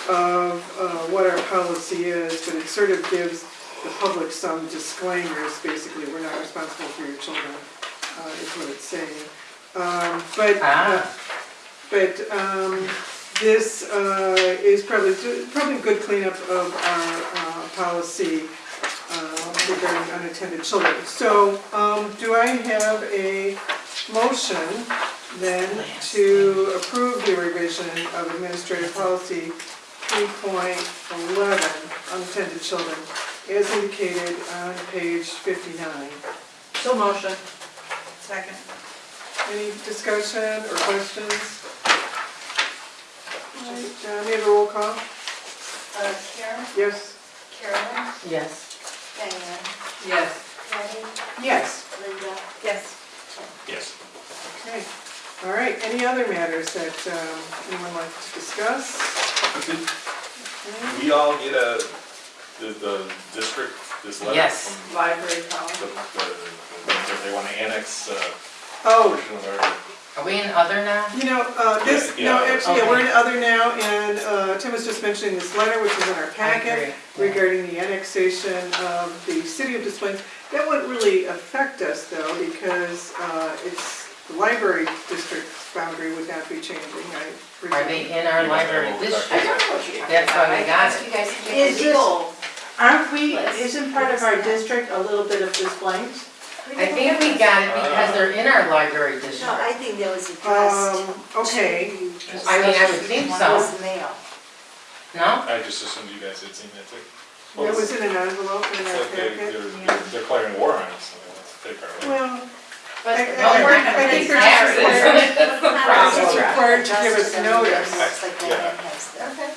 of uh, what our policy is, but it sort of gives the public some disclaimers, basically, we're not responsible for your children, uh, is what it's saying. Um, But, uh, Ah. but um, this uh, is probably, probably a good cleanup of our uh, policy uh, regarding unattended children. So um, do I have a motion then to approve the revision of administrative policy 3.11, unattended children, as indicated on page 59? So motion. Second. Any discussion or questions? All right, uh, may I have a roll call? Uh, Karen, Yes? Carolyn, Yes. Diane, Yes. Patty, Yes. Linda. Yes. Yes. Okay, all right, any other matters that um, anyone like to discuss? We all get a, the, the district, this letter Yes. from Library the, policy. the, that they wanna annex, uh, Oh, portion of our, Are we in other now? you know, uh, this, Yeah, no, yeah. actually, yeah, we're in other now, and uh, Tim was just mentioning this letter, which is in our packet, agree, yeah. regarding the annexation of the city of Des Plaines. That wouldn't really affect us, though, because uh, it's, the library district's boundary would not be changing, I presume. Are they in our library I district? don't know what you're talking That's about. why we I got asked it. you guys to Is make a this- legal. Aren't we, isn't part of our district a little bit of Des Plaines? I think we got it because they're in our library district. No, I think that was addressed Um, okay, to. I mean, I would think so. Was mail. No? I just assumed you guys had seen that too. it was in an envelope in It's our like they, packet. they're, they're declaring war on us, so that's take our. Well, But I- Well, we're not I think pay they're just required- taxes. It's required to give us notice. Looks like Yeah. has the. Okay.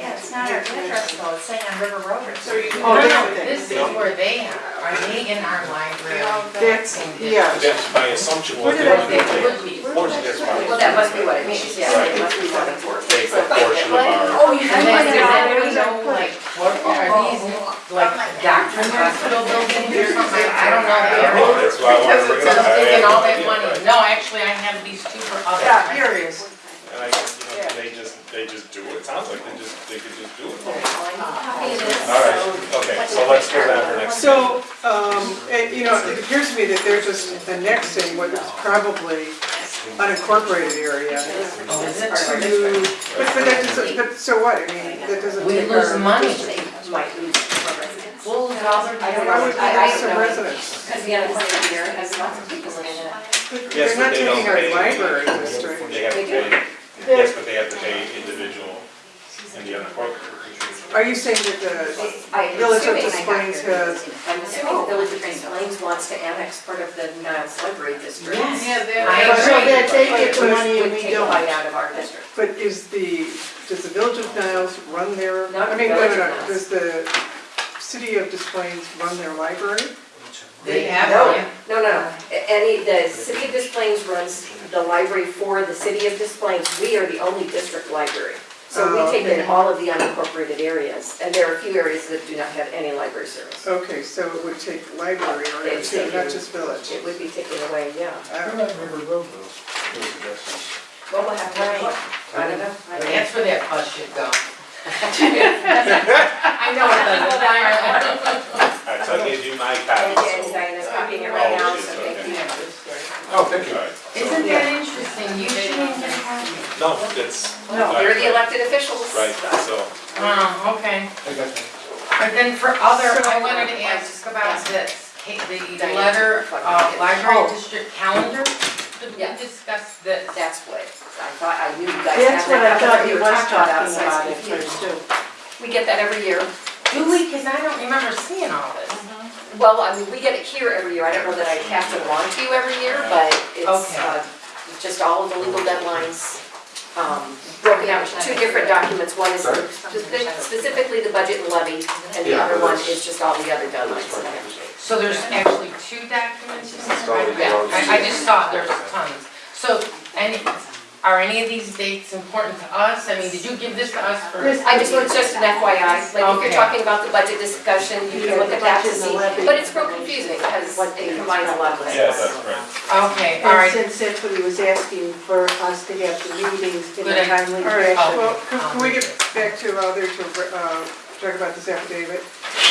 Yeah, it's not our address though, it's saying on River Road or So you something. can. Oh, do no, everything. this is where they are. Are they in our library? That's, yeah. That's my assumption Where did I wanted They would be. take, portion, that's why. Well, that must be what it means, yeah, Right. it must be something for it. Take a portion of our. Oh, you And then, does know, anybody know, like, what, are these, like, doctor's hospital buildings or something? I don't know. I don't that's why I wanted to bring it up. I'm I have all no that money. No, actually, I have these two for other. Yeah, here it is. And I, you know, they just, they just do it, sounds like they could just do it. Copy of this, All right, so- okay, so let's go down for next. So, um, and, you know, it appears to me that they're just annexing what is probably unincorporated area Oh, is it? to, but, but that doesn't, but so what, I mean, that doesn't. We take lose our- money. Might lose more residents. We'll lose all their. I don't Why would we I- I lose some don't know. residents? Because the unemployment here has lots of people in it. But Yes, They're but not they don't taking our pay. library district. They have to pay, yes, but they have to pay individual in the unincorporated. Are you saying that the I'm uh, Village of assuming- Des Plaines has, I'm oh. assuming the Village of Des Plaines wants to annex part of the Niles Library District. Yes. Yeah, they're. I So agree. that they get the money and would we take a don't. bite out of our district. but is the, does the Village of Niles run their, Not I mean, no, Village no, of no, Niles. does the City of Des Plaines run their library? They have No, one. no, no, no. A- Any, the City of Des Plaines runs the library for the City of Des Plaines. We are the only district library. So we Uh, take in all of the unincorporated areas, and there are a few areas that do not have any library service. Okay, so it would take library or They'd too, take not in- just village. It would be taken away, yeah. I don't- Well, we'll have to look. I don't know. That's where that bus should go. I know it doesn't. All right, so I gave you my copy, And and so. Diana's copying it right now, Oh, so thank you. Oh, thank you. All right. Isn't that interesting? You shouldn't get a copy. No, that's. No, you're the elected officials. Right, so, Oh, okay. But then for other, I wanted to ask about this, ca- the letter, uh, library district calendar. Did we Yeah. discuss this? That's what, I thought, I knew you guys That's had what I that. thought we he were was talking so I about was it confused. first too. We get that every year. Do we? Cause I don't remember seeing all this. Well, I mean, we get it here every year. I don't know that I pass it along to you every year, but it's, Okay. uh, it's just all of the legal deadlines, um, broken out into two different documents. One is specific- specifically the budget and levy, and the Yeah, other one it's- is just all the other deadlines. So there's actually two documents? in It's there? Yeah. I, I just saw there's tons. So, any, are any of these dates important to us? I mean, did you give this to us for? This- I just, it's just an FYI, like if Okay. you're talking about the budget discussion, you can look at that to budget and the see. But it's real confusing because it combines a lot of things. yes, that's right. Okay, all And right. since that's what he was asking for us to have the meetings in a idea. timely All right, fashion. well, can can we get back to other, to, uh, talk about this affidavit?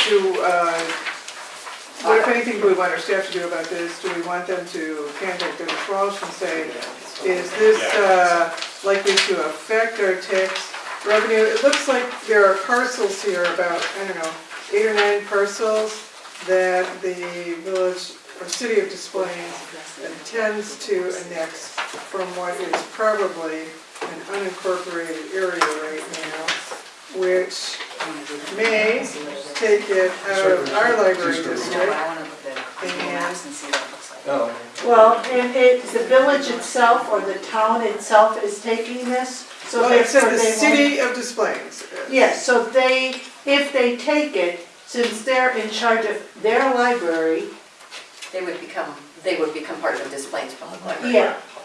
Do, uh, what if anything do we want our staff to do about this? Do we want them to contact Dennis Walsh and say, is this, uh, likely to affect our tax revenue? It looks like there are parcels here, about, I don't know, eight or nine parcels that the village, or city of Des Plaines intends to annex from what is probably an unincorporated area right now, which may take it out of our library district. And No. Well, and it, the village itself or the town itself is taking this, so Well, it said therefore the they won't. city of Des Plaines. Yes, so they, if they take it, since they're in charge of their library, They would become, they would become part of the Des Plaines Public Library.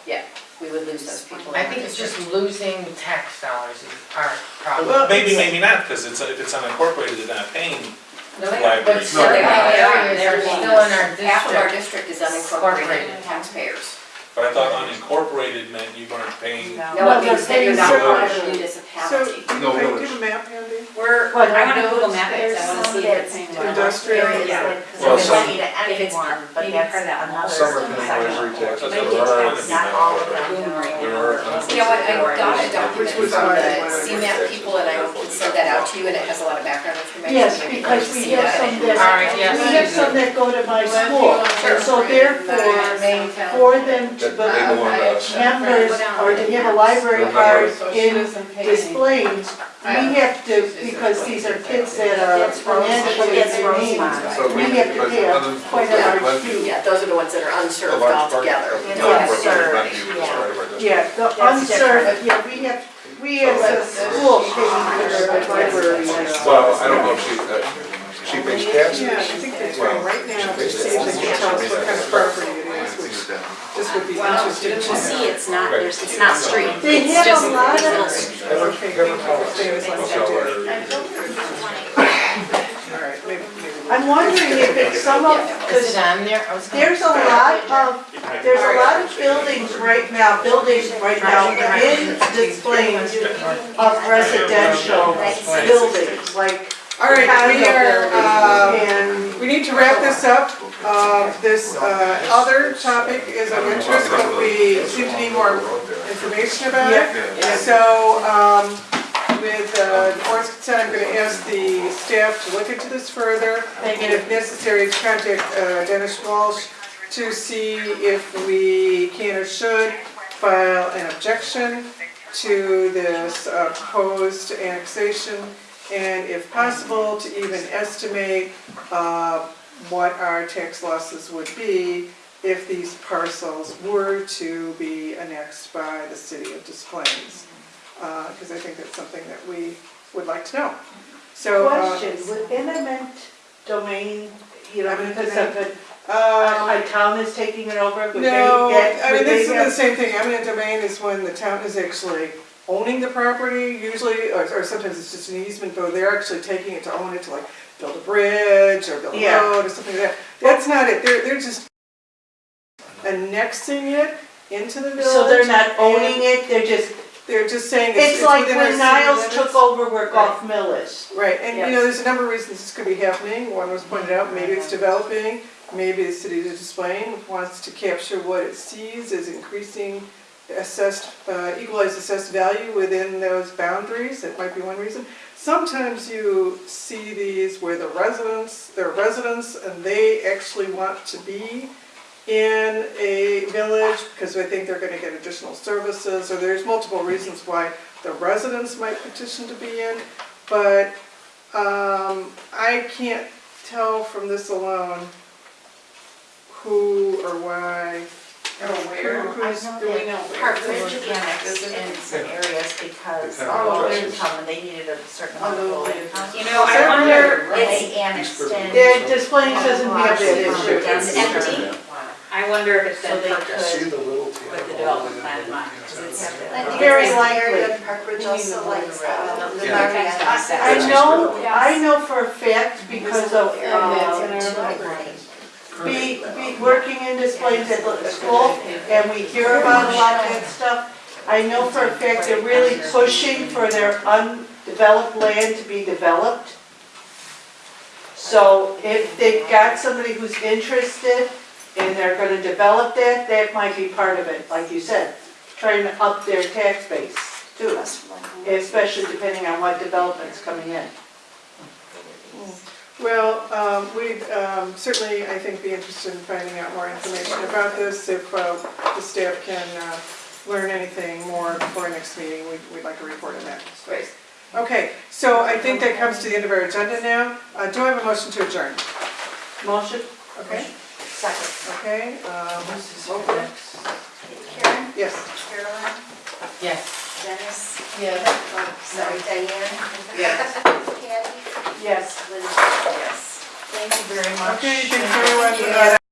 yeah, We would lose those people. I think it's just losing tax dollars is our problem. Well, Maybe, maybe not, because it's, if it's unincorporated, they're not paying No, they are. library. But still, they the are. areas are still in our Half of our district. district is unincorporated Incorporated. taxpayers. But I thought unincorporated meant you weren't paying. No, No, it means that you're not paying part of separate. a So, municipality. do No you do you village. have a map handy? We're, What, I I wanna wanna Google map it, there's I wanna see if it's. Industrial. Well, some- If it's, but that's another. Some are paying library taxes, That's there what are, I'm trying to Not all of be them there are. you know what, I got a document Which from why I the wanted CMAP people and I can send that out to you and it has a lot of background information. yes, Maybe you'd like because to we see have that. some that, yes. we have some that go to my school. Sure. So therefore, for them to That they become belong to us. members or to have a library card in Des Plaines, we have to, because these are kids that are financially That's in need, Rosemont. So we have to but pay a other- quite a large fee. Yeah, those are the ones that are A unserved large part altogether. of the Yeah. unincorporated Sure. revenue is part of our district. Yeah, the unserved, yeah, we have, we as a school pay for the library. Well, I don't know if she, uh, she pays taxes. Yeah, I think that's right, right now, to see if they can tell us what kind of property it is, which this would be interesting to You see, it's not, there's, it's not street. They It's have just a lot little of, street. Never, Okay, never thank tell you. us. Like That's that, our- All right, maybe, maybe. I'm wondering if it's some of, Is because it on there? I was gonna- there's a lot of, there's a lot of buildings right now, buildings right now in Des Plaines of residential buildings, like All right, we are, uh, And we need to wrap this up. Uh, This uh, other topic is of interest, but we seem to need more information about it. So, um, with uh, the board's consent, I'm gonna ask the staff to look into this further, and if necessary, to contact uh, Dennis Walsh to see if we can or should file an objection to this uh, proposed annexation, and if possible, to even estimate uh, what our tax losses would be if these parcels were to be annexed by the city of Des Plaines. Because I think that's something that we would like to know. So. uh, question, would eminent domain, you know, Eminent because of it, uh, a town is taking it over, would they No, get, I mean, would this is the have? same thing, eminent domain is when the town is actually owning the property usually, or, or sometimes it's just an easement, but they're actually taking it to own it to like build a bridge or build a Yeah. road or something like that. That's not it, they're, they're just annexing it into the village. So they're not owning it, they're just, They're just saying it's, it's it's like within our when city Niles limits. took over where Golf Mill is. Right, and you know, there's a number of reasons this could be happening. One was pointed out, maybe it's developing, maybe the city of Des Plaines wants to capture what it sees as increasing assessed, uh, equalized assessed value within those boundaries, that might be one reason. Sometimes you see these where the residents, they're residents and they actually want to be in a village because they think they're gonna get additional services, or there's multiple reasons why the residents might petition to be in. But um, I can't tell from this alone who or why. Or where, Who- I who's know doing that it. Hartford annexed in some areas because They of found low addresses. income and they needed a certain amount of low income. You know, I wonder, And they annexed in. Yeah, Des doesn't have that issue. It's empty, I wonder if it's so been they purchased could, the little with the development plan in mind. 'cause it's- I think Very it's likely. area of Parkbridge also likes, uh, the Yeah. Marietta I section. know, I know for a fact because of, Yeah, that's um, in our library. Be, be working in Des Plaines at the school, and we hear about a lot of that stuff. I know for a fact they're really pushing for their undeveloped land to be developed. So if they've got somebody who's interested and they're gonna develop that, that might be part of it, like you said, trying to up their tax base too, especially depending on what development's coming in. Well, um, we'd um, certainly, I think, be interested in finding out more information about this. If uh, the staff can uh, learn anything more before our next meeting, we'd- we'd like a report on that. Great. Okay, so I think that comes to the end of our agenda now. Uh, Do I have a motion to adjourn? Motion? Okay, Second. okay, um, roll call. Karen, yes. Carolyn, Yes. Dennis, Yes. oh, sorry, Diane. Yes. Patty, Yes. Linda, yes. Thank you very much. Okay, thanks everyone. Uh,